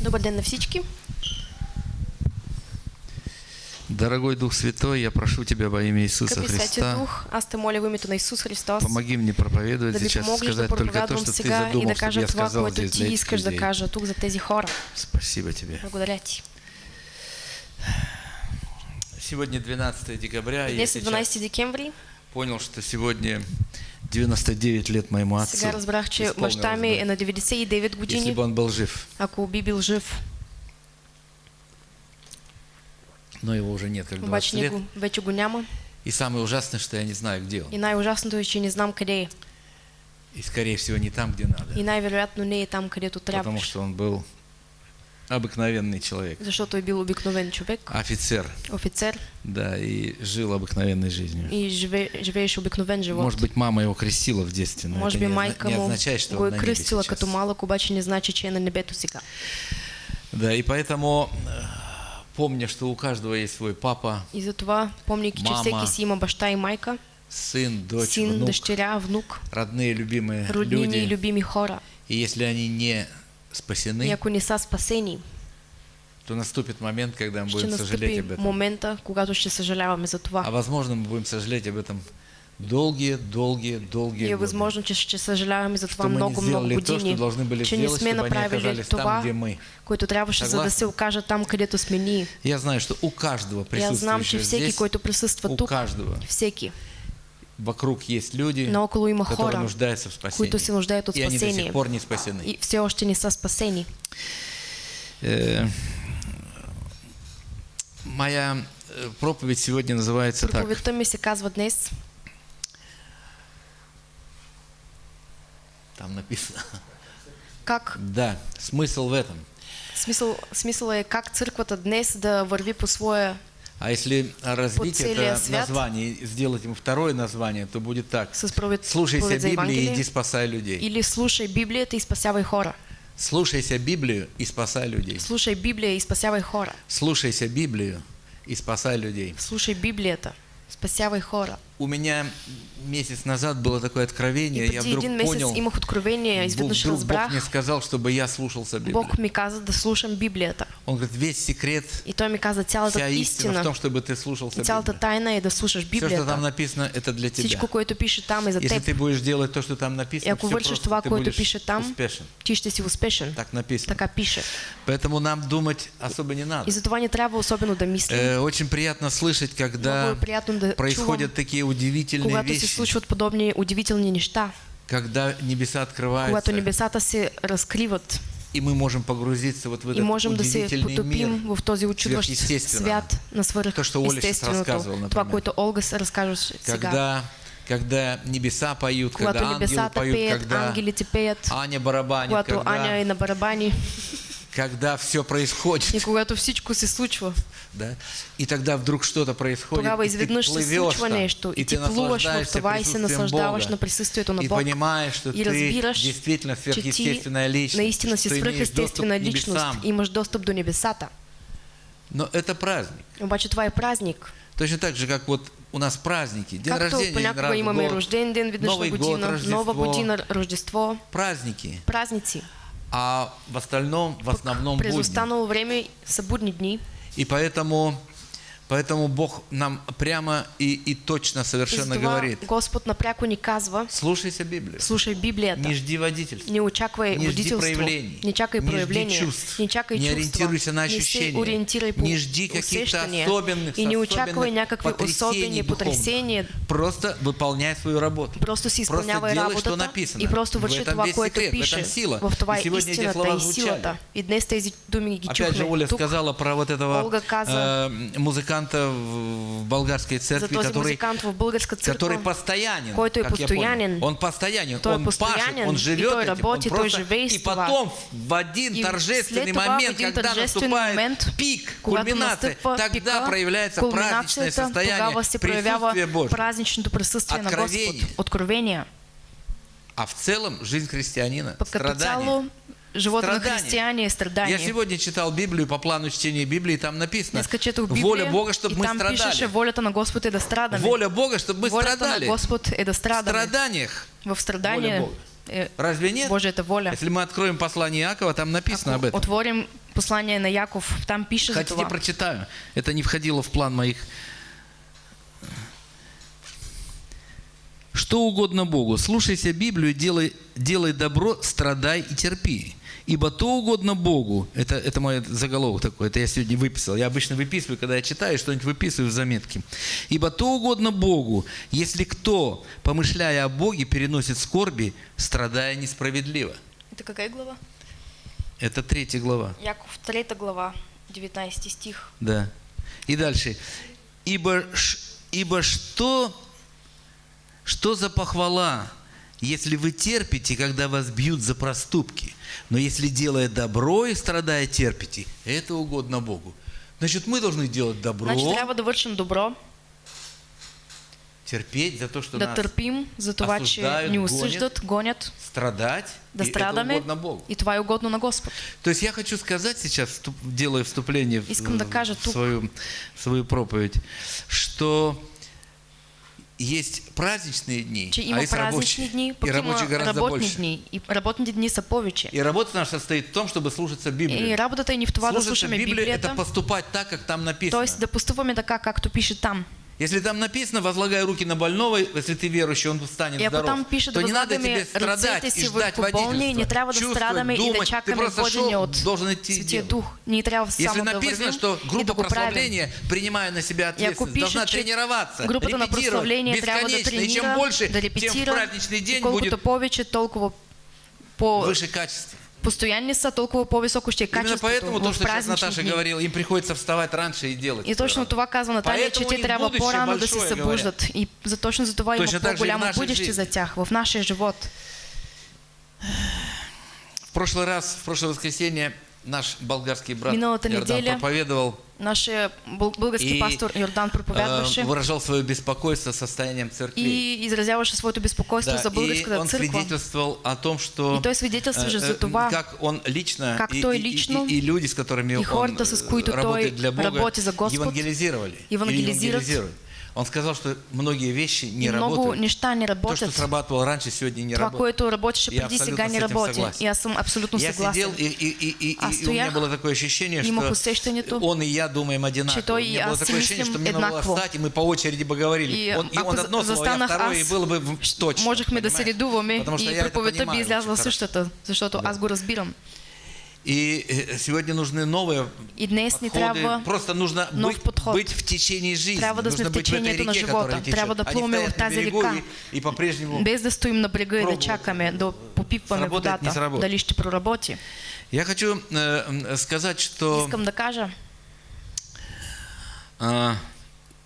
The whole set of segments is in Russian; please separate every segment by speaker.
Speaker 1: Добър ден на всички.
Speaker 2: Дорогой Дух Святой, я прошу Тебя во имя Иисуса
Speaker 1: Скъпи Свети
Speaker 2: Христа,
Speaker 1: Дух, аз те моля в името на Исус Христос
Speaker 2: помоги мне проповедовать
Speaker 1: да
Speaker 2: сейчас,
Speaker 1: помогнеш да
Speaker 2: сказать только то, что Ты
Speaker 1: да
Speaker 2: задумал, чтобы я сказал здесь для этих
Speaker 1: искаш да
Speaker 2: людей.
Speaker 1: кажа тук за тези хора.
Speaker 2: Спасибо Тебе.
Speaker 1: Благодаря ти.
Speaker 2: Сегодня 12 декабря,
Speaker 1: Днес е
Speaker 2: сейчас
Speaker 1: 12 декември.
Speaker 2: понял, что сегодня 99 лет моему отцу.
Speaker 1: Сега разбрах, че баща ми
Speaker 2: бы,
Speaker 1: е на 99
Speaker 2: Если
Speaker 1: години,
Speaker 2: бы он был жив,
Speaker 1: ако би бил жив.
Speaker 2: но его уже нет, как 20
Speaker 1: Обаче
Speaker 2: лет.
Speaker 1: него вече го няма.
Speaker 2: И самое ужасное, что я не знаю, где он.
Speaker 1: И най-ужасното е, че не знам къде е.
Speaker 2: И скорее всего не там, где надо.
Speaker 1: И най-вероятно не е там, където
Speaker 2: Потому
Speaker 1: трябва.
Speaker 2: что он был обыкновенный человек.
Speaker 1: Защото е бил обикновен човек,
Speaker 2: Офицер,
Speaker 1: офицер
Speaker 2: да, и жил обыкновенной жизнью.
Speaker 1: и живе, живееше обикновен живот.
Speaker 2: Может быть, мама его крестила в детстве, но
Speaker 1: Може
Speaker 2: это
Speaker 1: би
Speaker 2: не,
Speaker 1: майка
Speaker 2: не означает, что он на сейчас.
Speaker 1: като малък, обаче не значи, че е на небето сега.
Speaker 2: Да, и поэтому э, помня, что у каждого есть свой папа,
Speaker 1: И затова, помняйки, че
Speaker 2: Мама,
Speaker 1: всеки си има баща и майка,
Speaker 2: сын, дочь,
Speaker 1: син,
Speaker 2: внук,
Speaker 1: дъщеря, внук,
Speaker 2: родные, любимые
Speaker 1: роднини и
Speaker 2: люди.
Speaker 1: любими хора.
Speaker 2: И если они не спасены,
Speaker 1: ако не са спасени,
Speaker 2: то наступит момент, когда мы будем сожалеть об этом.
Speaker 1: момента, когато ще съжаляваме за
Speaker 2: А
Speaker 1: това.
Speaker 2: возможно, мы будем сожалеть об этом долгие, долгие, долгие
Speaker 1: И е
Speaker 2: годы.
Speaker 1: възможно, че ще съжаляваме за това много, много
Speaker 2: то,
Speaker 1: години,
Speaker 2: должны были
Speaker 1: че не сме направили
Speaker 2: там,
Speaker 1: това,
Speaker 2: мы.
Speaker 1: което трябваше, за да се окажа там, където сме ние.
Speaker 2: Я знаю, что у каждого
Speaker 1: И аз знам, че
Speaker 2: присутствующего
Speaker 1: всеки,
Speaker 2: здесь,
Speaker 1: който присъства тук,
Speaker 2: каждого
Speaker 1: всеки,
Speaker 2: вокруг есть люди,
Speaker 1: наоколо има
Speaker 2: которые
Speaker 1: хора,
Speaker 2: нуждаются в спасении.
Speaker 1: които се нуждаят от
Speaker 2: И они до сих
Speaker 1: спасение.
Speaker 2: пор не спасены.
Speaker 1: И все още не са спасени.
Speaker 2: Э, Моя э, проповедь сегодня называется так.
Speaker 1: Проповедта ми се казва днес
Speaker 2: Там написано.
Speaker 1: как
Speaker 2: Да, смысл в этом.
Speaker 1: Смисъл, смисъл е как църквата днес да върви по своя
Speaker 2: А если развить
Speaker 1: целия
Speaker 2: это
Speaker 1: свят.
Speaker 2: название сделать ему второе название, то будет так. Слушайся Библии и иди спасай людей.
Speaker 1: или слушай Библията и спасявай хора.
Speaker 2: Слушайся Библию и спасай людей.
Speaker 1: Слушай Библия и спасявай хора.
Speaker 2: Слушайся Библию и спасай людей.
Speaker 1: Слушай Библията, спасявай хора.
Speaker 2: У меня месяц назад было такое откровение,
Speaker 1: И
Speaker 2: я вдруг
Speaker 1: един месец
Speaker 2: понял,
Speaker 1: имах откровение,
Speaker 2: Бог,
Speaker 1: изведнъж
Speaker 2: вдруг Бог
Speaker 1: разбрах,
Speaker 2: мне сказал, чтобы я слушался Библии.
Speaker 1: Бог ми каза да слушам Библията.
Speaker 2: Он говорит, весь секрет,
Speaker 1: И той ми каза цялата
Speaker 2: вся истина в
Speaker 1: истина
Speaker 2: том, чтобы ты слушался
Speaker 1: и цялата тайна е да слушаш
Speaker 2: Все, что там
Speaker 1: Библията.
Speaker 2: написано, это для тебя.
Speaker 1: Всичко, което пише там е за
Speaker 2: Если
Speaker 1: теб.
Speaker 2: ты будешь делать то, что там
Speaker 1: И
Speaker 2: написано,
Speaker 1: ако
Speaker 2: все
Speaker 1: вършиш
Speaker 2: просто
Speaker 1: това,
Speaker 2: ты
Speaker 1: което пише там,
Speaker 2: успешен.
Speaker 1: ти ще си успешен.
Speaker 2: Так написано.
Speaker 1: Така пише.
Speaker 2: Поэтому нам думать особо не надо.
Speaker 1: И затова не трябва особено да мислим.
Speaker 2: Э, очень приятно слышать, когда
Speaker 1: приятно да чувам,
Speaker 2: происходят такие удивительные
Speaker 1: когато се
Speaker 2: вещи,
Speaker 1: случват подобни удивителни неща,
Speaker 2: когда небеса открываются,
Speaker 1: когато небесата се разкриват
Speaker 2: и мы можем погрузиться вот в
Speaker 1: и
Speaker 2: этот
Speaker 1: можем да се потопим
Speaker 2: мир.
Speaker 1: в този очудващ свят на
Speaker 2: То, что Оля сейчас разказывала,
Speaker 1: свръхестественото. Това, което Олга се разкажеш сега.
Speaker 2: Когда, когда небеса поют,
Speaker 1: Когато
Speaker 2: когда ангелы поют,
Speaker 1: пеят,
Speaker 2: когда
Speaker 1: ангелите пеят,
Speaker 2: Аня барабанит,
Speaker 1: когато
Speaker 2: когда,
Speaker 1: Аня е на барабани
Speaker 2: когда все происходит,
Speaker 1: и когато всичко се случва.
Speaker 2: Да, и тогда вдруг что-то происходит,
Speaker 1: Тогава
Speaker 2: и ты плывешь там,
Speaker 1: нещо
Speaker 2: и
Speaker 1: и
Speaker 2: ты наслаждаешься
Speaker 1: това и
Speaker 2: присутствием Бога,
Speaker 1: на присъствието на
Speaker 2: и
Speaker 1: Бог.
Speaker 2: понимаешь, что
Speaker 1: И
Speaker 2: ты действительно сверхъестественная личность,
Speaker 1: наистина си
Speaker 2: доступ к
Speaker 1: личност, имаш достъп до небесата.
Speaker 2: Но это праздник.
Speaker 1: Обаче това е празник.
Speaker 2: Точно так же, как вот у нас праздники. День
Speaker 1: Както
Speaker 2: рождения,
Speaker 1: понякога
Speaker 2: раз
Speaker 1: имаме
Speaker 2: год,
Speaker 1: рожден ден, веднъж
Speaker 2: Новый
Speaker 1: на
Speaker 2: год,
Speaker 1: година,
Speaker 2: Рождество.
Speaker 1: нова година, Рождество,
Speaker 2: Праздники.
Speaker 1: празници.
Speaker 2: А в остальном, в основном
Speaker 1: През
Speaker 2: будни.
Speaker 1: останало време са будни дни.
Speaker 2: И поэтому, поэтому Бог нам прямо и, и точно совершенно
Speaker 1: затова
Speaker 2: говорит,
Speaker 1: Господ напряко ни казва,
Speaker 2: слушайся Библию,
Speaker 1: слушай Библията.
Speaker 2: не жди водительства.
Speaker 1: Не очаквай
Speaker 2: Не жди
Speaker 1: водителство,
Speaker 2: проявлений.
Speaker 1: не чакай
Speaker 2: Не жди
Speaker 1: проявления,
Speaker 2: чувств.
Speaker 1: не чакай
Speaker 2: Не
Speaker 1: чувства,
Speaker 2: ориентируйся на
Speaker 1: не
Speaker 2: ощущения.
Speaker 1: ориентирай по
Speaker 2: Не жди каких-то особенных,
Speaker 1: и не очаквай някакви особени потрясения.
Speaker 2: Просто выполняй свою работу.
Speaker 1: Просто си
Speaker 2: Просто
Speaker 1: изпълнявай
Speaker 2: делай, что написано.
Speaker 1: и просто върши това, което
Speaker 2: секрет, в
Speaker 1: пише.
Speaker 2: этом сила.
Speaker 1: В това
Speaker 2: И сегодня эти
Speaker 1: истината
Speaker 2: слова
Speaker 1: и силата. И днес тези думи ги
Speaker 2: Опять же, Оля
Speaker 1: тук.
Speaker 2: сказала про вот этого
Speaker 1: Олга каза
Speaker 2: э, музыканта в в болгарской церкви,
Speaker 1: този
Speaker 2: который, который постоянен. как я понял. Он постоянен, он пашет, он живет этим,
Speaker 1: работи,
Speaker 2: он просто... И потом в один
Speaker 1: И
Speaker 2: торжественный момент, когда наступает
Speaker 1: момент,
Speaker 2: пик, кульминация, тогда проявляется праздничное состояние
Speaker 1: на Господ.
Speaker 2: Откровение.
Speaker 1: Откровения.
Speaker 2: А в целом жизнь христианина, страдания.
Speaker 1: Цяло, живота на
Speaker 2: Страдания.
Speaker 1: християни е страдание.
Speaker 2: Я сегодня читал Библию по плану чтения Библии, там написано
Speaker 1: Библия
Speaker 2: воля Бога, чтобы
Speaker 1: и
Speaker 2: мы
Speaker 1: там пишеше
Speaker 2: страдали.
Speaker 1: волята на Господ е да страдаме.
Speaker 2: Воля Бога, чтобы мы
Speaker 1: волята
Speaker 2: страдали.
Speaker 1: на Господ е да
Speaker 2: В
Speaker 1: страдаме.
Speaker 2: страданиях.
Speaker 1: В страдание
Speaker 2: Бога.
Speaker 1: е
Speaker 2: Разве нет?
Speaker 1: Божията воля.
Speaker 2: Если мы откроем послание Иакова, там написано об
Speaker 1: Ако
Speaker 2: этом.
Speaker 1: отворим послание на Яков, там пише за
Speaker 2: Хотите,
Speaker 1: това.
Speaker 2: прочитаю. Это не входило в план моих. Что угодно Богу. Слушайся Библию, делай, делай добро, страдай и терпи. Ибо то угодно Богу. Это, это мой заголовок такой, это я сегодня выписал. Я обычно выписываю, когда я читаю, что-нибудь выписываю в заметки. Ибо то угодно Богу, если кто, помышляя о Боге, переносит скорби, страдая несправедливо.
Speaker 1: Это какая глава?
Speaker 2: Это третья глава.
Speaker 1: Яков, 3 глава, 19 стих.
Speaker 2: Да. И дальше. Ибо, ибо что, что за похвала, если вы терпите, когда вас бьют за проступки? Но если делая добро и страдая терпите, это угодно Богу. Значит, мы должны делать добро,
Speaker 1: Значи трябва да вършим добро,
Speaker 2: терпеть за то, что
Speaker 1: да
Speaker 2: нас
Speaker 1: търпим за това,
Speaker 2: осуждают,
Speaker 1: ни
Speaker 2: гонят.
Speaker 1: осъждат, гонят,
Speaker 2: страдать,
Speaker 1: да
Speaker 2: и это
Speaker 1: страдаме
Speaker 2: угодно Богу.
Speaker 1: и това е угодно на Господ.
Speaker 2: То есть я хочу сказать сейчас, делая вступление в,
Speaker 1: Искам да
Speaker 2: в
Speaker 1: кажа тук.
Speaker 2: свою, в свою проповедь, что есть праздничные дни,
Speaker 1: Че
Speaker 2: а есть рабочие.
Speaker 1: дни,
Speaker 2: и рабочие гораздо больше.
Speaker 1: дни. И работните дни са повече.
Speaker 2: И работа наша состоит в том, чтобы слушаться Библии.
Speaker 1: И работата ни в това да
Speaker 2: Слушаться
Speaker 1: слушаме
Speaker 2: Библию – это поступать так, как там написано.
Speaker 1: т.е. да поступаме така, както пише там.
Speaker 2: Если там написано, возлагай руки на больного, если ты верующий, он станет
Speaker 1: ако
Speaker 2: здоров,
Speaker 1: там пише
Speaker 2: то не надо тебе страдать и ждать водительства.
Speaker 1: не трябва да
Speaker 2: Чувствовать, думать. Ты просто шел, должен идти и делать.
Speaker 1: Дух. Трябва
Speaker 2: Если написано, что группа прославления, принимая на себя ответственность,
Speaker 1: пише,
Speaker 2: должна тренироваться,
Speaker 1: групата на
Speaker 2: репетировать бесконечно. И чем больше, тем в праздничный день будет
Speaker 1: повече, толкова по
Speaker 2: выше качество.
Speaker 1: Постоянни са, толкова по-високо ще е
Speaker 2: Именно
Speaker 1: качеството
Speaker 2: поэтому то, что сейчас Наташа
Speaker 1: дни.
Speaker 2: говорила, им приходится вставать раньше и делать.
Speaker 1: И точно това казва Наталия, че те трябва по-рано да се събуждат. И за точно за това има
Speaker 2: Точно так же и в
Speaker 1: по-голямо бъдеще
Speaker 2: жизни.
Speaker 1: за тях в нашия живот.
Speaker 2: В прошлый раз, в прошлое воскресенье, наш болгарский брат
Speaker 1: Миналата
Speaker 2: Иордан
Speaker 1: неделя
Speaker 2: проповедовал
Speaker 1: Нашия бъл- български
Speaker 2: и
Speaker 1: пастор Йордан проповядваше
Speaker 2: э, выражал свое беспокойство состоянием церкви.
Speaker 1: и изразяваше своето безпокойство за
Speaker 2: и
Speaker 1: българската
Speaker 2: он свидетельствовал о том, что
Speaker 1: И той свидетелстваше
Speaker 2: э,
Speaker 1: за
Speaker 2: э,
Speaker 1: това,
Speaker 2: как он лично,
Speaker 1: как
Speaker 2: и,
Speaker 1: той
Speaker 2: и- и-
Speaker 1: лично,
Speaker 2: и, и люди, с которыми
Speaker 1: и
Speaker 2: он
Speaker 1: с
Speaker 2: э,
Speaker 1: той
Speaker 2: работает для Бога,
Speaker 1: за Господ,
Speaker 2: евангелизировали. евангелизируют. Он сказал, что многие вещи не
Speaker 1: И
Speaker 2: работают.
Speaker 1: неща не
Speaker 2: То, что срабатывало раньше, сегодня не работает.
Speaker 1: което работеше
Speaker 2: Я
Speaker 1: преди
Speaker 2: абсолютно
Speaker 1: сега не
Speaker 2: согласен.
Speaker 1: И аз съм абсолютно
Speaker 2: Я
Speaker 1: съгласен.
Speaker 2: сидел, и, и, и, и,
Speaker 1: Аз
Speaker 2: и у меня было такое ощущение, что он и я думаем одинаково.
Speaker 1: че той
Speaker 2: у
Speaker 1: и
Speaker 2: меня было такое ощущение, что мне надо было встать, и мы по очереди бы говорили.
Speaker 1: И
Speaker 2: он, и
Speaker 1: ако
Speaker 2: он одно слово, я второе, и было бы точно.
Speaker 1: можехме да се редуваме
Speaker 2: что
Speaker 1: и
Speaker 2: я
Speaker 1: проповедта би излязла същата, защото аз го разбирам.
Speaker 2: И э, сегодня нужны новые
Speaker 1: И днес
Speaker 2: подходы.
Speaker 1: трябва
Speaker 2: Просто нужно быть,
Speaker 1: подход.
Speaker 2: быть в течение жизни.
Speaker 1: Трябва да
Speaker 2: нужно
Speaker 1: в
Speaker 2: быть в этой
Speaker 1: на
Speaker 2: реке,
Speaker 1: живота.
Speaker 2: которая течет,
Speaker 1: Трябва да
Speaker 2: стоять
Speaker 1: в тази
Speaker 2: берегу
Speaker 1: река.
Speaker 2: И, и по-прежнему
Speaker 1: без да стоим на брега и да чакаме да попипваме
Speaker 2: Сработает, не
Speaker 1: водата,
Speaker 2: сработает.
Speaker 1: дали ще проработи.
Speaker 2: Я хочу э, сказать, что
Speaker 1: Искам да кажа,
Speaker 2: а,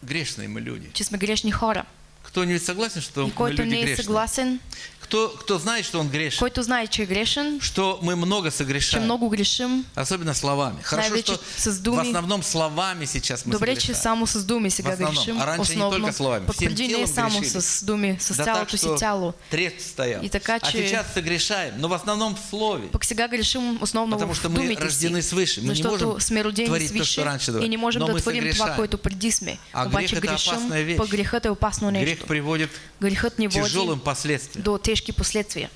Speaker 2: грешные мы люди.
Speaker 1: че сме грешни хора.
Speaker 2: Кто-нибудь согласен, что мы люди
Speaker 1: не е
Speaker 2: грешные?
Speaker 1: съгласен,
Speaker 2: Кто, кто знает, что он грешен?
Speaker 1: който знае, че е грешен,
Speaker 2: Что мы много согрешаем?
Speaker 1: много грешим,
Speaker 2: Особенно словами. Хорошо, что
Speaker 1: с
Speaker 2: в
Speaker 1: думи.
Speaker 2: основном словами сейчас мы
Speaker 1: добре,
Speaker 2: согрешаем.
Speaker 1: само с думи
Speaker 2: В
Speaker 1: сега
Speaker 2: основном.
Speaker 1: грешим,
Speaker 2: А раньше не
Speaker 1: основно,
Speaker 2: только словами, всем
Speaker 1: не
Speaker 2: телом
Speaker 1: само
Speaker 2: грешили.
Speaker 1: с думи, с
Speaker 2: Да так, что
Speaker 1: тяло.
Speaker 2: трест стоял.
Speaker 1: И така,
Speaker 2: а
Speaker 1: че-
Speaker 2: сейчас согрешаем, но в основном в слове.
Speaker 1: Пък сега грешим основно
Speaker 2: Потому
Speaker 1: в
Speaker 2: что мы рождены свыше. Мы не можем творить то,
Speaker 1: свише
Speaker 2: что раньше
Speaker 1: и не можем да
Speaker 2: мы
Speaker 1: творим това, което преди сме.
Speaker 2: А
Speaker 1: Обаче
Speaker 2: грех это
Speaker 1: грешим, пък грехът е опасно
Speaker 2: Грех приводит к тяжелым последствиям.
Speaker 1: до тежки последствия.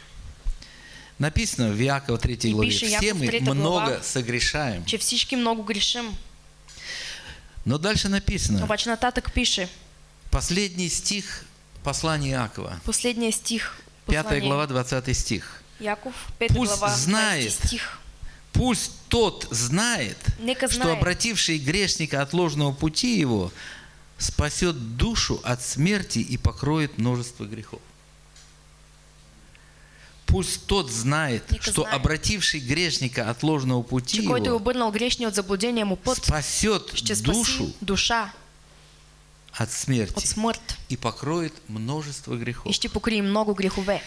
Speaker 2: Написано в Иакова 3
Speaker 1: И
Speaker 2: главе.
Speaker 1: пише
Speaker 2: Все мы
Speaker 1: 3 глава,
Speaker 2: много согрешаем.
Speaker 1: Че всички много грешим.
Speaker 2: Но дальше написано.
Speaker 1: Обаче нататък пише,
Speaker 2: Последний стих послания Иакова.
Speaker 1: последния стих,
Speaker 2: 5
Speaker 1: послание
Speaker 2: глава, 20 стих.
Speaker 1: Яков, 5
Speaker 2: Пусть
Speaker 1: глава, 20
Speaker 2: знает,
Speaker 1: стих.
Speaker 2: Пусть тот знает,
Speaker 1: Нека
Speaker 2: что
Speaker 1: знает.
Speaker 2: обративший грешника от ложного пути его спасет душу от смерти и покроет множество грехов. Пусть тот знает,
Speaker 1: Нека
Speaker 2: что
Speaker 1: знает.
Speaker 2: обративший грешника от ложного пути его
Speaker 1: му път,
Speaker 2: спасет душу
Speaker 1: душа
Speaker 2: от
Speaker 1: от
Speaker 2: смерти и покроет множество грехов.
Speaker 1: ще покрие много грехове.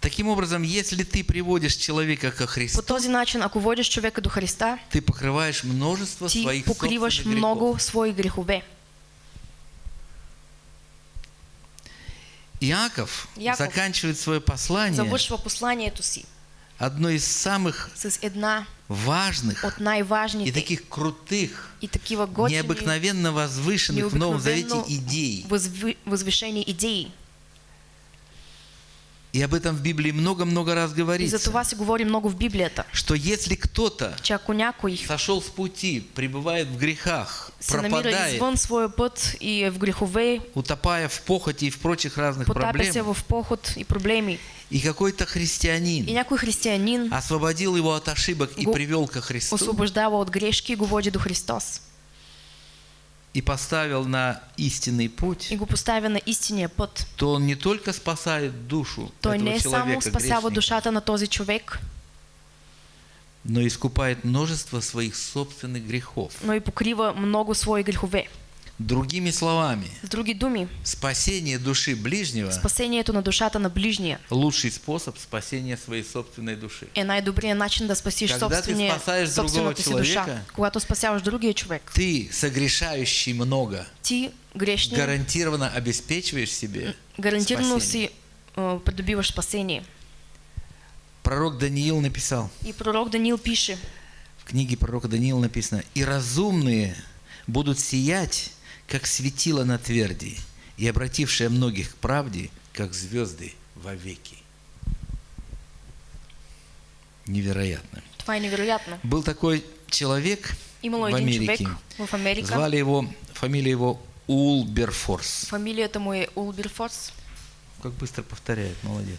Speaker 2: Таким образом, если ты приводишь человека ко
Speaker 1: По
Speaker 2: Христу,
Speaker 1: този начин, ако водиш човека до Христа,
Speaker 2: ты покрываешь множество
Speaker 1: ти
Speaker 2: своих собственных
Speaker 1: много
Speaker 2: грехов.
Speaker 1: свои грехове.
Speaker 2: Иаков,
Speaker 1: Яков
Speaker 2: заканчивает свое послание
Speaker 1: Завършва посланието си
Speaker 2: одной из самых важных
Speaker 1: от
Speaker 2: и таких крутых,
Speaker 1: и готини,
Speaker 2: необыкновенно возвышенных в Новом Завете идей.
Speaker 1: възвишени идеи.
Speaker 2: И об этом в Библии много-много раз
Speaker 1: И за
Speaker 2: говорится,
Speaker 1: това се говори много в Библията,
Speaker 2: что если кто-то сошел с пути, пребывает в грехах, пропадает,
Speaker 1: извън своя път и в грехове,
Speaker 2: утопая в похоти и в прочих разных проблемах,
Speaker 1: в поход и проблеми,
Speaker 2: и какой-то
Speaker 1: и
Speaker 2: христианин
Speaker 1: някой християнин
Speaker 2: освободил его от ошибок и привел ко Христу,
Speaker 1: освобождава от грешки и го води до Христос.
Speaker 2: И поставил на истинный путь,
Speaker 1: И го поставя на истинния път.
Speaker 2: то он не только спасает душу
Speaker 1: не
Speaker 2: этого
Speaker 1: е само
Speaker 2: человека, грешника,
Speaker 1: душата на този човек,
Speaker 2: но искупает множество своих собственных грехов.
Speaker 1: но и покрива много свои грехове.
Speaker 2: Другими словами,
Speaker 1: други думи,
Speaker 2: спасение души ближнего
Speaker 1: спасението на душата на ближния –
Speaker 2: лучший способ спасения своей собственной души.
Speaker 1: е най-добрият начин да спасиш
Speaker 2: Когда ты спасаешь другого
Speaker 1: си душа. Когато спасяваш другия човек,
Speaker 2: Ты, согрешающий много,
Speaker 1: ти грешния
Speaker 2: гарантированно обеспечиваешь себе
Speaker 1: гарантирано
Speaker 2: спасение.
Speaker 1: си а, придобиваш спасение.
Speaker 2: Пророк Даниил написал,
Speaker 1: И пророк Даниил пише,
Speaker 2: в книге пророка Даниила написано, «И разумные будут сиять, как светило на тверди, и обратившие многих к правде, как звезды вовеки». Невероятно.
Speaker 1: това е невероятно.
Speaker 2: Был такой человек
Speaker 1: Имало
Speaker 2: в Америке.
Speaker 1: в Америка,
Speaker 2: Звали его, фамилия его Улберфорс.
Speaker 1: фамилията му е Улберфорс.
Speaker 2: Как быстро повторяет, молодец.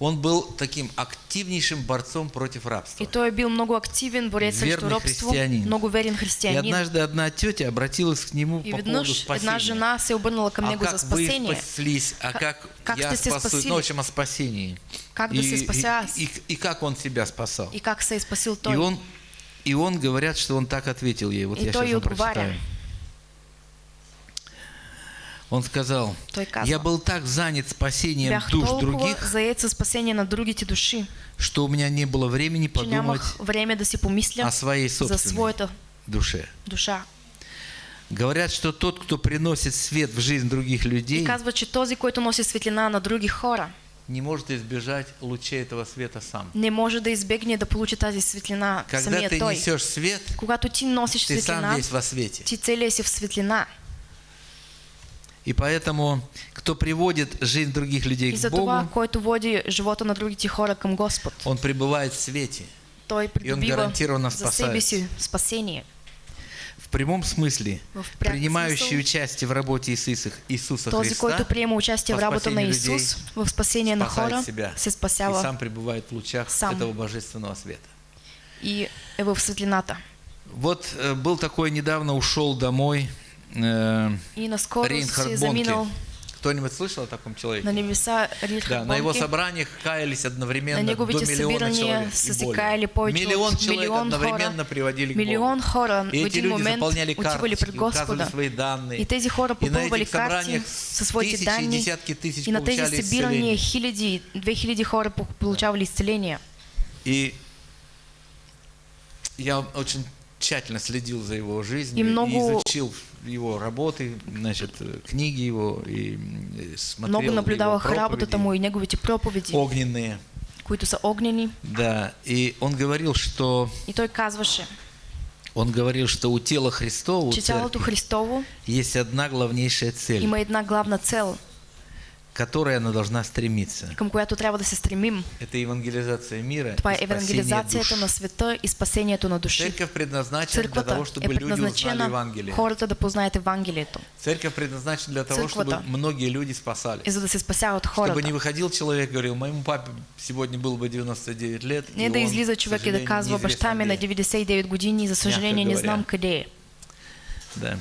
Speaker 2: Он был таким активнейшим борцом против рабства.
Speaker 1: И той е бил много активен борец
Speaker 2: Верный
Speaker 1: робство,
Speaker 2: християнин.
Speaker 1: много верен
Speaker 2: И
Speaker 1: християнин.
Speaker 2: однажды одна тетя обратилась к нему
Speaker 1: И
Speaker 2: по поводу
Speaker 1: веднъж
Speaker 2: спасения.
Speaker 1: една жена се е обърнала към
Speaker 2: а
Speaker 1: него
Speaker 2: как
Speaker 1: за
Speaker 2: вы
Speaker 1: спасение.
Speaker 2: спаслись, а
Speaker 1: Как-
Speaker 2: как,
Speaker 1: как
Speaker 2: я спасу,
Speaker 1: спасили?
Speaker 2: ну, в общем, о спасении.
Speaker 1: Как да се спася аз?
Speaker 2: и, и как он себя спасал.
Speaker 1: И как се спасил
Speaker 2: И
Speaker 1: той.
Speaker 2: он, и он, говорят, что он так ответил ей. Вот
Speaker 1: И
Speaker 2: я
Speaker 1: той
Speaker 2: сейчас вам прочитаю. Он сказал, я был так занят спасением
Speaker 1: бях
Speaker 2: душ других,
Speaker 1: заед спасение на другите души,
Speaker 2: что у меня не было времени подумать
Speaker 1: време да си помисля
Speaker 2: о своей собственной душе.
Speaker 1: душа.
Speaker 2: Говорят, что тот, кто приносит свет в жизнь других
Speaker 1: И
Speaker 2: людей,
Speaker 1: казва, че този, който носи светлина на други хора,
Speaker 2: не может избежать лучей этого света сам.
Speaker 1: не може да избегне да получи тази светлина
Speaker 2: Когда ты
Speaker 1: той.
Speaker 2: несешь свет,
Speaker 1: Когато ти носиш
Speaker 2: ты сам
Speaker 1: светлина,
Speaker 2: весь во свете.
Speaker 1: ти целия си в светлина.
Speaker 2: И поэтому, кто приводит жизнь других людей
Speaker 1: И
Speaker 2: к
Speaker 1: за това,
Speaker 2: Богу,
Speaker 1: който води живота на другите хора към Господ,
Speaker 2: он пребывает в свете.
Speaker 1: той придобива
Speaker 2: гарантирано
Speaker 1: за себе
Speaker 2: спасает.
Speaker 1: си спасение.
Speaker 2: В прямом смысле,
Speaker 1: В
Speaker 2: принимающий
Speaker 1: смысл,
Speaker 2: участие в работе Иисуса, Иисуса
Speaker 1: Този,
Speaker 2: Христа,
Speaker 1: който приема участие в
Speaker 2: по
Speaker 1: работа на
Speaker 2: спасению
Speaker 1: Исус,
Speaker 2: людей,
Speaker 1: в спасение на хора,
Speaker 2: себя
Speaker 1: се
Speaker 2: и
Speaker 1: спасява
Speaker 2: сам пребывает в лучах
Speaker 1: сам.
Speaker 2: этого божественного света.
Speaker 1: и е в светлината.
Speaker 2: Вот э, был такой, недавно ушел домой э,
Speaker 1: И е
Speaker 2: Бонке.
Speaker 1: заминал
Speaker 2: Кто-нибудь слышал о таком человеке?
Speaker 1: на небеса Рихард
Speaker 2: Да, на его собраниях каялись одновременно
Speaker 1: На
Speaker 2: до миллиона человек и более. Миллион человек одновременно
Speaker 1: хора.
Speaker 2: приводили к Богу.
Speaker 1: хора
Speaker 2: И эти люди заполняли карточки, указывали свои данные.
Speaker 1: И тези хора
Speaker 2: И на этих собраниях
Speaker 1: със своите
Speaker 2: тысячи и
Speaker 1: данни.
Speaker 2: десятки тысяч
Speaker 1: И на тези
Speaker 2: получали исцеление.
Speaker 1: хиляди, две хиляди хора по- получавали изцеление.
Speaker 2: И я очень тщательно следил за его жизнью
Speaker 1: И много-
Speaker 2: изучил его работы, значит, э, книги его и м, смотрел
Speaker 1: Много наблюдавах
Speaker 2: его
Speaker 1: работата
Speaker 2: проповеди
Speaker 1: му и неговите проповеди,
Speaker 2: огненные.
Speaker 1: които са огнени.
Speaker 2: Да, и он говорил, что
Speaker 1: И той казваше,
Speaker 2: он говорил, что у тела Христова, у церкви,
Speaker 1: Христово
Speaker 2: есть одна главнейшая цель,
Speaker 1: има една главна цел,
Speaker 2: к которой она должна стремиться.
Speaker 1: към която трябва да се стремим.
Speaker 2: Это евангелизация мира
Speaker 1: Това е евангелизацията на света и спасението на души.
Speaker 2: Церковь предназначена для того,
Speaker 1: е
Speaker 2: чтобы люди узнали Евангелие.
Speaker 1: хората да познаят Евангелието.
Speaker 2: Церковь предназначена для того, чтобы многие люди спасались.
Speaker 1: И за да се спасяват
Speaker 2: Чтобы
Speaker 1: хората.
Speaker 2: не выходил человек и говорил, моему папе сегодня было бы 99 лет.
Speaker 1: Не да излиза човек и да казва, баща ми
Speaker 2: где».
Speaker 1: на 99 години, за съжаление не знам къде е.
Speaker 2: Да.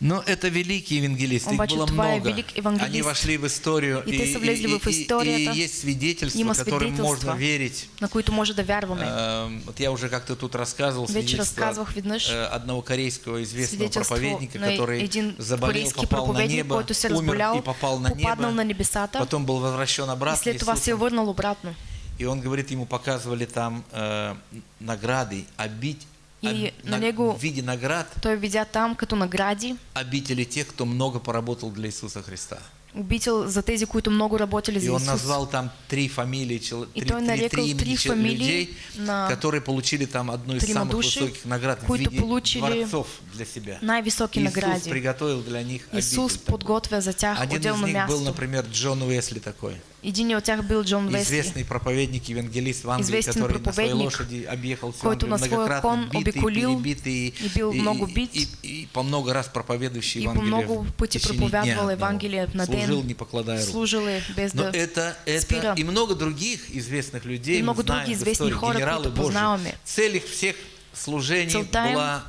Speaker 2: Но это великие евангелисты, их было много. Они вошли в историю,
Speaker 1: И те са влезли в
Speaker 2: и-
Speaker 1: историята.
Speaker 2: и есть свидетельства, которым можно верить.
Speaker 1: на които може да вярваме.
Speaker 2: Эм, Вот я уже как-то тут рассказывал свидетельство
Speaker 1: веднъж
Speaker 2: э, одного корейского известного проповедника, который
Speaker 1: един
Speaker 2: заболел, попал на небо, умер и попал на небо,
Speaker 1: на небесата
Speaker 2: потом был возвращен
Speaker 1: и
Speaker 2: обратно
Speaker 1: след това се върнал обратно.
Speaker 2: И он говорит, ему показывали там э, награды, обить,
Speaker 1: И на него-
Speaker 2: в виде наград
Speaker 1: Той видя там като награди
Speaker 2: обители тех, кто много поработал для Иисуса Христа.
Speaker 1: обител за тези, които много работили
Speaker 2: И
Speaker 1: за
Speaker 2: он
Speaker 1: Исус.
Speaker 2: назвал там три фамилии, чел-
Speaker 1: И
Speaker 2: три, три- три
Speaker 1: три
Speaker 2: имени
Speaker 1: фамилии
Speaker 2: людей,
Speaker 1: на
Speaker 2: которые получили там одну из самых
Speaker 1: души,
Speaker 2: высоких наград в виде
Speaker 1: получили
Speaker 2: дворцов для себя.
Speaker 1: най-високи
Speaker 2: Иисус
Speaker 1: награди.
Speaker 2: приготовил для них
Speaker 1: Исус
Speaker 2: обитель такую.
Speaker 1: подготвя за тях
Speaker 2: Один из них был,
Speaker 1: място.
Speaker 2: например, Джон Уэсли такой.
Speaker 1: Един от тях бил Джон Весли,
Speaker 2: известный проповедник, евангелист в Англии, который на своей лошади объехал всю Англию, многократно
Speaker 1: кон
Speaker 2: битый,
Speaker 1: обиколил
Speaker 2: перебитый,
Speaker 1: и бил много бит,
Speaker 2: и, и по много раз проповедующий
Speaker 1: и по
Speaker 2: Евангелие
Speaker 1: много
Speaker 2: дня
Speaker 1: проповядвал
Speaker 2: одного.
Speaker 1: Евангелие на ден.
Speaker 2: Служил, не покладая рук.
Speaker 1: служил без
Speaker 2: Но это, это
Speaker 1: спира.
Speaker 2: и много других известных людей,
Speaker 1: И много
Speaker 2: знаем
Speaker 1: други
Speaker 2: в
Speaker 1: известни
Speaker 2: истории,
Speaker 1: хора,
Speaker 2: генералы
Speaker 1: познаваме.
Speaker 2: Цель их всех служений была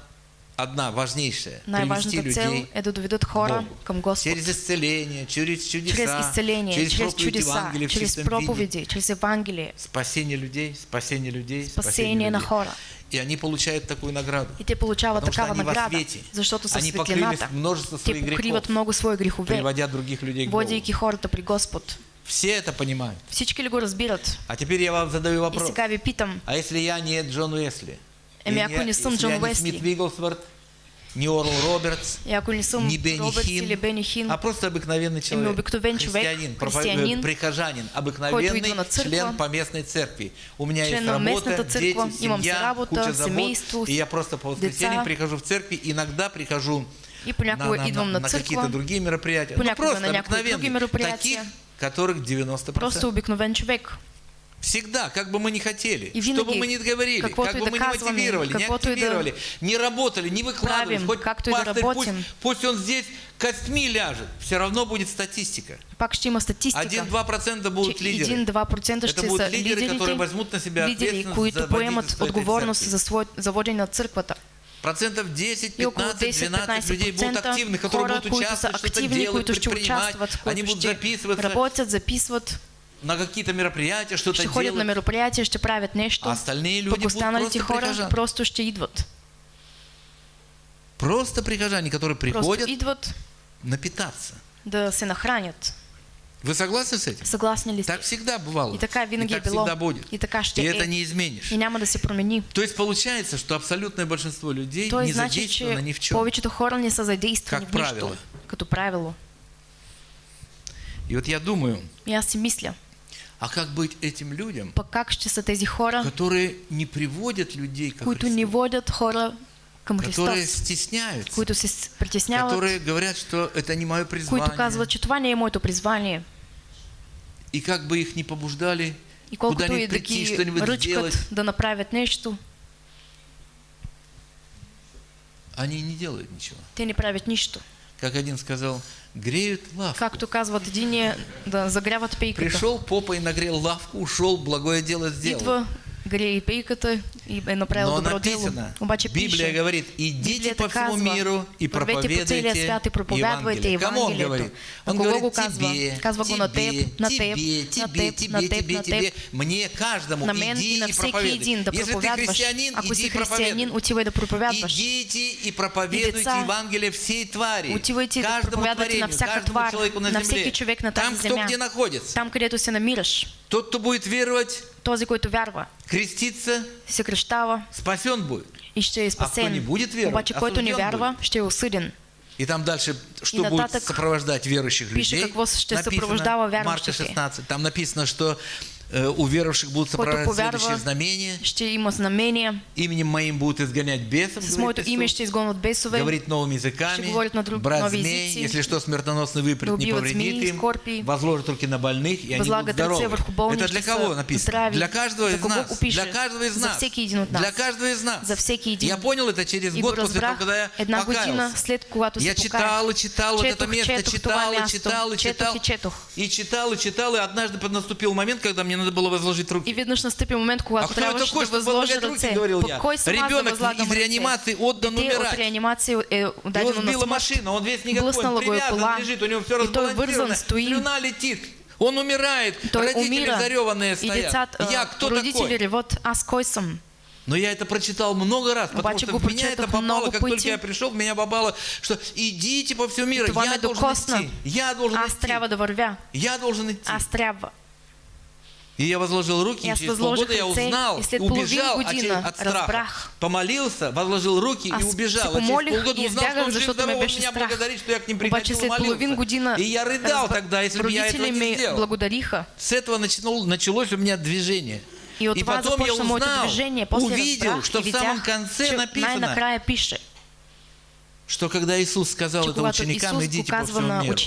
Speaker 2: одна, важнейшая. Привести людей
Speaker 1: е да доведат хора
Speaker 2: Богу.
Speaker 1: към Господ.
Speaker 2: Через исцеление, через чудеса,
Speaker 1: чрез исцеление,
Speaker 2: через,
Speaker 1: чрез
Speaker 2: проповедь
Speaker 1: чудеса,
Speaker 2: Евангелия в
Speaker 1: чрез
Speaker 2: чистом виде.
Speaker 1: проповеди, чрез Евангелие,
Speaker 2: Спасение людей, спасение людей,
Speaker 1: спасение на
Speaker 2: людей.
Speaker 1: хора.
Speaker 2: И они получают такую награду.
Speaker 1: И те получават
Speaker 2: Потому что они
Speaker 1: награда,
Speaker 2: свете.
Speaker 1: защото са в
Speaker 2: Они покрили
Speaker 1: светлината.
Speaker 2: множество своих грехов,
Speaker 1: много свои грехове,
Speaker 2: приводя других людей к Богу.
Speaker 1: водейки хората при Господ.
Speaker 2: Все это понимают.
Speaker 1: Всички ли го разбират?
Speaker 2: А теперь я вам задаю
Speaker 1: И
Speaker 2: вопрос.
Speaker 1: сега ви питам,
Speaker 2: А если я не Джон Уэсли? Я не? Смит Вигглсворт, не Орл Робертс,
Speaker 1: не
Speaker 2: Бенни Хин,
Speaker 1: или Бени Хин,
Speaker 2: а просто обыкновенный человек.
Speaker 1: обыкновен
Speaker 2: христианин,
Speaker 1: християнин,
Speaker 2: э, прихожанин, обыкновенный
Speaker 1: църква,
Speaker 2: член поместной церкви. У меня есть работа, дети, семья,
Speaker 1: работа,
Speaker 2: куча забот, и я просто по воскресеньям прихожу в церкви, иногда прихожу
Speaker 1: И
Speaker 2: на, на- на,
Speaker 1: на
Speaker 2: какие-то другие мероприятия. Ну, просто
Speaker 1: на
Speaker 2: обыкновенные, таких, которых 90%.
Speaker 1: просто обикновен човек.
Speaker 2: Всегда, как бы мы ни хотели,
Speaker 1: И
Speaker 2: что бы мы ни говорили, как бы мы ни мотивировали, не активировали, не работали, не выкладывались,
Speaker 1: правим,
Speaker 2: хоть пастырь пусть, пусть он здесь костьми ляжет, все равно будет статистика.
Speaker 1: Пак ще има статистика.
Speaker 2: 1-2% будут лидеры.
Speaker 1: 1-2%
Speaker 2: Это
Speaker 1: ще
Speaker 2: будут
Speaker 1: са
Speaker 2: лидеры, которые возьмут на себя
Speaker 1: лидери,
Speaker 2: ответственность
Speaker 1: които
Speaker 2: за
Speaker 1: поемат отговорност за, свой, за водене на църквата.
Speaker 2: Процентов 10,
Speaker 1: И около
Speaker 2: 15, 12 людей будут
Speaker 1: 10-15%
Speaker 2: активны, которые будут участвовать, что-то делать, предпринимать. Они будут записываться
Speaker 1: работят, записват,
Speaker 2: на какие-то мероприятия, что-то
Speaker 1: ще ходят на мероприятия, ще правят нещо.
Speaker 2: А остальные люди будут просто
Speaker 1: хора
Speaker 2: прихожан.
Speaker 1: просто ще идват.
Speaker 2: Просто прихожане, которые
Speaker 1: Просто
Speaker 2: приходят
Speaker 1: идват
Speaker 2: напитаться.
Speaker 1: да се нахранят.
Speaker 2: Вы согласны с этим?
Speaker 1: Съгласни ли?
Speaker 2: Так всегда бывало.
Speaker 1: И така винаги
Speaker 2: и так всегда будет.
Speaker 1: И така ще
Speaker 2: И это не изменишь.
Speaker 1: И няма да се промени.
Speaker 2: То есть получается, что абсолютное большинство людей
Speaker 1: Той
Speaker 2: не
Speaker 1: значи,
Speaker 2: задействовано ни в чем.
Speaker 1: повечето хора не са задействани
Speaker 2: Как
Speaker 1: в
Speaker 2: правило.
Speaker 1: Като правило.
Speaker 2: И вот я думаю,
Speaker 1: аз си мисля,
Speaker 2: а как быть этим людям,
Speaker 1: как тези хора,
Speaker 2: которые не приводят людей к Христу,
Speaker 1: не водят хора към
Speaker 2: которые
Speaker 1: Христос,
Speaker 2: стесняются,
Speaker 1: които се притесняват,
Speaker 2: которые говорят, что это не мое призвание,
Speaker 1: които казват, че това не е моето призвание.
Speaker 2: и как бы их не побуждали
Speaker 1: И колкото и
Speaker 2: куда-нибудь
Speaker 1: да
Speaker 2: прийти,
Speaker 1: ги
Speaker 2: что-нибудь сделать,
Speaker 1: да направят нещо,
Speaker 2: они не делают ничего.
Speaker 1: те не правят нищо.
Speaker 2: Как один сказал, греют лавку.
Speaker 1: Както казват единия, да загряват пейката.
Speaker 2: Пришел, попой нагрел лавку, ушел, благое дело сделал.
Speaker 1: Идва, грее пейката и е направил
Speaker 2: Но
Speaker 1: добро
Speaker 2: написано,
Speaker 1: Обаче
Speaker 2: Библия
Speaker 1: пише,
Speaker 2: говорит, идите по всему
Speaker 1: казва,
Speaker 2: миру и проповедуйте Евангелие. Кому он говорит?
Speaker 1: На
Speaker 2: Он говорит
Speaker 1: казва?
Speaker 2: тебе,
Speaker 1: Казва го на
Speaker 2: тебе,
Speaker 1: теб, на теб,
Speaker 2: тебе,
Speaker 1: на
Speaker 2: тебе,
Speaker 1: теб,
Speaker 2: тебе,
Speaker 1: на теб,
Speaker 2: тебе,
Speaker 1: на
Speaker 2: тебе,
Speaker 1: теб.
Speaker 2: мне, каждому,
Speaker 1: на мен
Speaker 2: иди
Speaker 1: и на
Speaker 2: проповедуй.
Speaker 1: да
Speaker 2: Если ты христианин,
Speaker 1: Ако
Speaker 2: иди и проповедуй.
Speaker 1: отивай да проповядваш.
Speaker 2: Идите и проповедуйте Евангелие всей твари.
Speaker 1: отивайте да
Speaker 2: каждому
Speaker 1: на
Speaker 2: творению,
Speaker 1: всяка
Speaker 2: каждому человеку на,
Speaker 1: на
Speaker 2: земле.
Speaker 1: всеки човек на
Speaker 2: Там, кто
Speaker 1: земя.
Speaker 2: где находится.
Speaker 1: Там, където се намираш,
Speaker 2: Тот, кто будет веровать,
Speaker 1: този, който вярва,
Speaker 2: креститься,
Speaker 1: се кръщава
Speaker 2: спасен будет.
Speaker 1: и ще е
Speaker 2: кто
Speaker 1: спасен.
Speaker 2: не будет веровать,
Speaker 1: Обаче, който не вярва, ще е осъден.
Speaker 2: И там дальше, что будет сопровождать верующих
Speaker 1: пише
Speaker 2: людей.
Speaker 1: какво ще
Speaker 2: Написано, Марка
Speaker 1: вярващите.
Speaker 2: 16. Там написано, что у верующих будут
Speaker 1: повярва,
Speaker 2: следующие знамения.
Speaker 1: ще има знамения.
Speaker 2: Именем моим будут изгонять бесов.
Speaker 1: С
Speaker 2: говорит
Speaker 1: моето
Speaker 2: Иисус.
Speaker 1: име ще изгонят бесове.
Speaker 2: Говорить новыми языками,
Speaker 1: Ще говорят на друг-
Speaker 2: брать
Speaker 1: нови
Speaker 2: змей,
Speaker 1: езици,
Speaker 2: если что смертоносно выпрет, не повредит
Speaker 1: змеи,
Speaker 2: им,
Speaker 1: скорпии,
Speaker 2: возложат руки на больных, и они будут здоровы. Это для кого
Speaker 1: са
Speaker 2: написано?
Speaker 1: здрави.
Speaker 2: Для каждого из нас. Для каждого из нас. Для каждого из нас.
Speaker 1: За всеки един.
Speaker 2: Я понял это через год после того, когда я покаялся. Я читал и читал вот это место, читал и читал и читал.
Speaker 1: И
Speaker 2: читал и читал, и однажды наступил момент, когда мне надо было возложить руки.
Speaker 1: И веднъж настъпи момент,
Speaker 2: А
Speaker 1: когато
Speaker 2: кто
Speaker 1: трябваше
Speaker 2: такой,
Speaker 1: възложа
Speaker 2: возлагать руки,
Speaker 1: ръце.
Speaker 2: говорил я. Ребенок из реанимации отдан
Speaker 1: от
Speaker 2: умирать.
Speaker 1: е
Speaker 2: Его
Speaker 1: дадено на
Speaker 2: сбила машина, он весь никакой, он привязан, лежит, у него все разбалансировано, слюна летит. Он умирает, родители зареванные стоят.
Speaker 1: децата,
Speaker 2: Я
Speaker 1: а,
Speaker 2: кто такой?
Speaker 1: реват, аз кой съм?
Speaker 2: Но я это прочитал много раз, потому
Speaker 1: Обаче
Speaker 2: что в меня это попало, как
Speaker 1: пъти.
Speaker 2: только я пришел, в меня попало, что идите по всему миру,
Speaker 1: Това
Speaker 2: я должен идти, я должен
Speaker 1: Аз
Speaker 2: идти,
Speaker 1: да вървя.
Speaker 2: я должен идти.
Speaker 1: Аз трябва.
Speaker 2: И я возложил руки,
Speaker 1: И аз
Speaker 2: через полгода я узнал,
Speaker 1: и
Speaker 2: убежал от,
Speaker 1: година
Speaker 2: от страха.
Speaker 1: разбрах.
Speaker 2: Помолился, возложил руки и
Speaker 1: Аз
Speaker 2: убежал.
Speaker 1: се
Speaker 2: А через полгода узнал, что он он
Speaker 1: беше
Speaker 2: меня
Speaker 1: страх.
Speaker 2: благодарит, что я к ним
Speaker 1: Обаче
Speaker 2: приходил, молился.
Speaker 1: година
Speaker 2: И я рыдал
Speaker 1: разбра-
Speaker 2: тогда, если бы я этого не сделал.
Speaker 1: благодариха.
Speaker 2: С этого начало- началось у меня движение.
Speaker 1: И от
Speaker 2: и потом я узнал,
Speaker 1: движение. После
Speaker 2: увидел,
Speaker 1: разбрах
Speaker 2: что
Speaker 1: и
Speaker 2: в самом конце написано, что когда Иисус сказал это ученикам,
Speaker 1: Исус
Speaker 2: идите по всему
Speaker 1: на
Speaker 2: миру.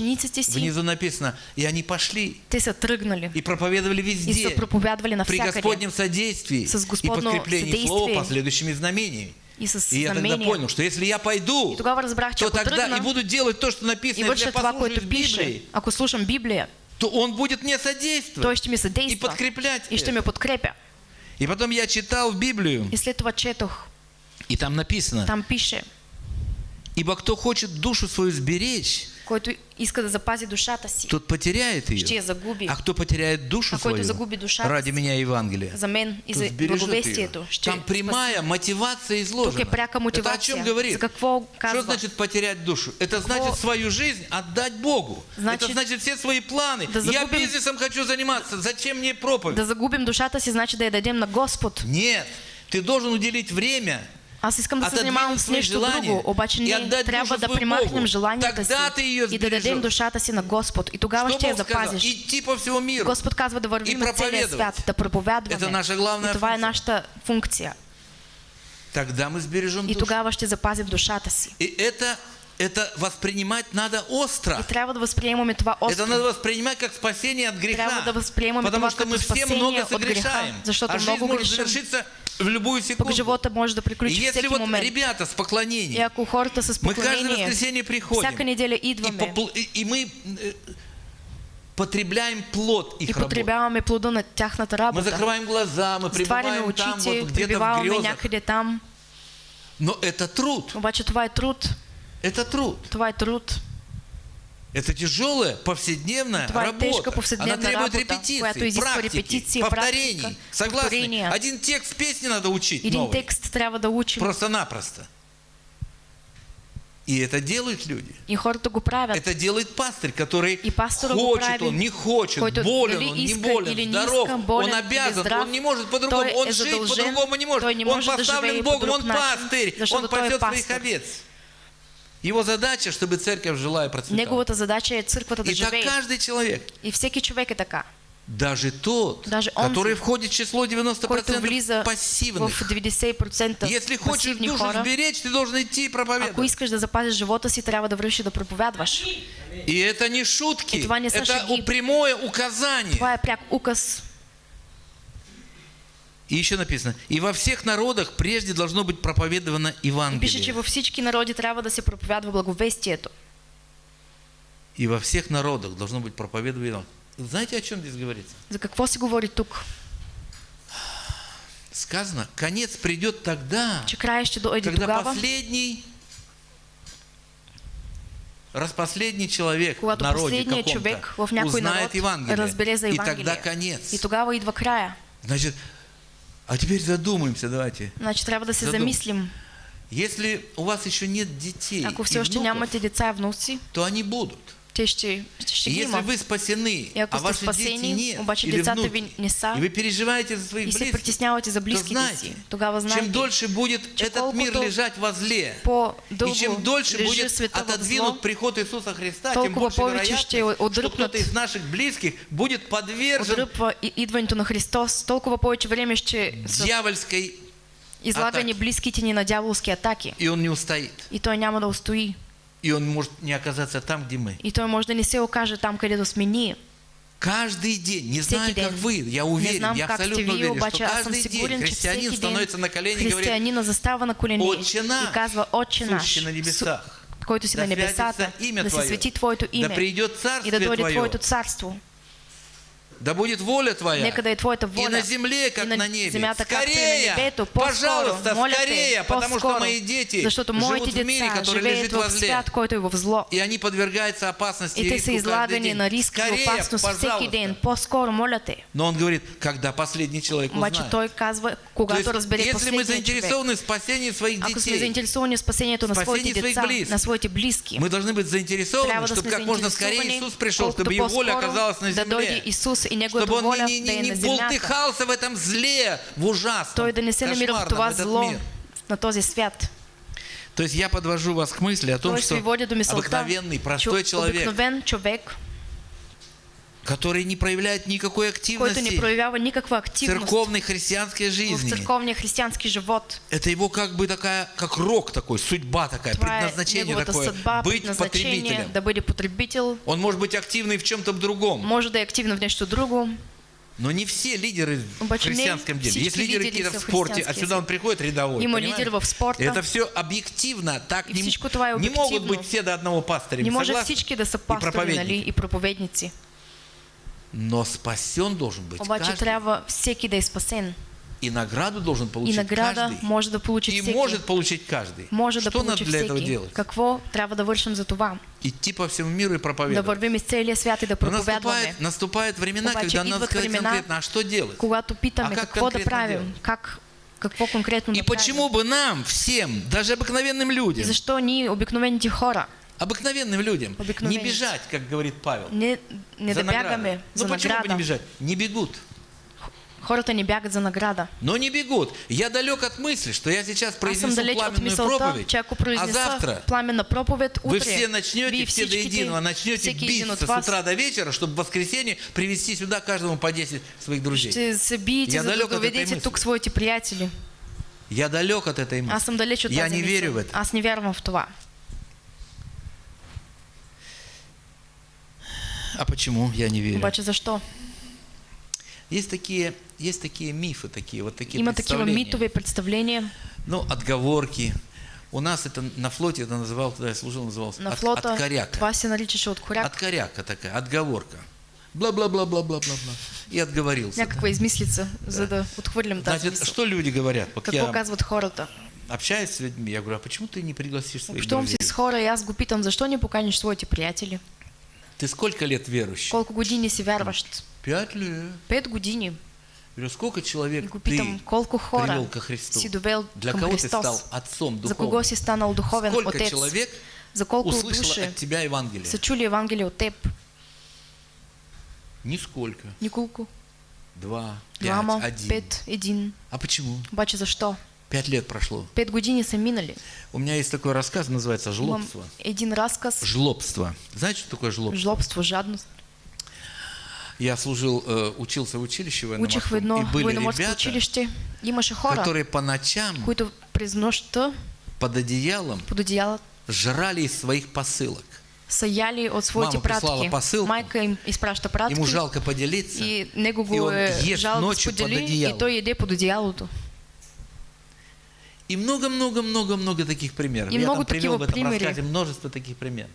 Speaker 2: Внизу написано, и они пошли
Speaker 1: тръгнали
Speaker 2: и проповедовали
Speaker 1: и
Speaker 2: везде,
Speaker 1: са проповядвали
Speaker 2: при
Speaker 1: навсякъде
Speaker 2: Господнем содействии и подкреплении Слова последующими знамениями.
Speaker 1: и
Speaker 2: И я тогда понял, что если я пойду,
Speaker 1: И
Speaker 2: то тогда и буду делать то, что
Speaker 1: и
Speaker 2: написано, если я
Speaker 1: пише,
Speaker 2: Библии,
Speaker 1: ако слушам Библия,
Speaker 2: то Он будет мне содействовать
Speaker 1: той ще ми
Speaker 2: и
Speaker 1: съдейства
Speaker 2: подкреплять.
Speaker 1: и ще
Speaker 2: это.
Speaker 1: ме подкрепя.
Speaker 2: И потом я читал в Библию,
Speaker 1: И след това четох,
Speaker 2: и там написано,
Speaker 1: там пише,
Speaker 2: ибо кто хочет душу свою сберечь,
Speaker 1: който иска да запази душата си,
Speaker 2: тот потеряет ее.
Speaker 1: ще я загуби.
Speaker 2: А кто потеряет душу
Speaker 1: А
Speaker 2: свою
Speaker 1: загуби душата
Speaker 2: ради меня и Евангелия,
Speaker 1: за мен и за благовестието ще
Speaker 2: Там прямая мотивация изложена.
Speaker 1: Тук е пряка
Speaker 2: Это о
Speaker 1: мотивация.
Speaker 2: чем говорит?
Speaker 1: За какво
Speaker 2: Что значит потерять душу? Это значит свою жизнь отдать Богу.
Speaker 1: Значит,
Speaker 2: Это значит все свои планы.
Speaker 1: да
Speaker 2: Я
Speaker 1: загубим-
Speaker 2: бизнесом хочу заниматься. Зачем мне проповедь?
Speaker 1: Да загубим душата си, значи да я дадем на Господ.
Speaker 2: Нет. Ты должен уделить время
Speaker 1: Аз искам да с
Speaker 2: желания
Speaker 1: друго, обаче
Speaker 2: отдать
Speaker 1: трябва да примахнем желанията си и да дадем душата си на Господ. И тогава ще я запазиш.
Speaker 2: Идти по всему миру.
Speaker 1: Господ казва да вървим на целия свят, да проповядваме.
Speaker 2: Это наша главная
Speaker 1: и това е нашата функция.
Speaker 2: Тогда мы сбережем
Speaker 1: И тогава ще запазим душата си.
Speaker 2: И это, это воспринимать надо остро.
Speaker 1: И да това
Speaker 2: Это надо воспринимать как спасение от греха.
Speaker 1: Трябва да възприемаме
Speaker 2: Потому что мы все много
Speaker 1: греха,
Speaker 2: согрешаем. а жизнь может
Speaker 1: грешим.
Speaker 2: завершиться в любую секунду.
Speaker 1: живота може да
Speaker 2: И если вот
Speaker 1: момент.
Speaker 2: ребята с
Speaker 1: И
Speaker 2: поклонением,
Speaker 1: ако хората с
Speaker 2: мы каждое воскресенье приходим,
Speaker 1: всяка неделя
Speaker 2: и,
Speaker 1: идваме
Speaker 2: попл- и- и мы э, потребляем плод их
Speaker 1: и
Speaker 2: работы.
Speaker 1: потребяваме плода на тяхната
Speaker 2: Мы
Speaker 1: работа.
Speaker 2: закрываем глаза, мы пребываем там,
Speaker 1: очите,
Speaker 2: вот где-то в грезах.
Speaker 1: там.
Speaker 2: Но это труд.
Speaker 1: Обаче това е труд.
Speaker 2: Это труд.
Speaker 1: Е труд.
Speaker 2: Это тяжелая повседневная
Speaker 1: е
Speaker 2: работа.
Speaker 1: тежка повседневна
Speaker 2: Она требует
Speaker 1: работа, изисква
Speaker 2: практики,
Speaker 1: репетиции,
Speaker 2: повторений.
Speaker 1: практика,
Speaker 2: Согласны?
Speaker 1: повторения.
Speaker 2: Один текст песни надо учить
Speaker 1: Един
Speaker 2: новый.
Speaker 1: текст трябва да учим.
Speaker 2: Просто-напросто. И это делают люди.
Speaker 1: И.
Speaker 2: Это делает пастырь, который
Speaker 1: И
Speaker 2: хочет он, не хочет,
Speaker 1: който
Speaker 2: болен он, не болен,
Speaker 1: или
Speaker 2: здоров,
Speaker 1: иска, болен
Speaker 2: он обязан,
Speaker 1: здрав,
Speaker 2: он не может по-другому, он жить по-другому не может,
Speaker 1: не
Speaker 2: он поставлен Богом, он пастырь, он пасет своих овец. Его задача, чтобы церковь жила и процветала.
Speaker 1: Неговата задача е църквата да
Speaker 2: И так
Speaker 1: живее.
Speaker 2: каждый человек,
Speaker 1: И всеки човек е така.
Speaker 2: даже тот,
Speaker 1: Даже он,
Speaker 2: который входит в число 90%
Speaker 1: който влиза
Speaker 2: пассивных.
Speaker 1: в 90%
Speaker 2: Если хочешь душу
Speaker 1: хора,
Speaker 2: сберечь, ты должен идти и
Speaker 1: ако
Speaker 2: проповедовать.
Speaker 1: искаш да запазиш живота си, трябва да вървиш и да проповядваш.
Speaker 2: И это не шутки,
Speaker 1: И това не са
Speaker 2: это
Speaker 1: шаги.
Speaker 2: прямое указание.
Speaker 1: Това е пряк указ.
Speaker 2: И еще написано, и во всех народах прежде должно быть проповедовано
Speaker 1: И пише, че
Speaker 2: Евангелие.
Speaker 1: във всички народи трябва да се проповядва благовестието.
Speaker 2: И во всех народах должно быть проповедовано Евангелие. Знаете, о чем здесь говорится?
Speaker 1: За какво се говори тук?
Speaker 2: Сказано, конец придет тогда,
Speaker 1: Че края ще дойде
Speaker 2: когда
Speaker 1: тогава,
Speaker 2: последний, распоследний человек в народе каком-то
Speaker 1: в някой народ
Speaker 2: узнает Евангелие.
Speaker 1: разбере за
Speaker 2: и тогда
Speaker 1: Евангелие.
Speaker 2: конец.
Speaker 1: И тогава идва края.
Speaker 2: Значит, а теперь задумаемся, давайте.
Speaker 1: Значи трябва да се
Speaker 2: Задум-
Speaker 1: замислим.
Speaker 2: Если у вас еще нет детей
Speaker 1: Ако все още нямате деца и внуци,
Speaker 2: то они будут.
Speaker 1: Те ще, ще
Speaker 2: И
Speaker 1: ги
Speaker 2: если
Speaker 1: има.
Speaker 2: вы спасены,
Speaker 1: И ако
Speaker 2: а ваши
Speaker 1: спасени,
Speaker 2: дети нет,
Speaker 1: обаче
Speaker 2: или
Speaker 1: децата
Speaker 2: внуки,
Speaker 1: ви не са,
Speaker 2: и вы переживаете за своих
Speaker 1: и се
Speaker 2: близких,
Speaker 1: притеснявате за
Speaker 2: то
Speaker 1: близките си,
Speaker 2: знайте, чем
Speaker 1: знайте,
Speaker 2: дольше будет этот мир лежать во зле, и чем дольше будет
Speaker 1: в зло,
Speaker 2: отодвинут приход Иисуса Христа, тем больше вероятность, что кто-то из наших близких будет подвержен
Speaker 1: идването на Христос, толкова повече време ще са
Speaker 2: дьявольской,
Speaker 1: излагани близките ни на дяволски атаки.
Speaker 2: и он не устоит.
Speaker 1: И той няма да устои.
Speaker 2: И он может не оказаться там, где мы.
Speaker 1: И той може да не се окаже там, където сме ние.
Speaker 2: Каждый день, не
Speaker 1: Всеки
Speaker 2: знаю, как
Speaker 1: день.
Speaker 2: вы, я уверен,
Speaker 1: знам
Speaker 2: я
Speaker 1: как
Speaker 2: абсолютно
Speaker 1: вие,
Speaker 2: уверен, что
Speaker 1: обаче аз съм
Speaker 2: каждый день
Speaker 1: сигурен, че
Speaker 2: христианин становится на колени и говорит,
Speaker 1: на колени
Speaker 2: Отче наш,
Speaker 1: и казва
Speaker 2: сущий на небесах,
Speaker 1: който си
Speaker 2: да
Speaker 1: на небесата, да се
Speaker 2: Твое,
Speaker 1: свети Твоето
Speaker 2: да придет
Speaker 1: и да дойде
Speaker 2: Твое,
Speaker 1: Твоето царство.
Speaker 2: Да будет воля Твоя
Speaker 1: Нека да е Твоята
Speaker 2: и
Speaker 1: воля.
Speaker 2: на земле, как
Speaker 1: и на
Speaker 2: на небе.
Speaker 1: земята, и на
Speaker 2: Скорее,
Speaker 1: небето.
Speaker 2: Пожалуйста,
Speaker 1: моля
Speaker 2: скорее,
Speaker 1: те,
Speaker 2: потому что мои дети
Speaker 1: Защото
Speaker 2: живут в мире, который лежит во зле.
Speaker 1: свят, който е в зло.
Speaker 2: И они подвергаются опасности
Speaker 1: И
Speaker 2: и риску каждый день.
Speaker 1: на риск и
Speaker 2: Скорее,
Speaker 1: опасност всеки ден. По-скоро, моля те.
Speaker 2: Но он говорит, когда последний человек
Speaker 1: Обаче
Speaker 2: узнает.
Speaker 1: той казва,
Speaker 2: То
Speaker 1: когато
Speaker 2: есть,
Speaker 1: разбере
Speaker 2: если мы заинтересованы в спасении своих
Speaker 1: Ако сме
Speaker 2: детей,
Speaker 1: заинтересовани в спасението на своите деца,
Speaker 2: близких.
Speaker 1: на своите близки,
Speaker 2: мы должны быть заинтересованы,
Speaker 1: да
Speaker 2: чтобы как можно скорее Иисус пришел, чтобы Его воля оказалась на
Speaker 1: да дойде
Speaker 2: земле.
Speaker 1: Исус и Неговата
Speaker 2: Чтобы он не, не, не
Speaker 1: на земята.
Speaker 2: бултыхался в этом зле, в ужасном,
Speaker 1: не
Speaker 2: кошмарном, этот
Speaker 1: зло
Speaker 2: мир.
Speaker 1: на този свят.
Speaker 2: То есть я подвожу вас к мысли о том, что обыкновенный, простой человек, который не проявляет никакой
Speaker 1: не
Speaker 2: активности
Speaker 1: проявява никаква
Speaker 2: в
Speaker 1: активност
Speaker 2: церковной христианской
Speaker 1: в
Speaker 2: жизни.
Speaker 1: църковния християнски живот.
Speaker 2: Это его как бы такая, как рок такой, судьба такая,
Speaker 1: е
Speaker 2: предназначение такое,
Speaker 1: съдба,
Speaker 2: быть потребителем.
Speaker 1: да бъде потребител.
Speaker 2: Он может быть активный в чем-то другом,
Speaker 1: Може да е активно в нещо друго,
Speaker 2: но не все лидеры в
Speaker 1: не
Speaker 2: христианском деле. Есть лидеры какие-то в
Speaker 1: в
Speaker 2: спорте, а
Speaker 1: християнския
Speaker 2: сюда он приходит рядовой. Понимаете?
Speaker 1: лидер в спорта.
Speaker 2: Это все объективно, так
Speaker 1: И
Speaker 2: не, не могут быть все до одного пастыря.
Speaker 1: не може
Speaker 2: согласны?
Speaker 1: всички да са
Speaker 2: И проповедники.
Speaker 1: и проповедници.
Speaker 2: Но спасен должен быть
Speaker 1: Обаче
Speaker 2: каждый.
Speaker 1: трябва всеки да е спасен.
Speaker 2: И награду должен
Speaker 1: И
Speaker 2: получить
Speaker 1: награда
Speaker 2: каждый.
Speaker 1: може да получи
Speaker 2: И
Speaker 1: всеки.
Speaker 2: может получить каждый.
Speaker 1: Може да
Speaker 2: Что надо
Speaker 1: получи
Speaker 2: для этого
Speaker 1: всеки.
Speaker 2: делать?
Speaker 1: Какво трябва да вършим за това?
Speaker 2: Идти по всему миру и
Speaker 1: Да
Speaker 2: проповедовать.
Speaker 1: вървим из целия свят и да проповядваме.
Speaker 2: наступает, наступает времена,
Speaker 1: Обаче
Speaker 2: когда надо сказать
Speaker 1: времена,
Speaker 2: конкретно, а что делать?
Speaker 1: Когато питаме
Speaker 2: А как
Speaker 1: какво да правим,
Speaker 2: делать?
Speaker 1: как, какво конкретно
Speaker 2: И
Speaker 1: да правим.
Speaker 2: почему бы нам, всем, даже обыкновенным
Speaker 1: И
Speaker 2: людям,
Speaker 1: защо ние, обикновените хора,
Speaker 2: обыкновенным людям, не бежать, как говорит Павел,
Speaker 1: не, не
Speaker 2: за
Speaker 1: да бягаме
Speaker 2: наградой?
Speaker 1: за
Speaker 2: Ну почему бы не
Speaker 1: награда?
Speaker 2: бежать? Не бегут.
Speaker 1: Хората не бягат за награда.
Speaker 2: Но не бегут. Я далек от мысли, что я сейчас
Speaker 1: съм
Speaker 2: произнесу пламенную
Speaker 1: мисълта,
Speaker 2: проповедь, а завтра
Speaker 1: пламенна проповед, утре
Speaker 2: вы все начнете, все до единого, начнете биться с утра до вечера, чтобы в воскресенье привести сюда каждому по 10 своих друзей.
Speaker 1: ще се биете,
Speaker 2: Я далек от этой мысли.
Speaker 1: тук своите приятели.
Speaker 2: Я далек от этой мысли.
Speaker 1: Аз съм далеч от
Speaker 2: Я не верю в это.
Speaker 1: Аз не вярвам в това.
Speaker 2: А почему я не верю?
Speaker 1: Обаче защо?
Speaker 2: Есть такие, есть такие мифы, такие вот такие
Speaker 1: Има
Speaker 2: представления.
Speaker 1: митове представления.
Speaker 2: Ну, отговорки. У нас это на флоте это называл, когда я служил, назывался
Speaker 1: На
Speaker 2: от,
Speaker 1: флота
Speaker 2: откоряка.
Speaker 1: това се наричаше от коряк.
Speaker 2: Откоряка такая, отговорка. Бла-бла-бла-бла-бла-бла-бла. И отговорился.
Speaker 1: Някаква измислица, за да отхвърлим тази
Speaker 2: Значит,
Speaker 1: мисъл.
Speaker 2: что люди говорят? Вот
Speaker 1: Какво
Speaker 2: я
Speaker 1: казват хората?
Speaker 2: общаюсь с людьми, я говорю, а почему ты не пригласишь своих
Speaker 1: Общувам си
Speaker 2: друзей?
Speaker 1: с хора и аз го питам, защо не поканиш своите приятели?
Speaker 2: Ты сколько лет верующий?
Speaker 1: Колко години си вярващ?
Speaker 2: Пять лет.
Speaker 1: Пет години.
Speaker 2: Говорю, сколько человек ты
Speaker 1: питам, колко хора
Speaker 2: привел ко Христу?
Speaker 1: си довел
Speaker 2: Для кого ты
Speaker 1: Христос?
Speaker 2: стал отцом
Speaker 1: За
Speaker 2: духовным?
Speaker 1: кого си станал духовен
Speaker 2: Сколько
Speaker 1: отец?
Speaker 2: человек
Speaker 1: За колко
Speaker 2: услышало
Speaker 1: души
Speaker 2: от тебя Евангелие?
Speaker 1: са чули Евангелие от теб?
Speaker 2: Нисколько.
Speaker 1: Николко.
Speaker 2: Два, пять,
Speaker 1: Двама,
Speaker 2: один.
Speaker 1: пет, един.
Speaker 2: А почему?
Speaker 1: Обаче защо?
Speaker 2: Пять лет прошло.
Speaker 1: Пет години са минали.
Speaker 2: У меня есть такой рассказ, называется «Жлобство».
Speaker 1: един разказ.
Speaker 2: Жлобство. Знаете, что такое жлобство?
Speaker 1: Жлобство, жадност.
Speaker 2: Я служил, э, учился в училище военно-морском,
Speaker 1: едно
Speaker 2: и были ребята,
Speaker 1: хора,
Speaker 2: которые по ночам
Speaker 1: през нощта
Speaker 2: под одеялом
Speaker 1: под одеяло
Speaker 2: жрали из своих посылок.
Speaker 1: са яли от своите
Speaker 2: Мама прислала
Speaker 1: пратки.
Speaker 2: посилку.
Speaker 1: Майка им изпраща пратки.
Speaker 2: Ему жалко поделиться.
Speaker 1: И него
Speaker 2: И он
Speaker 1: е
Speaker 2: ест ночью под
Speaker 1: сподели
Speaker 2: одеялом.
Speaker 1: и той еде под одеялото.
Speaker 2: И много-много-много-много таких примеров.
Speaker 1: И
Speaker 2: Я
Speaker 1: много
Speaker 2: там привел в этом
Speaker 1: примери.
Speaker 2: рассказе множество таких примеров.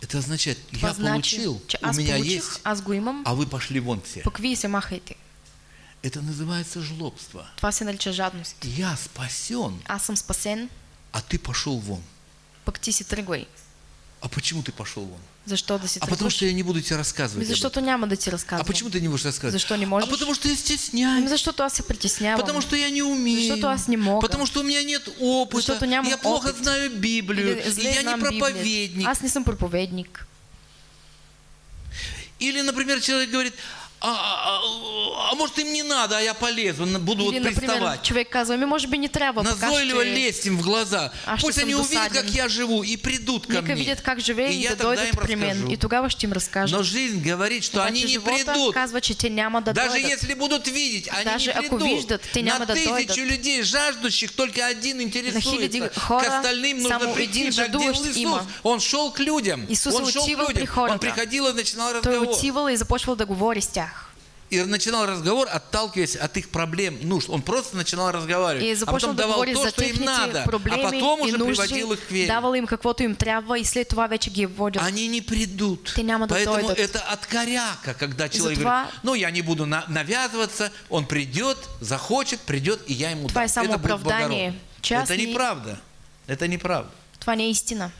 Speaker 2: Это означает, я получил, у меня есть, а вы пошли вон все. Это называется жлобство.
Speaker 1: Това се нарича жадност.
Speaker 2: Я спасен,
Speaker 1: Аз съм спасен,
Speaker 2: а ты пошел вон.
Speaker 1: пък ти си тръгвай.
Speaker 2: А почему ты пошел вон?
Speaker 1: Защо да си
Speaker 2: А потому что я не буду тебе рассказывать.
Speaker 1: Ми
Speaker 2: об
Speaker 1: защото няма да
Speaker 2: этом.
Speaker 1: разказвам.
Speaker 2: А почему ты не будешь рассказывать?
Speaker 1: Защо не
Speaker 2: А
Speaker 1: можеш?
Speaker 2: потому что я стесняюсь.
Speaker 1: защото аз се притеснявам.
Speaker 2: Потому что я не умею.
Speaker 1: Защото аз не мога.
Speaker 2: Потому что у меня нет опыта.
Speaker 1: Защото нямам
Speaker 2: я плохо
Speaker 1: опит.
Speaker 2: знаю Библию.
Speaker 1: Или
Speaker 2: я не проповедник.
Speaker 1: Библията. Аз не съм проповедник.
Speaker 2: Или, например, человек говорит, а, а, а может им не надо, а я полезу, на- буду
Speaker 1: Или,
Speaker 2: вот
Speaker 1: например,
Speaker 2: приставать.
Speaker 1: човек казва, ми може би не пока
Speaker 2: Назойливо
Speaker 1: ще...
Speaker 2: лезть им в глаза.
Speaker 1: А
Speaker 2: Пусть они увидят, как я живу, и придут ко мне.
Speaker 1: видят как живеем
Speaker 2: И
Speaker 1: и,
Speaker 2: я
Speaker 1: да
Speaker 2: тогда им разкажу.
Speaker 1: И тогава им разкажа.
Speaker 2: Но жизнь говорит, что
Speaker 1: Обаче
Speaker 2: они не придут.
Speaker 1: казва, те няма да
Speaker 2: Даже
Speaker 1: дойдат.
Speaker 2: если будут видеть, они
Speaker 1: Даже
Speaker 2: не придут.
Speaker 1: виждат, те
Speaker 2: На
Speaker 1: няма да
Speaker 2: тысячу
Speaker 1: дойдат.
Speaker 2: людей жаждущих только один интересуется.
Speaker 1: хора
Speaker 2: К остальным нужно прийти. Так делал Иисус. Он шел к людям.
Speaker 1: Исус
Speaker 2: Он шел к людям. Он приходил и начинал
Speaker 1: Той
Speaker 2: разговор.
Speaker 1: отивал и започвал да.
Speaker 2: И начинал разговор, отталкиваясь от их проблем, нужд. Он просто начинал разговаривать. А потом
Speaker 1: да
Speaker 2: давал то, что им надо. А потом уже приводил их к вере.
Speaker 1: давал им каквото им трябва и след това вече ги водил.
Speaker 2: Они не придут. Поэтому это от коряка, когда человек говорит, ну я не буду на- навязываться, он придет, захочет, придет, и я ему дам. это будет благородно. Это неправда. Это неправда.
Speaker 1: Това не истина.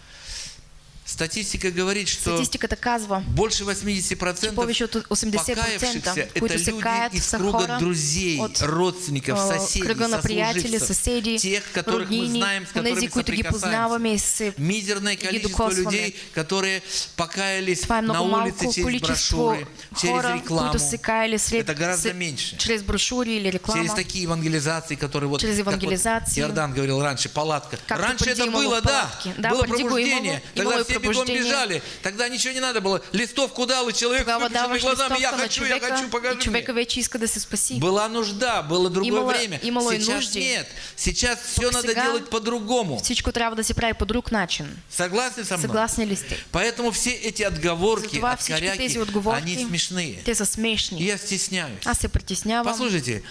Speaker 2: Статистика говорит, что
Speaker 1: Статистиката казва,
Speaker 2: больше 80%
Speaker 1: че повече от 80%
Speaker 2: покаявшихся это люди из круга друзей, родственников,
Speaker 1: а,
Speaker 2: соседей, сослуживцев,
Speaker 1: съседи,
Speaker 2: тех, которых мы знаем, с которыми соприкасаемся.
Speaker 1: се
Speaker 2: Мизерное количество людей, которые покаялись на улице через брошюры, через рекламу, Это гораздо меньше.
Speaker 1: чрез брошури или
Speaker 2: через
Speaker 1: реклама.
Speaker 2: такие евангелизации, которые вот,
Speaker 1: Через
Speaker 2: как вот
Speaker 1: евангелизации.
Speaker 2: Иордан говорил раньше, палатка. Раньше это было, да, было пробуждение. Тогда все бегом бежали. Тогда ничего не надо было. Листовку дал, и человек
Speaker 1: даваш
Speaker 2: глазами, я хочу, я хочу, покажи мне. Была нужда, было другое время.
Speaker 1: имало
Speaker 2: Сейчас нет. Сейчас все надо делать по-другому.
Speaker 1: Всичко трябва да се прави по друг начин.
Speaker 2: Согласны со мной?
Speaker 1: Съгласни ли сте?
Speaker 2: Поэтому все эти отговорки, откоряки, они смешные.
Speaker 1: те са смешни.
Speaker 2: я стесняюсь.
Speaker 1: Аз се притеснявам.
Speaker 2: Послушайте,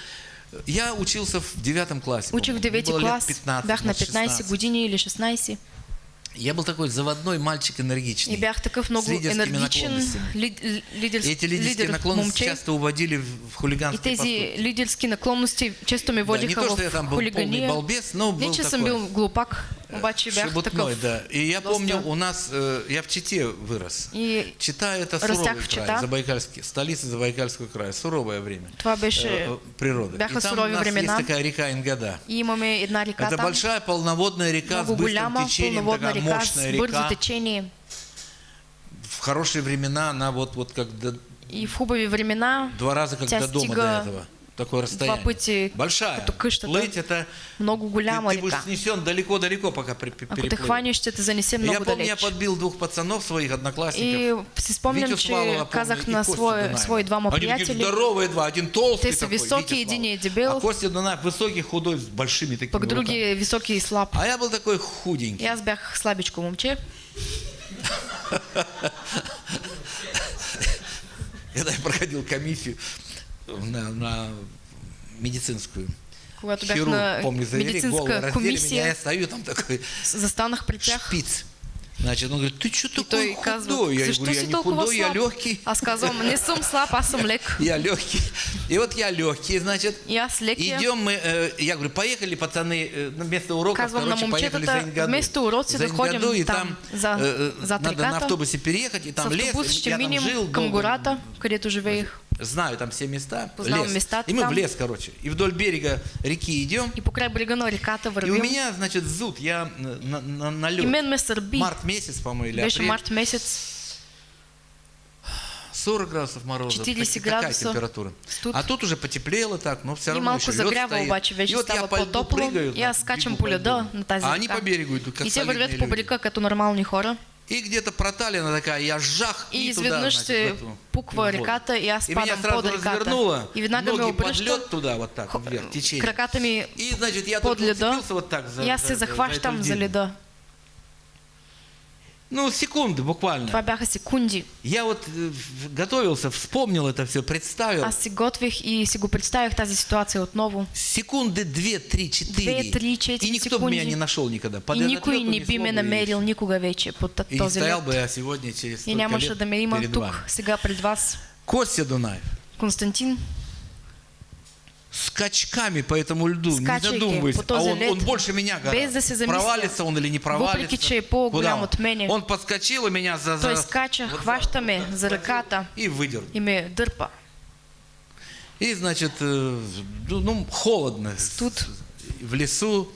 Speaker 2: я учился в девятом классе.
Speaker 1: Учих в
Speaker 2: по-моему. Мне
Speaker 1: 9
Speaker 2: было лет
Speaker 1: клас,
Speaker 2: 15,
Speaker 1: бях на
Speaker 2: может,
Speaker 1: 15
Speaker 2: 16.
Speaker 1: години или 16
Speaker 2: Я был такой заводной мальчик энергичный.
Speaker 1: и бях такъв много
Speaker 2: с лидерскими
Speaker 1: енергичен
Speaker 2: наклонностями.
Speaker 1: ли, лидер,
Speaker 2: И эти лидерские
Speaker 1: лидер
Speaker 2: наклонности
Speaker 1: момче.
Speaker 2: часто уводили в
Speaker 1: И
Speaker 2: хулиганские
Speaker 1: тези
Speaker 2: поступки.
Speaker 1: лидерски наклонности често ме
Speaker 2: Да, не то, что я там был полный балбес, но был такой.
Speaker 1: бил глупак, обаче бях
Speaker 2: Шебутной, да. И я помню, у нас, э, я в Чите вырос.
Speaker 1: И
Speaker 2: Чита это суровый край. Забайкальский, столица Забайкальского края, суровое время.
Speaker 1: беше...
Speaker 2: э, природы. И там у нас есть такая река Ингада. Это большая полноводная река с быстрым течением, такая
Speaker 1: река
Speaker 2: мощная река. В хорошие времена она вот, вот как
Speaker 1: И в хубави времена
Speaker 2: два раза как до дома до этого. Такое расстояние.
Speaker 1: пъти
Speaker 2: Большая. Плыть это...
Speaker 1: много
Speaker 2: Ты,
Speaker 1: голяма
Speaker 2: ты будешь снесен далеко-далеко, пока при, при-
Speaker 1: Ако те
Speaker 2: переплывешь.
Speaker 1: хванеш, ще те занесе
Speaker 2: Я
Speaker 1: много
Speaker 2: помню, я подбил двух пацанов своих одноклассников.
Speaker 1: И си че
Speaker 2: Славова, помню,
Speaker 1: казах на
Speaker 2: Дунаева.
Speaker 1: свои двама
Speaker 2: Они такие здоровые два, один толстый
Speaker 1: са
Speaker 2: такой,
Speaker 1: високи,
Speaker 2: Витя
Speaker 1: един е дебел.
Speaker 2: А Костя Дунаев высокий, худой, с большими такими
Speaker 1: пък
Speaker 2: руками.
Speaker 1: други е високи и слаб.
Speaker 2: А я был такой худенький.
Speaker 1: аз бях слабичко момче.
Speaker 2: Когда я проходил комиссию на, на медицинскую.
Speaker 1: Когато бях
Speaker 2: Хирург,
Speaker 1: на
Speaker 2: помню, завели, голову
Speaker 1: медицинска
Speaker 2: раздели меня, я
Speaker 1: комисия,
Speaker 2: стою там такой
Speaker 1: застанах при тях.
Speaker 2: шпиц. Значит, он говорит, ты что такой худой? Я говорю, я не худой, я
Speaker 1: слаб?
Speaker 2: легкий.
Speaker 1: Аз казвам, не съм слаб, аз съм лек.
Speaker 2: Я легкий. И вот я легкий, значит.
Speaker 1: Аз лекия.
Speaker 2: Идем мы, э, я говорю, поехали, пацаны, э, на вместо уроков, короче, поехали за Ингаду.
Speaker 1: вместо уроци
Speaker 2: За
Speaker 1: да ходим
Speaker 2: Ингаду, и
Speaker 1: там,
Speaker 2: э, надо на автобусе переехать, и
Speaker 1: С
Speaker 2: там лес, я там жил
Speaker 1: към
Speaker 2: долго.
Speaker 1: гората, където живеех.
Speaker 2: Знаю там все места,
Speaker 1: Познавам
Speaker 2: лес.
Speaker 1: местата
Speaker 2: И мы в
Speaker 1: там.
Speaker 2: лес, короче. И вдоль берега реки идем,
Speaker 1: И покрай брега на реката
Speaker 2: и у меня, значит, зуд, я на, на, на лед. Март месяц, по-моему, или
Speaker 1: Беше
Speaker 2: апрель.
Speaker 1: март месец.
Speaker 2: 40 градусов мороза.
Speaker 1: 40
Speaker 2: так- такая
Speaker 1: градуса.
Speaker 2: температура.
Speaker 1: Студ.
Speaker 2: А тут уже потеплело так, но все равно еще лед стоит.
Speaker 1: вече
Speaker 2: И вот я по льду прыгаю,
Speaker 1: скачам
Speaker 2: бегу
Speaker 1: по
Speaker 2: льду.
Speaker 1: на тази
Speaker 2: А они по берегу идут, как
Speaker 1: И те вървят по
Speaker 2: люди.
Speaker 1: брега като нормални хора.
Speaker 2: И где-то проталина такая, я жах
Speaker 1: И
Speaker 2: и туда, значит,
Speaker 1: пуква реката и
Speaker 2: меня сразу
Speaker 1: под реката. И веднага ме
Speaker 2: ноги под лед туда, вот так, вверх, течение.
Speaker 1: краката ми
Speaker 2: И, значит, я
Speaker 1: под
Speaker 2: уцепился вот так за,
Speaker 1: И аз
Speaker 2: за- за-
Speaker 1: за леда.
Speaker 2: Ну, секунды буквально.
Speaker 1: Това бяха секунди.
Speaker 2: Я вот э, готовился, вспомнил это все, представил.
Speaker 1: Аз си готвих и си го представих тази ситуация отново.
Speaker 2: Секунды две, три, четыре.
Speaker 1: Две, три, четири
Speaker 2: И никто бы
Speaker 1: секунди.
Speaker 2: меня не нашел никогда. Под
Speaker 1: И никой не би ме
Speaker 2: бы,
Speaker 1: намерил никога вече под
Speaker 2: И не
Speaker 1: този
Speaker 2: стоял бы я сегодня через
Speaker 1: И нямаше да ме има тук, сега пред вас.
Speaker 2: Костя Дунаев.
Speaker 1: Константин,
Speaker 2: Скачками по этому льду, не
Speaker 1: Скачайки
Speaker 2: задумываясь. А он, он больше меня
Speaker 1: замисля.
Speaker 2: Провалится он или не провалится. Куда
Speaker 1: от мене.
Speaker 2: Он подскочил и меня за... за-
Speaker 1: скача,
Speaker 2: вот
Speaker 1: хваща ме за ръката
Speaker 2: И выдернул.
Speaker 1: и ме дърпа.
Speaker 2: И, значит, э, ну, ну, холодно.
Speaker 1: Тут.
Speaker 2: В лесу.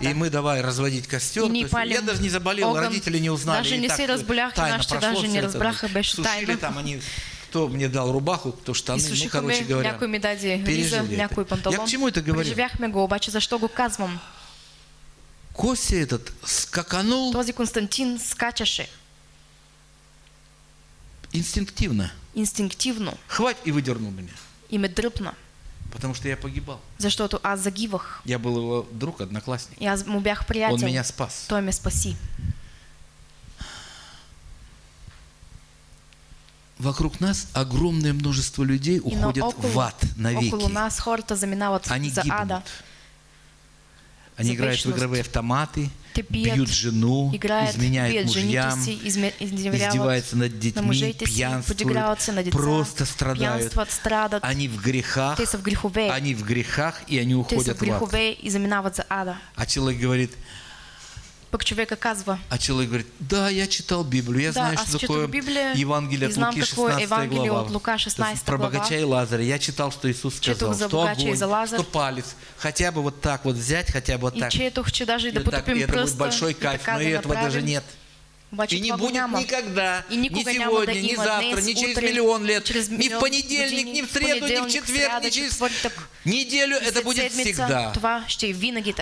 Speaker 2: И мы давай разводить костер.
Speaker 1: И ни
Speaker 2: есть я даже не заболел,
Speaker 1: огън.
Speaker 2: родители не узнали.
Speaker 1: Даже не се разболях, и
Speaker 2: тайно
Speaker 1: нашите
Speaker 2: прошло
Speaker 1: даже не разбраха, беше
Speaker 2: Сушили
Speaker 1: тайна.
Speaker 2: там они, кто мне дал рубаху, кто штаны, ну, короче говоря.
Speaker 1: някой ми даде риза, някой панталон.
Speaker 2: Я к чему это говорю?
Speaker 1: Преживяхме го, обаче защо го казвам?
Speaker 2: Костя этот скаканул
Speaker 1: Този Константин скачаше
Speaker 2: инстинктивно.
Speaker 1: инстинктивно
Speaker 2: Хвать и выдернул меня.
Speaker 1: и ме дръпна,
Speaker 2: Потому что я погибал.
Speaker 1: защото аз загивах.
Speaker 2: Я был его друг, одноклассник.
Speaker 1: Аз му бях
Speaker 2: Он
Speaker 1: приятел.
Speaker 2: меня спас.
Speaker 1: Той ме спаси.
Speaker 2: Вокруг нас огромное множество людей уходят
Speaker 1: около,
Speaker 2: в ад навеки.
Speaker 1: около нас хората заминават
Speaker 2: Они
Speaker 1: за
Speaker 2: гибнут.
Speaker 1: ада.
Speaker 2: Они играют в игровые автоматы,
Speaker 1: пият,
Speaker 2: бьют жену,
Speaker 1: играят,
Speaker 2: изменяют
Speaker 1: бият
Speaker 2: мужьям,
Speaker 1: си, изме-
Speaker 2: издеваются над
Speaker 1: на
Speaker 2: детьми, пьянствуют,
Speaker 1: на деца,
Speaker 2: просто страдают.
Speaker 1: страдат.
Speaker 2: Они в грехах, они в грехах, и они уходят
Speaker 1: в
Speaker 2: ад. А человек говорит,
Speaker 1: Пък човека казва,
Speaker 2: а человек говорит, да, я читал Библию, я
Speaker 1: Да,
Speaker 2: знаю,
Speaker 1: аз
Speaker 2: что такое
Speaker 1: Библия
Speaker 2: Евангелие
Speaker 1: и
Speaker 2: от Луки,
Speaker 1: какво е
Speaker 2: 16
Speaker 1: Евангелие
Speaker 2: глава.
Speaker 1: от Лука,
Speaker 2: То есть
Speaker 1: 16
Speaker 2: Про
Speaker 1: глава.
Speaker 2: богача и Лазаря. Я читал, что Иисус сказал,
Speaker 1: за
Speaker 2: что
Speaker 1: и
Speaker 2: огонь,
Speaker 1: за Лазар.
Speaker 2: что палец, хотя бы вот так вот взять, хотя бы вот
Speaker 1: и
Speaker 2: так.
Speaker 1: четох, че даже и да
Speaker 2: И, так, и это будет большой
Speaker 1: и
Speaker 2: кайф, но и этого даже нет. И не будет
Speaker 1: няма.
Speaker 2: никогда,
Speaker 1: И
Speaker 2: ни сегодня, ни завтра, ни через миллион лет,
Speaker 1: через
Speaker 2: ни в понедельник, ни в среду, ни в четверг, ни через неделю. Это будет всегда.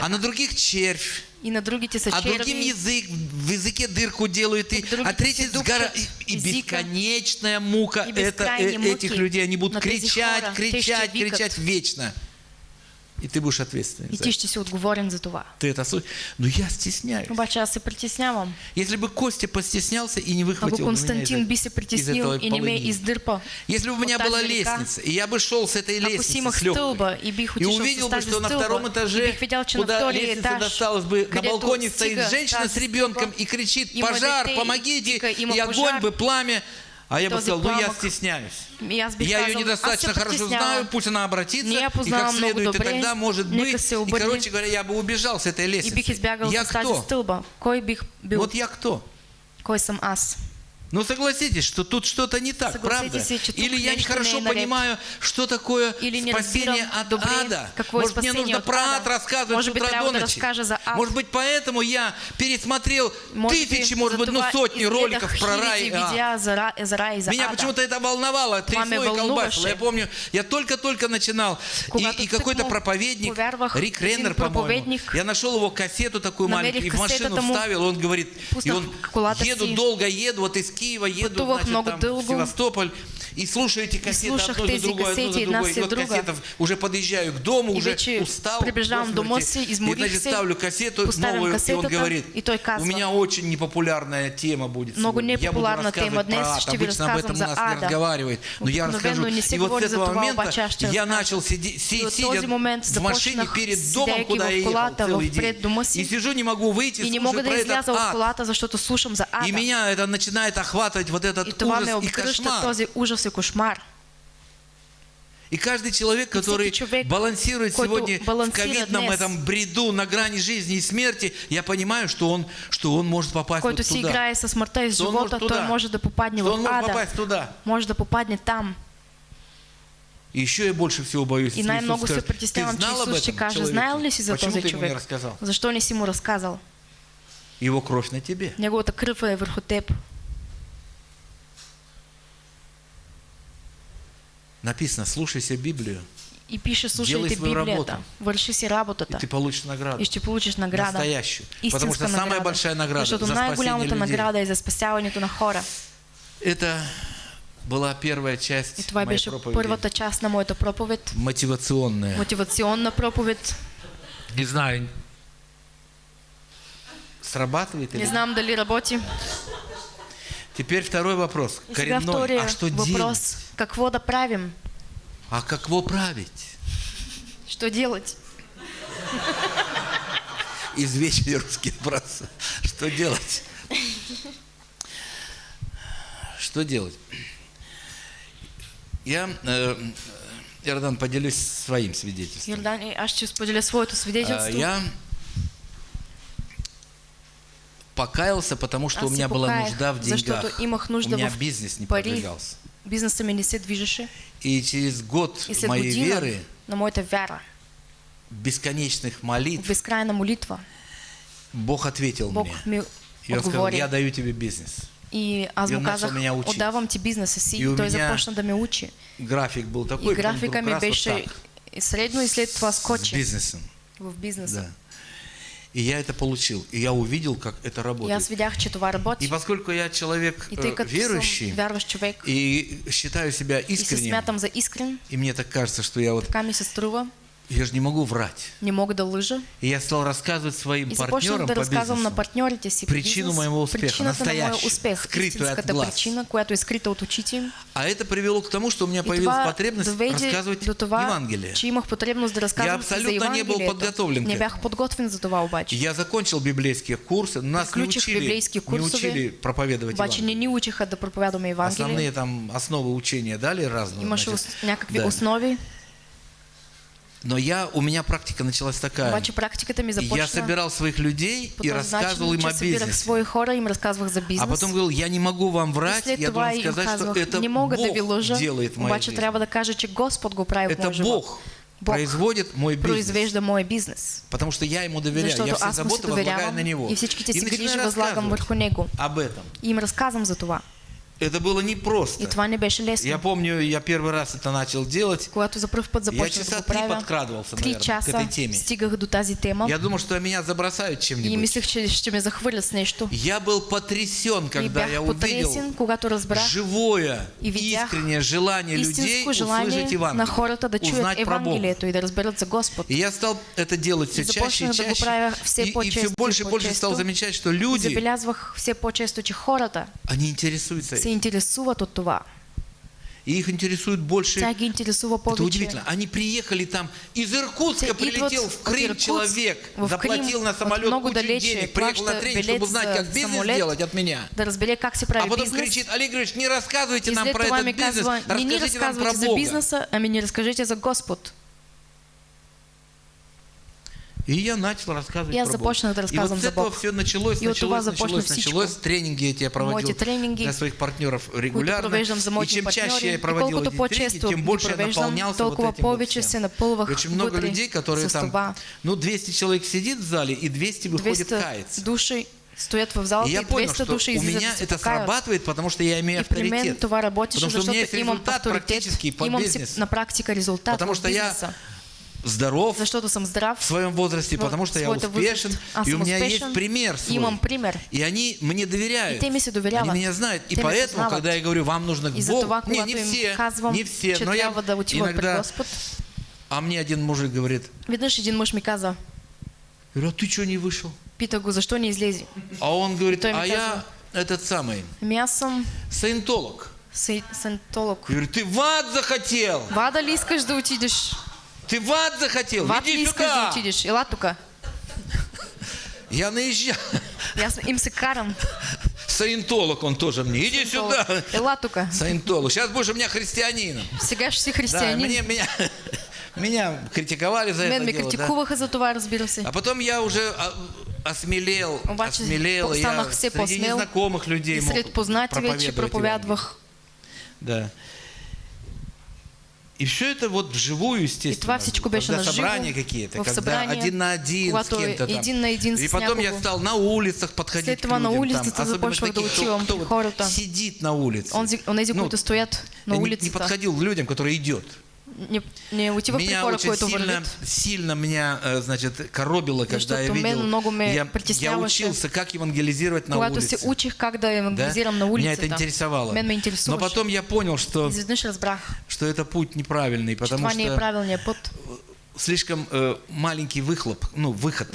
Speaker 2: А на других червь,
Speaker 1: И на другите са
Speaker 2: а другим язык, в языке дырку делают, и,
Speaker 1: других
Speaker 2: а третий сгора... И, и бесконечная мука.
Speaker 1: И
Speaker 2: это, э, этих людей. Они будут кричать, кричать, кричать вечно. И ты будешь ответственен
Speaker 1: И
Speaker 2: это.
Speaker 1: ще си отговорен за това.
Speaker 2: Ты это слышишь? Но я стесняюсь.
Speaker 1: Обаче аз се притеснявам.
Speaker 2: Если бы Костя постеснялся и не выхватил
Speaker 1: Ако
Speaker 2: бы меня из,
Speaker 1: Константин би се притеснил и не ме издърпа,
Speaker 2: Если бы у меня была лестница, и я бы шел с этой лестницы, с
Speaker 1: стълба и бих
Speaker 2: и увидел бы, что на втором этаже,
Speaker 1: на
Speaker 2: куда лестница досталась бы, на балконе стоит женщина с ребенком и кричит, пожар, помогите, и огонь бы, пламя. А я бы сказал, ну я стесняюсь. Я ее недостаточно хорошо знаю, пусть она обратится, и как следует, и тогда может быть. И, короче говоря, я бы убежал с этой лестницы. я кто? Вот я кто?
Speaker 1: Кой съм аз?
Speaker 2: Ну согласитесь, что тут что-то не так, правда? Или я нехорошо
Speaker 1: не наред.
Speaker 2: понимаю, что такое
Speaker 1: Или
Speaker 2: спасение от ада. Может, мне нужно про ад рассказывать
Speaker 1: Может
Speaker 2: с утра до ночи.
Speaker 1: ад.
Speaker 2: Может быть, поэтому я пересмотрел
Speaker 1: Може би
Speaker 2: тысячи, может быть, ну сотни роликов про рай. и ад.
Speaker 1: и за
Speaker 2: Меня почему-то это волновало, трясло и колбасило. Я помню, я только-только начинал, и, и какой-то проповедник, Рик Реннер, по-моему, я нашел его кассету такую маленькую, и в машину вставил, он говорит, и он, еду долго, еду, вот из Киева, еду, значит,
Speaker 1: много
Speaker 2: там, в. Севастополь, и слушаю эти кассеты
Speaker 1: слушах
Speaker 2: одну за
Speaker 1: тези
Speaker 2: другой, одну за другой. И вот
Speaker 1: друга.
Speaker 2: кассетов, уже подъезжаю к дому, уже устал.
Speaker 1: приближавам
Speaker 2: до
Speaker 1: си,
Speaker 2: И, значит, ставлю кассету новую, и он говорит, у меня очень непопулярная тема будет
Speaker 1: Много
Speaker 2: сегодня. Я буду
Speaker 1: непопулярна тема днес, ще ви
Speaker 2: Обычно об этом
Speaker 1: за
Speaker 2: нас не
Speaker 1: ада.
Speaker 2: разговаривает. Но я расскажу.
Speaker 1: не
Speaker 2: И вот с этого момента я начал сиди, си-
Speaker 1: И от
Speaker 2: сидя в машине перед домом, куда я ехал целый день. И сижу, не могу выйти,
Speaker 1: не
Speaker 2: слушаю про этот ад. И меня это начинает охватывать вот этот ужас и кошмар.
Speaker 1: Ужас и кошмар.
Speaker 2: И каждый человек, который
Speaker 1: человек,
Speaker 2: балансирует
Speaker 1: който
Speaker 2: сегодня в ковидном этом бреду на грани жизни и смерти, я понимаю, что он, что он может попасть
Speaker 1: Който
Speaker 2: вот туда.
Speaker 1: играе с смъртта и с
Speaker 2: Що он може
Speaker 1: живота, той
Speaker 2: туда.
Speaker 1: може да попадне
Speaker 2: он
Speaker 1: в
Speaker 2: может
Speaker 1: ада.
Speaker 2: попасть туда.
Speaker 1: Може да попадне там.
Speaker 2: И еще я больше всего боюсь,
Speaker 1: И
Speaker 2: Иисус
Speaker 1: се притеснявам, че
Speaker 2: знал об
Speaker 1: Исус ще каже, знаел ли си за
Speaker 2: Почему
Speaker 1: този човек?
Speaker 2: рассказал?
Speaker 1: Защо не си му разказал?
Speaker 2: Его кровь на тебе.
Speaker 1: Неговата кръв е върху теб.
Speaker 2: Написано, слушайся Библию,
Speaker 1: И пише, слушайте
Speaker 2: свою
Speaker 1: Библията,
Speaker 2: работу.
Speaker 1: върши си
Speaker 2: и ты получишь награду.
Speaker 1: и ще получиш награда.
Speaker 2: Настоящую. Потому
Speaker 1: Истинска
Speaker 2: что самая
Speaker 1: награда.
Speaker 2: большая награда
Speaker 1: Защото
Speaker 2: за спасение
Speaker 1: най-голямата
Speaker 2: людей.
Speaker 1: награда е за спасяването на хора.
Speaker 2: Это была первая
Speaker 1: И
Speaker 2: часть
Speaker 1: това
Speaker 2: моей
Speaker 1: беше
Speaker 2: проповеди.
Speaker 1: първата част на моята проповед.
Speaker 2: Мотивационная.
Speaker 1: Мотивационна проповед.
Speaker 2: Не знаю, срабатывает или
Speaker 1: Не знам дали работи.
Speaker 2: Теперь второй вопрос.
Speaker 1: И
Speaker 2: Коренной. А что делать?
Speaker 1: Въпрос. Какво да правим?
Speaker 2: А какво править?
Speaker 1: Что делать?
Speaker 2: Извечный русский вопрос. Что делать? Что делать? Я, э, Иордан, поделюсь своим свидетельством.
Speaker 1: Йордан, аз ще споделя своето
Speaker 2: А,
Speaker 1: свидетелство.
Speaker 2: Я покаялся, потому что
Speaker 1: Аз
Speaker 2: у меня была нужда в деньгах.
Speaker 1: защото имах
Speaker 2: У меня
Speaker 1: в
Speaker 2: бизнес не продвигался.
Speaker 1: Бизнеса ми не се движеше.
Speaker 2: И через год
Speaker 1: И
Speaker 2: моей
Speaker 1: година
Speaker 2: веры,
Speaker 1: на моята вяра,
Speaker 2: бесконечных молитв,
Speaker 1: безкрайна молитва,
Speaker 2: Бог ответил
Speaker 1: Бог
Speaker 2: мне.
Speaker 1: ми
Speaker 2: И он сказал, я даю тебе бизнес.
Speaker 1: И аз му казах, отдавам ти бизнеса си.
Speaker 2: И
Speaker 1: той започна да ме учи.
Speaker 2: График был такой,
Speaker 1: И графика ми беше
Speaker 2: так,
Speaker 1: средно и след това
Speaker 2: с
Speaker 1: скочи
Speaker 2: бизнесом.
Speaker 1: в бизнеса.
Speaker 2: Да. И я это получил. И я увидел, как это работает. И поскольку я человек
Speaker 1: И
Speaker 2: э, верующий, и считаю себя искренним, и мне так кажется, что я вот, я же не могу врать.
Speaker 1: не мога да лъжа.
Speaker 2: И я стал рассказывать своим
Speaker 1: И
Speaker 2: партнерам по
Speaker 1: разказвам на
Speaker 2: бизнесу
Speaker 1: партньорите си
Speaker 2: причину
Speaker 1: бизнес,
Speaker 2: моего успеха,
Speaker 1: причината на моя
Speaker 2: настоящую,
Speaker 1: успех,
Speaker 2: скрытую от глаз.
Speaker 1: причина, която е скрита от очите.
Speaker 2: А это привело к тому, что у меня появилась потребность рассказывать
Speaker 1: до това,
Speaker 2: Евангелие.
Speaker 1: че имах потребност да си за
Speaker 2: абсолютно не был подготовлен к
Speaker 1: Не
Speaker 2: этому.
Speaker 1: бях подготвен за това обаче.
Speaker 2: Я закончил библейские курсы, нас не учили, не учили проповедовать
Speaker 1: Обаче не
Speaker 2: Евангелие.
Speaker 1: ни учиха да проповядваме Евангелие.
Speaker 2: Основные там основы учения дали разные.
Speaker 1: Имаше
Speaker 2: значит,
Speaker 1: някакви
Speaker 2: да.
Speaker 1: основи,
Speaker 2: Но я, у меня практика началась такая.
Speaker 1: обаче практиката ми
Speaker 2: Я
Speaker 1: започна
Speaker 2: собирал своих людей и рассказывал им о бизнесе.
Speaker 1: свои хора, им разказвах за бизнес.
Speaker 2: А потом говорил, я не могу вам врать, я должен сказать, что это
Speaker 1: не
Speaker 2: Бог
Speaker 1: лъжа,
Speaker 2: делает
Speaker 1: обаче
Speaker 2: жизни.
Speaker 1: трябва да кажа, че Господ го прави
Speaker 2: Это. Бог,
Speaker 1: Бог
Speaker 2: производит мой бизнес.
Speaker 1: мой бизнес.
Speaker 2: Потому что я ему доверяю,
Speaker 1: Защото
Speaker 2: я все заботы возлагаю на него.
Speaker 1: и всичките си грижи
Speaker 2: рассказывать
Speaker 1: върху него.
Speaker 2: об этом.
Speaker 1: И им разказвам за това.
Speaker 2: Это было
Speaker 1: И
Speaker 2: непросто. Я помню, я первый раз это начал делать. Я часа три подкрадывался, наверное, к
Speaker 1: часа
Speaker 2: этой теме.
Speaker 1: стигах до тази тема
Speaker 2: Я думал, что меня забросают
Speaker 1: и
Speaker 2: чем-нибудь.
Speaker 1: мислех, че ще ме захвърлят с нещо.
Speaker 2: Я был потрясен,
Speaker 1: И
Speaker 2: когда я увидел живое,
Speaker 1: и
Speaker 2: искреннее желание людей услышать
Speaker 1: желание на
Speaker 2: Евангелие,
Speaker 1: хората да
Speaker 2: узнать про Бога.
Speaker 1: И да разберат за Господ.
Speaker 2: И я стал это делать все
Speaker 1: И
Speaker 2: чаще и чаще.
Speaker 1: все
Speaker 2: И, и все
Speaker 1: и
Speaker 2: больше и больше стал замечать, что
Speaker 1: И
Speaker 2: люди,
Speaker 1: все по-често, че хората
Speaker 2: они интересуются.
Speaker 1: Се интересуват от това.
Speaker 2: И их интересует больше
Speaker 1: Тя ги интересува
Speaker 2: Это
Speaker 1: повече.
Speaker 2: удивительно. Они приехали там, из Иркутска
Speaker 1: Те
Speaker 2: прилетел в Крым
Speaker 1: Иркутск
Speaker 2: человек,
Speaker 1: в
Speaker 2: заплатил
Speaker 1: Крым
Speaker 2: на самолет кучу
Speaker 1: далече,
Speaker 2: денег, приехал на тренинг, чтобы узнать, как бизнес
Speaker 1: самолет.
Speaker 2: делать от меня.
Speaker 1: Да разбере как се прави
Speaker 2: А потом
Speaker 1: бизнес.
Speaker 2: кричит, Олег Григорьевич, не рассказывайте нам про этот бизнес,
Speaker 1: казва, не ни
Speaker 2: расскажите нам про
Speaker 1: разказвайте за
Speaker 2: Бога.
Speaker 1: бизнеса, ами ни разкажете за Господ.
Speaker 2: И я начал рассказывать
Speaker 1: Я
Speaker 2: про Бога.
Speaker 1: започнах
Speaker 2: И вот с этого все началось,
Speaker 1: И
Speaker 2: началось,
Speaker 1: започна
Speaker 2: началось, началось. Тренинги эти я проводил
Speaker 1: тренинги,
Speaker 2: для своих партнеров регулярно. И чем чаще я
Speaker 1: И
Speaker 2: проводил эти тренинги, тем больше я наполнялся вот этим вот Очень много людей, которые там, ну 200 человек сидит в зале, и 200 выходит
Speaker 1: 200
Speaker 2: каяться.
Speaker 1: души стоят в
Speaker 2: И
Speaker 1: залата
Speaker 2: я
Speaker 1: и
Speaker 2: понял,
Speaker 1: 200
Speaker 2: что
Speaker 1: души
Speaker 2: у меня это срабатывает, потому что я имею
Speaker 1: И
Speaker 2: авторитет. Потому что у меня есть результат практически по бизнесу.
Speaker 1: на практика резултат
Speaker 2: Потому что я Здоров
Speaker 1: Защото съм здрав.
Speaker 2: в своем возрасте,
Speaker 1: в
Speaker 2: потому что я успешен, и у
Speaker 1: съм
Speaker 2: меня есть пример свой.
Speaker 1: Имам пример.
Speaker 2: И они мне доверяют.
Speaker 1: И те ми се доверяват.
Speaker 2: Они меня знают. И поэтому, когда я говорю, вам нужно к Богу, не,
Speaker 1: когато
Speaker 2: не все, не все, но я иногда, а мне один мужик говорит,
Speaker 1: веднъж един мъж ми каза,
Speaker 2: я говорю, а ты что не вышел?
Speaker 1: пита го, защо не излезе?
Speaker 2: А он говорит, а я этот самый,
Speaker 1: съм
Speaker 2: саентолог. Я говорю, ты в ад захотел!
Speaker 1: Вада ли искаш да отидеш?
Speaker 2: Ты в ад захотел!
Speaker 1: В ад
Speaker 2: Иди
Speaker 1: да
Speaker 2: сюда!
Speaker 1: отидеш? Ела тука.
Speaker 2: Я наезжал.
Speaker 1: И аз им се карам.
Speaker 2: Саентолог он тоже мне. Иди сюда.
Speaker 1: Ела тука.
Speaker 2: Саентолог. Сейчас будешь у меня христианином.
Speaker 1: Сега ще си
Speaker 2: Да, мне, меня, меня критиковали за
Speaker 1: Мен
Speaker 2: это
Speaker 1: ме
Speaker 2: дело, да.
Speaker 1: критикуваха за това, разбира се.
Speaker 2: А потом я уже а, осмелел,
Speaker 1: Обаче
Speaker 2: осмелел, и я
Speaker 1: все
Speaker 2: среди
Speaker 1: посмел,
Speaker 2: незнакомых людей
Speaker 1: И сред познати вече
Speaker 2: проповедовать
Speaker 1: проповядвах.
Speaker 2: Да. И все это вот вживую, естественно. Когда собрания какие-то, когда
Speaker 1: събрания,
Speaker 2: один на один с кем-то там.
Speaker 1: един на един
Speaker 2: И потом я стал на улицах подходить
Speaker 1: След
Speaker 2: к
Speaker 1: това на
Speaker 2: людям,
Speaker 1: улицата
Speaker 2: там, особенно таких, кто- кто вот сидит на улице.
Speaker 1: Онзи, онези,
Speaker 2: Ну,
Speaker 1: стоят на
Speaker 2: я не- подходил к людям, которые идет.
Speaker 1: Не, не отивах при
Speaker 2: Меня
Speaker 1: хора,
Speaker 2: очень сильно, сильно меня, э, значит, коробило, когда
Speaker 1: Защото
Speaker 2: я видел,
Speaker 1: много
Speaker 2: я, я учился, как евангелизировать на улице.
Speaker 1: учих как да
Speaker 2: Да?
Speaker 1: евангелизирам на
Speaker 2: Меня
Speaker 1: улицата.
Speaker 2: это интересовало.
Speaker 1: Мен ме
Speaker 2: Но потом я понял, что, что это путь неправильный, потому что слишком э, маленький выхлоп, ну, выход.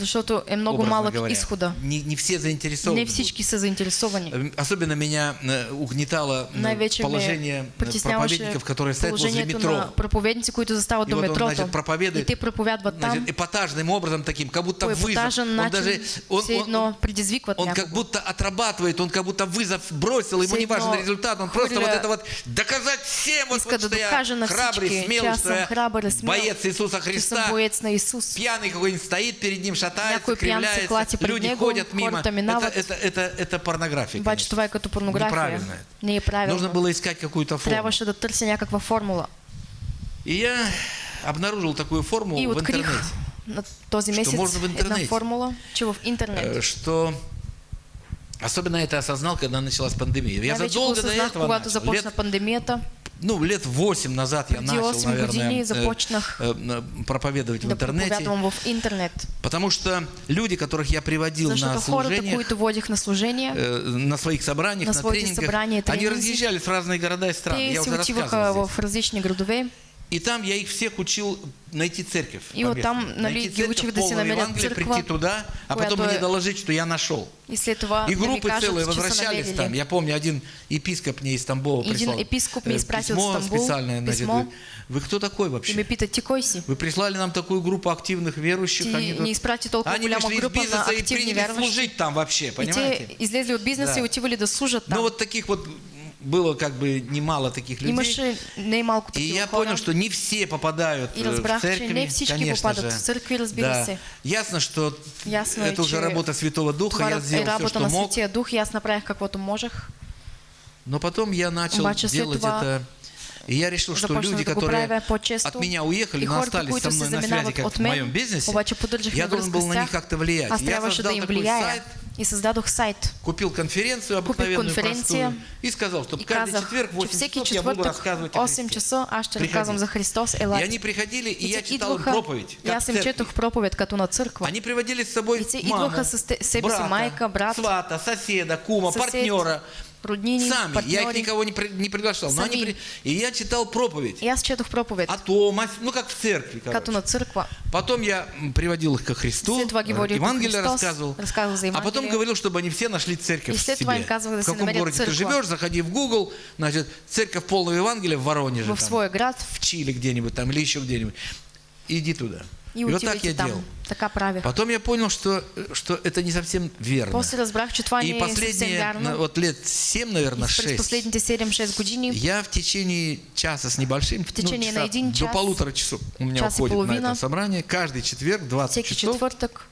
Speaker 1: е много малък
Speaker 2: говоря.
Speaker 1: изхода.
Speaker 2: Не, не все заинтересованы.
Speaker 1: Не
Speaker 2: будут.
Speaker 1: всички са заинтересовани.
Speaker 2: Э, Особенно меня э, угнетало э,
Speaker 1: Най-вече
Speaker 2: положение э, проповедников, которые стоят возле метро.
Speaker 1: на проповедници, които застават
Speaker 2: И
Speaker 1: до
Speaker 2: вот он, значит, проповедует,
Speaker 1: и те проповядват там,
Speaker 2: Значит, эпатажным образом таким, как будто вызов. Он даже, он,
Speaker 1: все
Speaker 2: он-
Speaker 1: предизвикват
Speaker 2: Он как будто отрабатывает, он как будто вызов бросил, ему
Speaker 1: Все
Speaker 2: не важен результат, он просто вот это вот доказать всем, вот, вот, что я храбрый, смелый, что я боец Иисуса Христа.
Speaker 1: Боец на.
Speaker 2: Пьяный какой-нибудь стоит перед ним, шатается, кривляется, люди ходят мимо. Это, это, это, это порнография, конечно.
Speaker 1: това е като порнография.
Speaker 2: Неправильно. Нужно было искать какую-то форму.
Speaker 1: Трябваше да търся някаква формула.
Speaker 2: И я обнаружил такую форму
Speaker 1: И
Speaker 2: в интернете.
Speaker 1: на този
Speaker 2: Що
Speaker 1: месец
Speaker 2: можна в
Speaker 1: една
Speaker 2: интернете.
Speaker 1: формула, че в
Speaker 2: э,
Speaker 1: интернет.
Speaker 2: Что Особенно это осознал, когда началась пандемия. Я
Speaker 1: го
Speaker 2: задолго до этого начал. Лет
Speaker 1: пандемията,
Speaker 2: ну, лет 8 назад я начал,
Speaker 1: 8
Speaker 2: наверное, э, э, э, проповедовать в интернете.
Speaker 1: в интернет.
Speaker 2: Потому что люди, которых я приводил на
Speaker 1: водих на служение,
Speaker 2: э, на своих собраниях,
Speaker 1: На
Speaker 2: на, тренингах,
Speaker 1: собрания
Speaker 2: они
Speaker 1: тренинги,
Speaker 2: разъезжались в разные города и страны. Я уже рассказывал здесь. И там я их всех учил найти церковь.
Speaker 1: И вот там, нали,
Speaker 2: найти церковь, Евангелие,
Speaker 1: църква,
Speaker 2: прийти туда, а потом
Speaker 1: която
Speaker 2: мне доложить, что я нашел.
Speaker 1: и след това
Speaker 2: И группы целые возвращались там. Я помню, один епископ мне из Тамбова прислал
Speaker 1: епископ
Speaker 2: э,
Speaker 1: изпратил
Speaker 2: письмо специальное.
Speaker 1: письмо.
Speaker 2: Вы кто такой
Speaker 1: И
Speaker 2: вообще? Вы прислали нам такую группу активных верующих. Они тут-
Speaker 1: ни изпрати толкова
Speaker 2: Они вышли из
Speaker 1: на
Speaker 2: бизнеса и приняли служить там вообще,
Speaker 1: И
Speaker 2: понимаете?
Speaker 1: те излезли от бизнеса и отивали да служат там.
Speaker 2: Ну вот таких вот было как бы немало таких людей. И я понял, что не все попадают э, в
Speaker 1: всички
Speaker 2: конечно же. да. Ясно, что
Speaker 1: Ясно
Speaker 2: это уже работа Святого Духа, я сделал все, что мог.
Speaker 1: Дух аз направих каквото можех.
Speaker 2: Но потом я начал делать это. И я решил, что люди, которые от меня уехали, но остались со мной на связи, как в моем бизнесе, я должен был на них как-то влиять. Я создал такой сайт,
Speaker 1: И създадох сайт.
Speaker 2: Купил конференцию обыкновенную,
Speaker 1: конференция
Speaker 2: простую, и сказал, что
Speaker 1: И
Speaker 2: каждый
Speaker 1: казах,
Speaker 2: четверг в
Speaker 1: че
Speaker 2: 8
Speaker 1: всеки
Speaker 2: часов я буду рассказывать о
Speaker 1: 8
Speaker 2: Христе.
Speaker 1: часа, аз ще
Speaker 2: Приходи.
Speaker 1: разказвам за Христос.
Speaker 2: И
Speaker 1: Елате.
Speaker 2: они приходили, и
Speaker 1: И
Speaker 2: я читал им
Speaker 1: идваха,
Speaker 2: проповедь,
Speaker 1: и
Speaker 2: как в
Speaker 1: им четох проповед като на църква.
Speaker 2: Они приводили с собой
Speaker 1: И
Speaker 2: маму,
Speaker 1: идваха с себе
Speaker 2: брата,
Speaker 1: майка, брат,
Speaker 2: свата, соседа, кума,
Speaker 1: сосед,
Speaker 2: партнера.
Speaker 1: Роднини,
Speaker 2: Сами. Я их
Speaker 1: партньори.
Speaker 2: никого не, при- не приглашал. Но они при- И я читал проповедь
Speaker 1: И аз четох проповед,
Speaker 2: о том, о- ну как в церкви. короче.
Speaker 1: като на църква.
Speaker 2: Потом я приводил их ко Христу,
Speaker 1: до
Speaker 2: Евангелие рассказывал,
Speaker 1: рассказывал за
Speaker 2: а потом говорил, чтобы они все нашли церковь в себе. в каком городе ты
Speaker 1: църква.
Speaker 2: живешь, заходи в Google, значит, церковь полного Евангелия в Воронеже,
Speaker 1: В свой град
Speaker 2: в Чили где-нибудь там или еще где-нибудь. Иди туда.
Speaker 1: И
Speaker 2: вот так я
Speaker 1: там.
Speaker 2: делал.
Speaker 1: Така правех.
Speaker 2: Потом я понял, что, что это не совсем верно.
Speaker 1: После разбрах, че това
Speaker 2: И последние, на- вот лет 7, наверное,
Speaker 1: И през
Speaker 2: 6,
Speaker 1: последните 7-6 години
Speaker 2: я в течение часа с небольшим, в
Speaker 1: течение на один
Speaker 2: до
Speaker 1: час,
Speaker 2: полутора часов у меня
Speaker 1: час и
Speaker 2: уходит на это собрание. Каждый четверг, 20
Speaker 1: всеки
Speaker 2: часов,
Speaker 1: четвъртък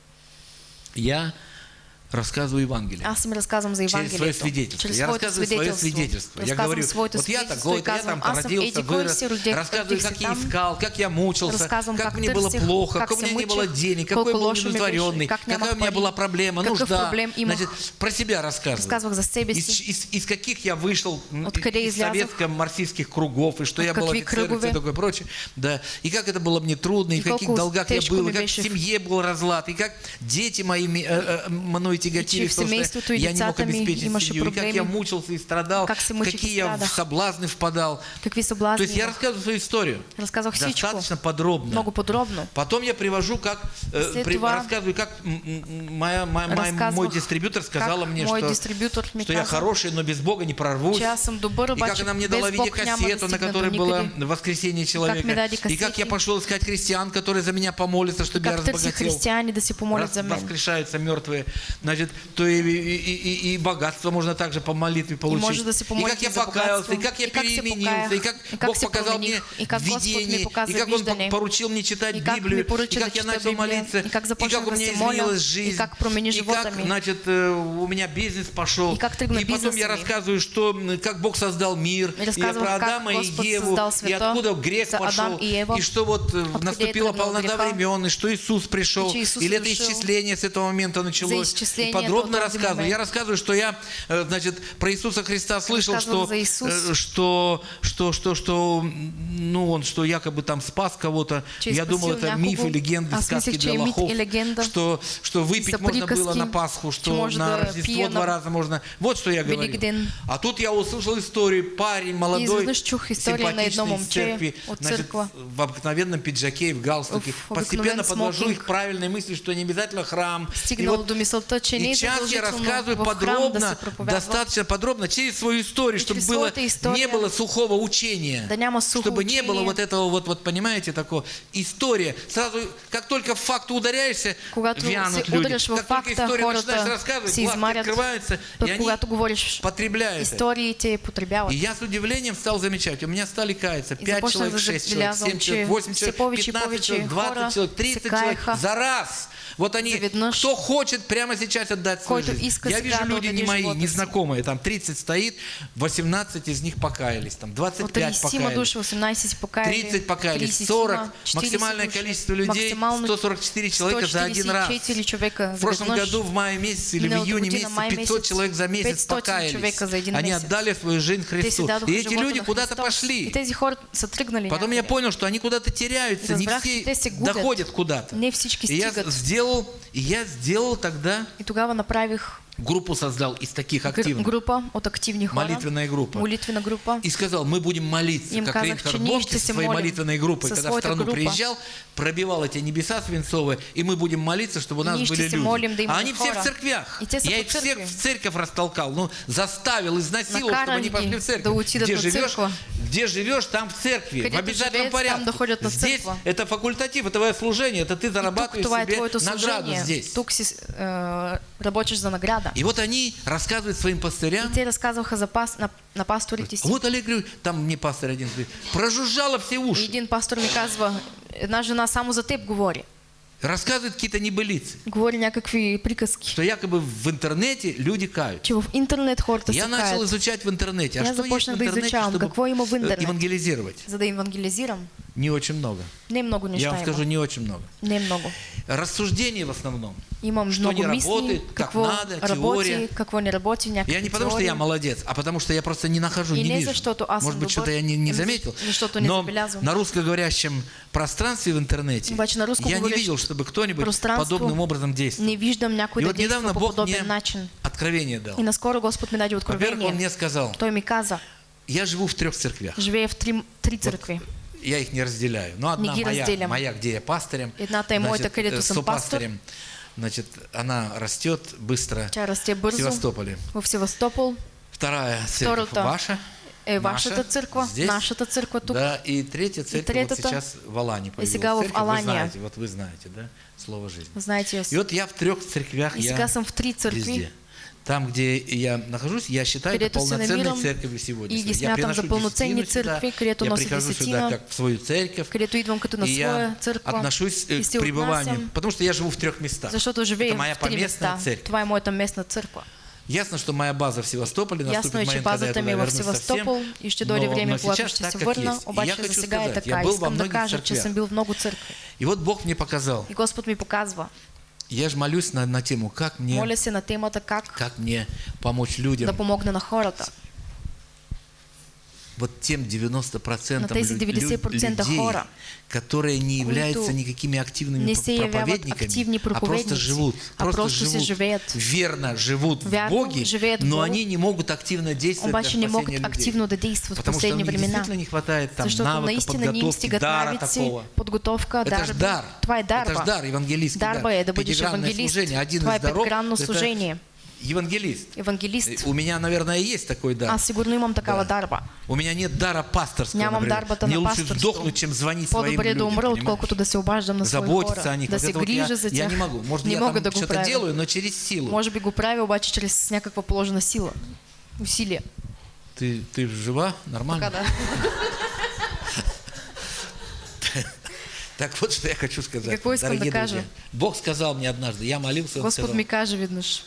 Speaker 2: я рассказываю Евангелие.
Speaker 1: аз им разказвам за
Speaker 2: Через свое
Speaker 1: Евангелието.
Speaker 2: свидетельство.
Speaker 1: Чрез
Speaker 2: я рассказываю свое свидетельство. Я говорю, вот я такой, я там родился, вырос, рассказываю, как я искал, как я мучился, как мне было плохо,
Speaker 1: как
Speaker 2: у меня не было денег, какой был удовлетворенный,
Speaker 1: как
Speaker 2: какая у меня была проблема, нужда. Значит, про себя рассказываю.
Speaker 1: Разказвах за себе
Speaker 2: Из, каких я вышел из советско-марксистских кругов, и что я был офицер, и все такое прочее. Да. И как это было мне трудно, и, в каких долгах я был, и как в семье был разлад, и как дети мои ми- мною тяготили,
Speaker 1: че в
Speaker 2: в том, что я не мог обеспечить семью, и как я мучился и страдал,
Speaker 1: Как
Speaker 2: какие я в соблазны впадал. То есть я рассказываю свою историю. Достаточно подробно.
Speaker 1: Много подробно.
Speaker 2: Потом я привожу, как э, при- рассказываю, как моя, моя- моя- мой дистрибьютор сказала мне, что, что я хороший, но без Бога не прорвусь. И как она мне дала видеокассету, на которой
Speaker 1: до
Speaker 2: было воскресение человека. И как я пошел искать христиан, которые за меня помолятся, чтобы я разбогател.
Speaker 1: се помолят
Speaker 2: Раз
Speaker 1: за мен.
Speaker 2: воскрешаются мертвые, значит, то и, и, и- и- и богатство можно также по молитве получить.
Speaker 1: может да се
Speaker 2: и как я покаялся, и как я
Speaker 1: и как
Speaker 2: переменился, и как,
Speaker 1: и как
Speaker 2: Бог показал мне
Speaker 1: и как
Speaker 2: видение, и как Он поручил мне читать
Speaker 1: и как
Speaker 2: Библию, и как я начал молиться,
Speaker 1: и как
Speaker 2: и как у меня изменилась
Speaker 1: и
Speaker 2: жизнь,
Speaker 1: как промени
Speaker 2: и как, значит, э, у меня бизнес пошел,
Speaker 1: И как
Speaker 2: и потом я рассказываю, что, как Бог создал мир,
Speaker 1: И
Speaker 2: и про
Speaker 1: как
Speaker 2: Адама и Еву, и откуда грех пошел,
Speaker 1: и
Speaker 2: и что вот э, наступила полнота времен, и что Иисус пришел,
Speaker 1: и
Speaker 2: или это исчисление с этого момента началось. И подробно рассказываю. Я рассказываю, что я, э, значит, про Иисуса Христа слышал, что, э, что, что, что, что, ну, он, что якобы там спас кого-то. Я думал, это миф и легенды,
Speaker 1: Аз
Speaker 2: сказки для лохов. Что, что выпить можно было на Пасху, что на
Speaker 1: да
Speaker 2: Рождество два раза можно. Вот что я говорю. А тут я услышал историю. Парень молодой, симпатичный, из церкви, значит, в обыкновенном пиджаке и в галстуке. Постепенно подвожу их правильной мысли, что не обязательно храм. И вот и сейчас я рассказываю подробно, достаточно подробно, через свою историю, чтобы было,
Speaker 1: история,
Speaker 2: не было сухого учения. чтобы не было вот этого вот, вот понимаете, такого история. Сразу, как только в факт ударяешься, вянут люди. Как только
Speaker 1: хората
Speaker 2: начинаешь рассказывать, глазки открываются, и они потребляют
Speaker 1: истории, те потребяват.
Speaker 2: И я с удивлением стал замечать, у меня стали каяться
Speaker 1: И
Speaker 2: 5
Speaker 1: започнах
Speaker 2: человек,
Speaker 1: да
Speaker 2: 6 человек,
Speaker 1: забелязвам,
Speaker 2: 7
Speaker 1: че
Speaker 2: человек, 8
Speaker 1: все
Speaker 2: человек,
Speaker 1: повече и
Speaker 2: 15
Speaker 1: повече
Speaker 2: человек, 20
Speaker 1: хора
Speaker 2: человек,
Speaker 1: се
Speaker 2: 30 человек за раз. Вот они, кто хочет прямо сейчас отдать свою жизнь. Я вижу, люди не мои, незнакомые, там 30 стоит, 18 из них покаялись, там
Speaker 1: От
Speaker 2: 25
Speaker 1: 30
Speaker 2: покаялись.
Speaker 1: души, 18 си покаяли.
Speaker 2: 30 покаялись,
Speaker 1: 30
Speaker 2: 40,
Speaker 1: 40
Speaker 2: максимальное количество людей,
Speaker 1: Максимално
Speaker 2: 144 человека за один раз.
Speaker 1: 144 човека
Speaker 2: В прошлом году в мае месяце или в июне месяце
Speaker 1: май
Speaker 2: 500
Speaker 1: месяц,
Speaker 2: человек за месяц
Speaker 1: 500
Speaker 2: покаялись. Они отдали свою жизнь Христу. И эти люди куда-то пошли. Потом я понял, что они куда-то теряются, не все доходят куда-то. И я сделал, и я сделал тогда
Speaker 1: тогава направих
Speaker 2: группу создал из таких активных,
Speaker 1: група от активни хора.
Speaker 2: молитвенная группа.
Speaker 1: Молитвена група.
Speaker 2: И сказал, мы будем молиться,
Speaker 1: Им
Speaker 2: как Рейнхард
Speaker 1: ще
Speaker 2: со своей молитвенной группой,
Speaker 1: со
Speaker 2: когда в страну
Speaker 1: група.
Speaker 2: приезжал, пробивал эти небеса свинцовые, и мы будем молиться, чтобы у нас
Speaker 1: Ние ще
Speaker 2: были люди.
Speaker 1: молим да
Speaker 2: а они все в
Speaker 1: хора.
Speaker 2: церквях. Я их всех в церковь растолкал, ну, заставил, изнасиловал, чтобы они пошли в церковь.
Speaker 1: да
Speaker 2: где живешь, где живешь, там в церкви, в
Speaker 1: Където
Speaker 2: обязательном
Speaker 1: там
Speaker 2: порядке. здесь это факультатив, это твое служение, это ты зарабатываешь себе награду здесь.
Speaker 1: Тук си е, работиш за награда.
Speaker 2: И вот они рассказывают своим
Speaker 1: И
Speaker 2: пастырям,
Speaker 1: те разказваха за пас, на, на пасторите си.
Speaker 2: вот Олег, говорю, там мне пастор один говорит, прожужжало все
Speaker 1: И
Speaker 2: уши.
Speaker 1: един пастор ми казва, една жена само за теб говори.
Speaker 2: Рассказывает какие-то небылицы,
Speaker 1: Говори някакви приказки.
Speaker 2: что якобы в интернете люди кают.
Speaker 1: Че в интернет хората
Speaker 2: Я
Speaker 1: се
Speaker 2: начал изучать в интернете, а
Speaker 1: Я
Speaker 2: что есть в
Speaker 1: да
Speaker 2: интернете,
Speaker 1: изучавам,
Speaker 2: чтобы
Speaker 1: в интернет.
Speaker 2: евангелизировать.
Speaker 1: За да.
Speaker 2: Не очень много.
Speaker 1: Не много неща
Speaker 2: Я вам скажу, не очень много.
Speaker 1: Не много.
Speaker 2: Рассуждений в основном.
Speaker 1: Имам
Speaker 2: Что
Speaker 1: много
Speaker 2: не
Speaker 1: мисли,
Speaker 2: работает, как надо,
Speaker 1: работи,
Speaker 2: теория.
Speaker 1: какво не някакви
Speaker 2: Я не потому, что я молодец, а потому, что я просто не нахожу,
Speaker 1: И
Speaker 2: не
Speaker 1: не
Speaker 2: вижу.
Speaker 1: аз
Speaker 2: Может быть, что-то я не, не заметил.
Speaker 1: не
Speaker 2: Но
Speaker 1: забелязвам.
Speaker 2: на русскоговорящем пространстве в интернете
Speaker 1: Обаче на
Speaker 2: я не видел, чтобы кто-нибудь подобным образом действовал.
Speaker 1: Не виждам
Speaker 2: И вот недавно Бог мне
Speaker 1: начин.
Speaker 2: откровение дал.
Speaker 1: И наскоро Господ ми даде
Speaker 2: Во-первых, Он
Speaker 1: откровение.
Speaker 2: мне сказал,
Speaker 1: Той ми каза,
Speaker 2: я живу в трех церквях.
Speaker 1: живее в три, три църкви.
Speaker 2: Я их не разделяю. Но одна моя, моя, где я пастырем. Значит, э, сопастырем. Значит, она растет быстро в. Севастополе.
Speaker 1: В Севастопол
Speaker 2: Вторая церковь
Speaker 1: Втората
Speaker 2: ваша.
Speaker 1: е
Speaker 2: наша,
Speaker 1: вашата църква,
Speaker 2: здесь.
Speaker 1: нашата църква тук.
Speaker 2: Да, и третья церковь вот
Speaker 1: третьята
Speaker 2: сейчас в Алане появилась.
Speaker 1: сега в
Speaker 2: Церковь, Вы знаете, вот вы знаете, да, слово жизни.
Speaker 1: Знаете,
Speaker 2: И вот я в трех церквях,
Speaker 1: И
Speaker 2: я
Speaker 1: в три църкви.
Speaker 2: везде. Там, где я нахожусь, я считаю это полноценной церковью сегодня. я приношу
Speaker 1: за пълноценни
Speaker 2: десятину сюда, я прихожу сюда как в свою церковь, и я отношусь э, к пребыванию, потому что я живу в трех местах.
Speaker 1: живея
Speaker 2: это моя поместная
Speaker 1: места.
Speaker 2: церковь. Ясно, что моя база в Севастополе, наступит
Speaker 1: Ясно
Speaker 2: момент, когда я туда
Speaker 1: ми е в
Speaker 2: вернусь
Speaker 1: Севастопол
Speaker 2: совсем,
Speaker 1: и ще дойде
Speaker 2: но- сейчас так, как есть. И я хочу
Speaker 1: за
Speaker 2: сказать, я был во многих
Speaker 1: църкви.
Speaker 2: И вот Бог мне показал.
Speaker 1: И Господ ми показва.
Speaker 2: Я же молюсь на, на тему, как мне,
Speaker 1: Моля се на темата как
Speaker 2: как мне помочь людям,
Speaker 1: да помогна на хората.
Speaker 2: Вот тем 90%
Speaker 1: На тези
Speaker 2: лю- лю-
Speaker 1: 90%
Speaker 2: людей,
Speaker 1: хора,
Speaker 2: которые не являются никакими активными проповедниками, а просто живут,
Speaker 1: а
Speaker 2: просто, живут,
Speaker 1: живеят.
Speaker 2: верно живут в Боге,
Speaker 1: живеят в
Speaker 2: но они не могут активно действовать
Speaker 1: Обаче
Speaker 2: для спасения людей.
Speaker 1: активно в
Speaker 2: Потому что им
Speaker 1: времена.
Speaker 2: действительно не хватает там навыка, подготовки, дара такого.
Speaker 1: подготовка,
Speaker 2: Это же дар.
Speaker 1: Това е дарба.
Speaker 2: Это же дар, евангелистский
Speaker 1: Дарба
Speaker 2: дар. Пятигранное служение. Один из даров это. Евангелист.
Speaker 1: Евангелист.
Speaker 2: У меня, наверное, есть такой дар.
Speaker 1: Аз сигурно имам такава
Speaker 2: Да.
Speaker 1: дарба.
Speaker 2: У меня нет дара пасторского,
Speaker 1: Нямам дарбата
Speaker 2: Мне лучше сдохнуть, чем звонить своим
Speaker 1: По-добре да
Speaker 2: людям,
Speaker 1: умра,
Speaker 2: понимаешь?
Speaker 1: отколкото да се обаждам на
Speaker 2: Заботиться
Speaker 1: хора.
Speaker 2: о них.
Speaker 1: Да
Speaker 2: Вот вот я,
Speaker 1: за
Speaker 2: я не могу. Может,
Speaker 1: не
Speaker 2: я
Speaker 1: мога
Speaker 2: там что-то делаю, но через силу.
Speaker 1: Може би го правя, обаче чрез някаква положена сила. Усилие.
Speaker 2: Ты, ты жива? Нормально?
Speaker 1: Така да.
Speaker 2: Так вот, что я хочу сказать.
Speaker 1: Какво искам да.
Speaker 2: Бог сказал мне однажды, я молился, он
Speaker 1: Господ
Speaker 2: сказал,
Speaker 1: ми каже веднъж,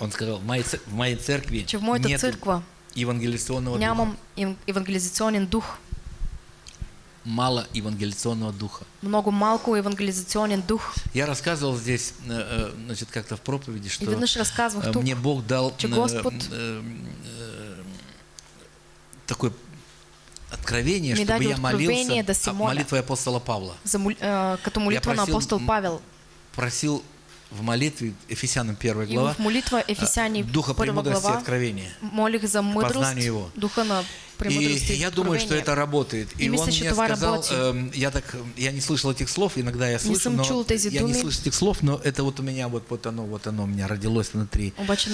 Speaker 2: он сказал, в моей, в моей церкви
Speaker 1: че в моята
Speaker 2: нету
Speaker 1: църква
Speaker 2: евангелизационного духа.
Speaker 1: нямам ев- евангелизационен дух.
Speaker 2: Мало евангелизационного духа.
Speaker 1: Много малко евангелизационен дух.
Speaker 2: Я рассказывал здесь, э, э, значит, как-то в проповеди, что э,
Speaker 1: тук,
Speaker 2: мне Бог дал
Speaker 1: че
Speaker 2: э,
Speaker 1: Господ
Speaker 2: э, э, такое откровение, чтобы я молился
Speaker 1: да
Speaker 2: молитвой апостола Павла.
Speaker 1: за, молитва на
Speaker 2: просил,
Speaker 1: апостол Павел.
Speaker 2: Просил в молитве Ефесянам 1
Speaker 1: И
Speaker 2: глава
Speaker 1: в молитва
Speaker 2: э,
Speaker 1: Ефесяни
Speaker 2: духа
Speaker 1: 1
Speaker 2: премудрости и
Speaker 1: глава
Speaker 2: откровения.
Speaker 1: молих за мъдрост,
Speaker 2: познанию Его.
Speaker 1: духа на
Speaker 2: И я думаю, что это работает. И,
Speaker 1: И
Speaker 2: он мне сказал, эм, я так, я не слышал этих слов, иногда я слышу, но я не слышу этих слов, но это вот у меня вот, вот оно, вот оно у меня родилось внутри.
Speaker 1: Обаче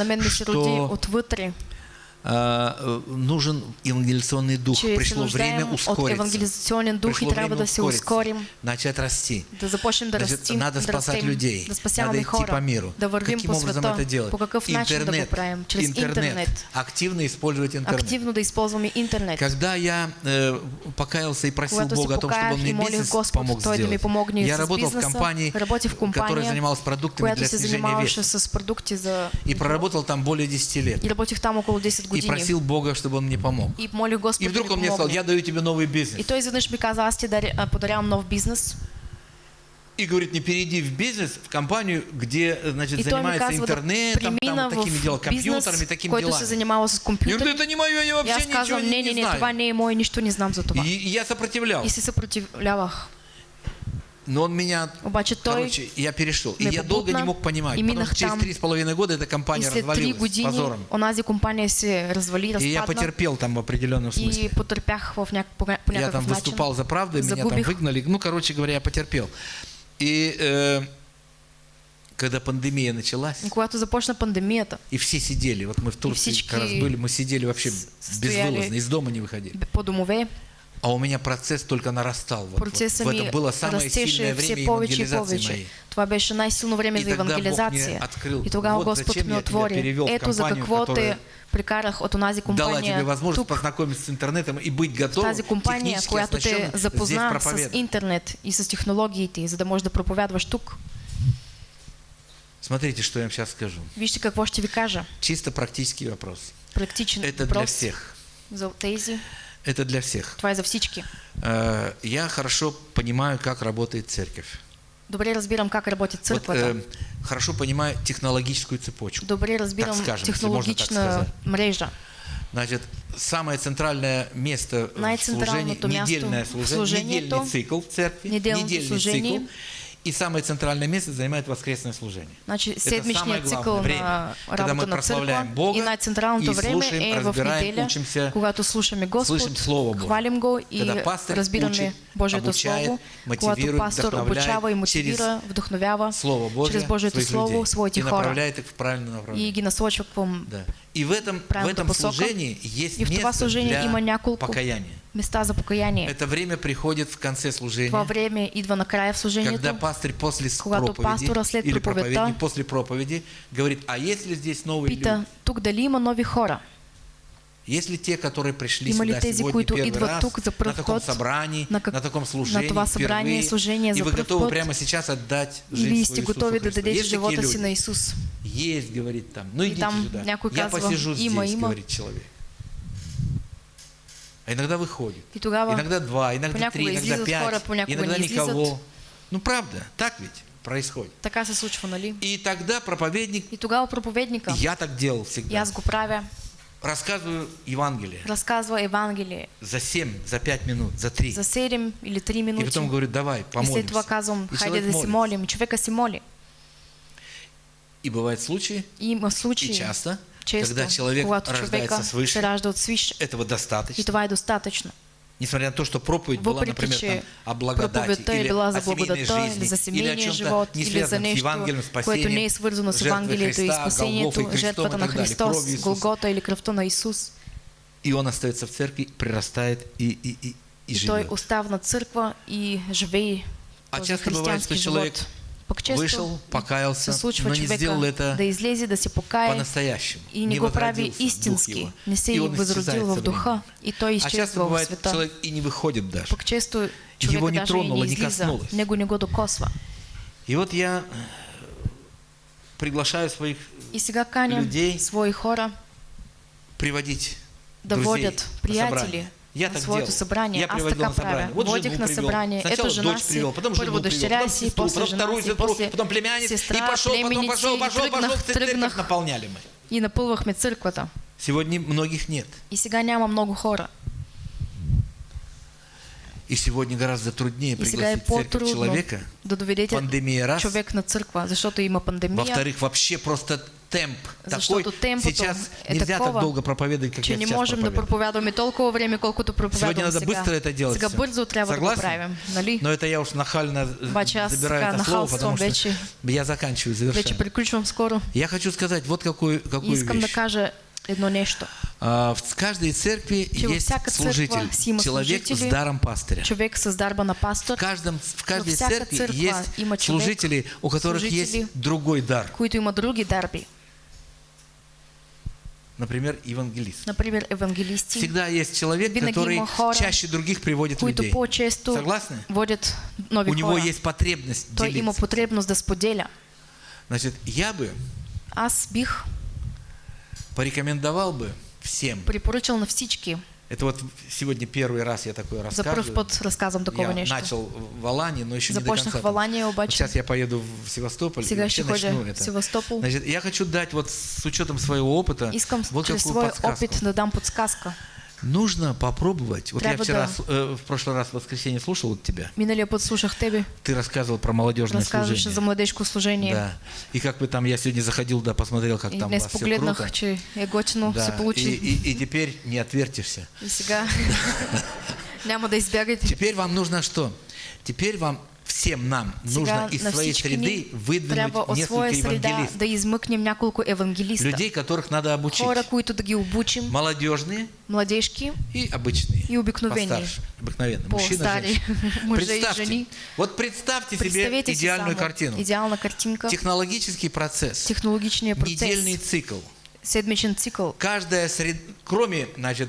Speaker 2: э, нужен евангелизационный дух.
Speaker 1: се
Speaker 2: Пришло время ускориться.
Speaker 1: евангелизационен дух
Speaker 2: Пришло
Speaker 1: и
Speaker 2: время
Speaker 1: да се ускорим,
Speaker 2: Начать расти.
Speaker 1: да започнем да
Speaker 2: Значит,
Speaker 1: растим,
Speaker 2: надо
Speaker 1: да
Speaker 2: спасать
Speaker 1: растем,
Speaker 2: людей.
Speaker 1: да
Speaker 2: Надо
Speaker 1: спасяваме
Speaker 2: идти
Speaker 1: хора,
Speaker 2: по миру.
Speaker 1: да
Speaker 2: Каким
Speaker 1: по
Speaker 2: образом
Speaker 1: света.
Speaker 2: это делать?
Speaker 1: По какъв начин да го
Speaker 2: интернет.
Speaker 1: правим? Интернет.
Speaker 2: Активно использовать интернет.
Speaker 1: Активно да използваме интернет.
Speaker 2: Когда я э, покаялся и просил
Speaker 1: Когато
Speaker 2: Бога о том, чтобы он мне бизнес
Speaker 1: Господ,
Speaker 2: помог
Speaker 1: да
Speaker 2: сделать,
Speaker 1: помогне
Speaker 2: я работал в компании,
Speaker 1: в
Speaker 2: которая
Speaker 1: компания,
Speaker 2: занималась продуктами для снижения веса.
Speaker 1: с продукти за...
Speaker 2: И проработал там более 10 лет.
Speaker 1: И работих там около 10
Speaker 2: И просил Бога, чтобы он мне помог.
Speaker 1: И молих Господ
Speaker 2: И вдруг он мне сказал, я даю тебе новый
Speaker 1: И
Speaker 2: бизнес.
Speaker 1: той изведнъж ми каза, аз ти а, подарявам нов бизнес.
Speaker 2: И говорит, не перейди в бизнес, в компанию, где, значит,
Speaker 1: И
Speaker 2: занимается
Speaker 1: казва
Speaker 2: интернетом, там, такими делами, компьютерами, такими
Speaker 1: който се
Speaker 2: делами.
Speaker 1: занимава с
Speaker 2: Я говорю, это не мое, я
Speaker 1: И
Speaker 2: вообще
Speaker 1: аз
Speaker 2: ничего
Speaker 1: казвам,
Speaker 2: не,
Speaker 1: не, не,
Speaker 2: не
Speaker 1: не,
Speaker 2: знаю.
Speaker 1: не е мое, нищо не знам за това.
Speaker 2: И, и я сопротивлялся.
Speaker 1: И се съпротивлявах.
Speaker 2: Но он меня,
Speaker 1: Обаче
Speaker 2: короче, я перешел. И я долго не мог понимать, что через три с половиной года эта компания развалилась
Speaker 1: години
Speaker 2: позором.
Speaker 1: онази компания се развали,
Speaker 2: И я потерпел там в определенном смысле.
Speaker 1: И потърпях в няк... по, по
Speaker 2: Я там выступал за правду, меня там выгнали. Ну, короче говоря, я потерпел. И э, когда пандемия началась,
Speaker 1: И Когато започна пандемията,
Speaker 2: и все сидели, вот мы в Турции как раз были, мы сидели вообще безвылазно, из дома не выходили.
Speaker 1: по домове,
Speaker 2: А у меня процесс только нарастал. Вот, вот. Это было самое сильное время
Speaker 1: повече
Speaker 2: евангелизации
Speaker 1: повече.
Speaker 2: моей.
Speaker 1: Това беше най-силно време за евангелизация.
Speaker 2: открыл,
Speaker 1: И тогава
Speaker 2: вот
Speaker 1: Господ ми отвори. Ето за какво те прикарах от онази
Speaker 2: Дала тебе
Speaker 1: компания
Speaker 2: возможность
Speaker 1: тук,
Speaker 2: познакомиться с интернетом и быть готовым
Speaker 1: тази компания, която те запозна с интернет и с технологиите, за да можеш да проповядваш тук.
Speaker 2: Смотрите, что я вам сейчас скажу.
Speaker 1: Вижте какво ще ви кажа.
Speaker 2: Чисто практический вопрос.
Speaker 1: Практичен
Speaker 2: Это для
Speaker 1: въпрос
Speaker 2: всех.
Speaker 1: за тези.
Speaker 2: Это для всех.
Speaker 1: Е за всички.
Speaker 2: Э, Я хорошо понимаю, как работает церковь.
Speaker 1: Добре разбирам как работи
Speaker 2: Вот,
Speaker 1: църквата.
Speaker 2: э, хорошо понимаю технологическую цепочку.
Speaker 1: Добре разбирам
Speaker 2: сказать.
Speaker 1: мрежа.
Speaker 2: Значит, самое центральное место в служении, недельное служение,
Speaker 1: служението,
Speaker 2: недельный цикл в церкви, недельный
Speaker 1: служение.
Speaker 2: цикл. И самое центральное место занимает воскресное служение.
Speaker 1: Значи
Speaker 2: Это самое главное время,
Speaker 1: на
Speaker 2: когда мы
Speaker 1: на
Speaker 2: прославляем Бога
Speaker 1: и най-централното
Speaker 2: и слушаем, разбираем,
Speaker 1: неделя,
Speaker 2: учимся,
Speaker 1: Господ,
Speaker 2: слышим Слово Божие.
Speaker 1: Го и
Speaker 2: Когда пастор учит,
Speaker 1: Божието
Speaker 2: обучает,
Speaker 1: Слово,
Speaker 2: мотивирует,
Speaker 1: пастор обучава и мотивира, вдъхновява
Speaker 2: Слово Божие
Speaker 1: чрез Божието Слово
Speaker 2: людей
Speaker 1: своите
Speaker 2: и
Speaker 1: хора
Speaker 2: направляет их в правильное
Speaker 1: и
Speaker 2: направление.
Speaker 1: ги насочва към
Speaker 2: Да. И в этом, в этом служении есть место для покаяния.
Speaker 1: места за покаяние.
Speaker 2: Это время приходит в конце служения.
Speaker 1: Това време идва накрая в служението,
Speaker 2: Когда пастор после проповеди
Speaker 1: след
Speaker 2: или проповедник после проповеди говорит, а есть ли здесь новые
Speaker 1: пита,
Speaker 2: люди?
Speaker 1: тук дали има нови хора?
Speaker 2: Есть ли те, которые пришли
Speaker 1: ли
Speaker 2: сюда сегодня первый раз, на таком собрании,
Speaker 1: на
Speaker 2: на,
Speaker 1: как-
Speaker 2: таком служении,
Speaker 1: на това събрание,
Speaker 2: впервые,
Speaker 1: служение
Speaker 2: и вы готовы прямо сейчас отдать жизнь свою Иисусу Христу? Есть такие люди?
Speaker 1: на?
Speaker 2: Есть, говорит там. Ну
Speaker 1: И
Speaker 2: идите сюда. Я посижу здесь, говорит человек. А иногда выходит.
Speaker 1: И
Speaker 2: Иногда два, иногда три, иногда пять, иногда никого. Ну правда, так ведь происходит.
Speaker 1: така се случва, нали?
Speaker 2: И тогда проповедник,
Speaker 1: И тогава проповедника,
Speaker 2: я так делал
Speaker 1: и
Speaker 2: всегда,
Speaker 1: аз го правя,
Speaker 2: рассказываю Евангелие
Speaker 1: разказва Евангелие
Speaker 2: за 7, за 5 минут, за 3.
Speaker 1: за 7 или 3
Speaker 2: И
Speaker 1: минути.
Speaker 2: потом говорю, давай,
Speaker 1: И
Speaker 2: помолимся.
Speaker 1: това казвам,
Speaker 2: И
Speaker 1: хайде да се молим. И човека се моли.
Speaker 2: И бывают случаи,
Speaker 1: И има
Speaker 2: и
Speaker 1: случаи,
Speaker 2: часто,
Speaker 1: често,
Speaker 2: когда человек рождается свыше, этого
Speaker 1: И
Speaker 2: достаточно.
Speaker 1: това е достатъчно.
Speaker 2: Несмотря на то, что проповедь была, например, там, о благодати или
Speaker 1: била
Speaker 2: о
Speaker 1: за благодата,
Speaker 2: жизни,
Speaker 1: или за
Speaker 2: или
Speaker 1: семейния
Speaker 2: чем-то
Speaker 1: живот, или за нещо, което не е свързано с Евангелието и спасението, жертвата на Христос. Голгота или кръвта на Исус.
Speaker 2: И он остается в церкви, прирастает и, и, и, и
Speaker 1: И той
Speaker 2: живет.
Speaker 1: остава на църква и живее
Speaker 2: А часто бывает, что человек
Speaker 1: живот.
Speaker 2: Вышел, покаялся, но не сделал это
Speaker 1: да излезе, да
Speaker 2: по-настоящему.
Speaker 1: и не
Speaker 2: дух
Speaker 1: истински, не се
Speaker 2: И
Speaker 1: е
Speaker 2: он исчезает
Speaker 1: възродил
Speaker 2: со
Speaker 1: в духа. и той
Speaker 2: А часто бывает, человек и не выходит даже. Его не тронуло,
Speaker 1: не
Speaker 2: коснулось. И вот я э, приглашаю своих людей
Speaker 1: свои хора
Speaker 2: приводить
Speaker 1: да
Speaker 2: друзей
Speaker 1: водят
Speaker 2: на
Speaker 1: приятели.
Speaker 2: Я
Speaker 1: на
Speaker 2: так
Speaker 1: своето
Speaker 2: делал.
Speaker 1: събрание.
Speaker 2: Я приводил на собрание. Вот
Speaker 1: Водих на
Speaker 2: привел.
Speaker 1: събрание.
Speaker 2: Сначала
Speaker 1: жена
Speaker 2: дочь привел, потом жену привел, потом сестру, потом вторую сестру, потом племянниц.
Speaker 1: сестра,
Speaker 2: и пошел, потом пошел, пошел, пошел. Церковь наполняли мы.
Speaker 1: и напълвахме църквата.
Speaker 2: Сегодня многих нет.
Speaker 1: И сега няма много хора.
Speaker 2: И сегодня гораздо труднее пригласить в церковь человека.
Speaker 1: да доведете
Speaker 2: Пандемия раз.
Speaker 1: човек на църква, защото има пандемия,
Speaker 2: Во-вторых, вообще просто темп такой. Сейчас нельзя
Speaker 1: такова,
Speaker 2: так долго проповедовать, как я
Speaker 1: не
Speaker 2: сейчас
Speaker 1: можем да проповядваме толкова време, колкото
Speaker 2: Сегодня
Speaker 1: проповядвам
Speaker 2: надо
Speaker 1: сега.
Speaker 2: быстро это делать.
Speaker 1: Сега
Speaker 2: всё.
Speaker 1: бързо трябва да го
Speaker 2: Согласны?
Speaker 1: правим, нали?
Speaker 2: Но это я уж нахально
Speaker 1: Обаче аз
Speaker 2: забираю это слово, потому что
Speaker 1: вече,
Speaker 2: я заканчиваю
Speaker 1: вече
Speaker 2: завершаю.
Speaker 1: приключвам скоро.
Speaker 2: Я хочу сказать вот какую, какую
Speaker 1: искам да
Speaker 2: вещь.
Speaker 1: кажа едно нещо.
Speaker 2: А, в каждой церкви
Speaker 1: Че
Speaker 2: есть служитель, человек с даром пастыря.
Speaker 1: Човек с дарба на пастор,
Speaker 2: В, каждом, в каждой церкви есть служители, у которых
Speaker 1: служители,
Speaker 2: есть другой дар.
Speaker 1: които има други дарби.
Speaker 2: Например, евангелист.
Speaker 1: Например, евангелисти,
Speaker 2: Всегда есть человек, который чаще других приводит людей. Согласны?
Speaker 1: водят нови
Speaker 2: У него есть потребность
Speaker 1: Той има
Speaker 2: делиться.
Speaker 1: потребност да споделя.
Speaker 2: Значит, я бы
Speaker 1: Аз бих
Speaker 2: порекомендовал бы всем.
Speaker 1: препоръчал на всички.
Speaker 2: Это вот сегодня первый раз я такое
Speaker 1: За
Speaker 2: рассказываю.
Speaker 1: път разказвам такова
Speaker 2: Я
Speaker 1: нещо.
Speaker 2: начал в Алане, но еще не до конца.
Speaker 1: в Алания,
Speaker 2: Вот сейчас я поеду в Севастополь и
Speaker 1: сега
Speaker 2: вообще
Speaker 1: ще ходя
Speaker 2: начну это.
Speaker 1: Севастопол.
Speaker 2: Значит, я хочу дать вот с учетом своего опыта
Speaker 1: Искам
Speaker 2: вот подсказку.
Speaker 1: опит да дам подсказка.
Speaker 2: Нужно попробовать. Вот я
Speaker 1: Трябва
Speaker 2: вчера,
Speaker 1: да-
Speaker 2: э, в прошлый раз в воскресенье слушал вот тебя.
Speaker 1: Миналия път слушах тебе,
Speaker 2: Ты рассказывал про молодежное
Speaker 1: разказваше
Speaker 2: служение.
Speaker 1: за младежко служение.
Speaker 2: Да. И как бы там, я сегодня заходил, да, посмотрел, как
Speaker 1: И
Speaker 2: там у вас все круто.
Speaker 1: че е готино
Speaker 2: Да.
Speaker 1: се
Speaker 2: И,
Speaker 1: получи.
Speaker 2: и- и теперь не отвертишься.
Speaker 1: И сега няма да избягате.
Speaker 2: Теперь вам нужно что? Теперь вам всем нам нужно из своей среды выдвинуть несколько евангелистов.
Speaker 1: да измъкнем няколко евангелиста.
Speaker 2: Людей, которых надо обучить.
Speaker 1: Хора, които да ги обучим,
Speaker 2: Молодежные
Speaker 1: младежки
Speaker 2: и обычные.
Speaker 1: и обикновени.
Speaker 2: Постарше, обыкновенные. Мужчина, женщина. Представьте, вот представьте себе идеальную картину.
Speaker 1: идеална картинка,
Speaker 2: Технологический процесс,
Speaker 1: технологичния
Speaker 2: недельный
Speaker 1: процес,
Speaker 2: цикл.
Speaker 1: Седмичен цикъл.
Speaker 2: Каждая сред... кроме, значит,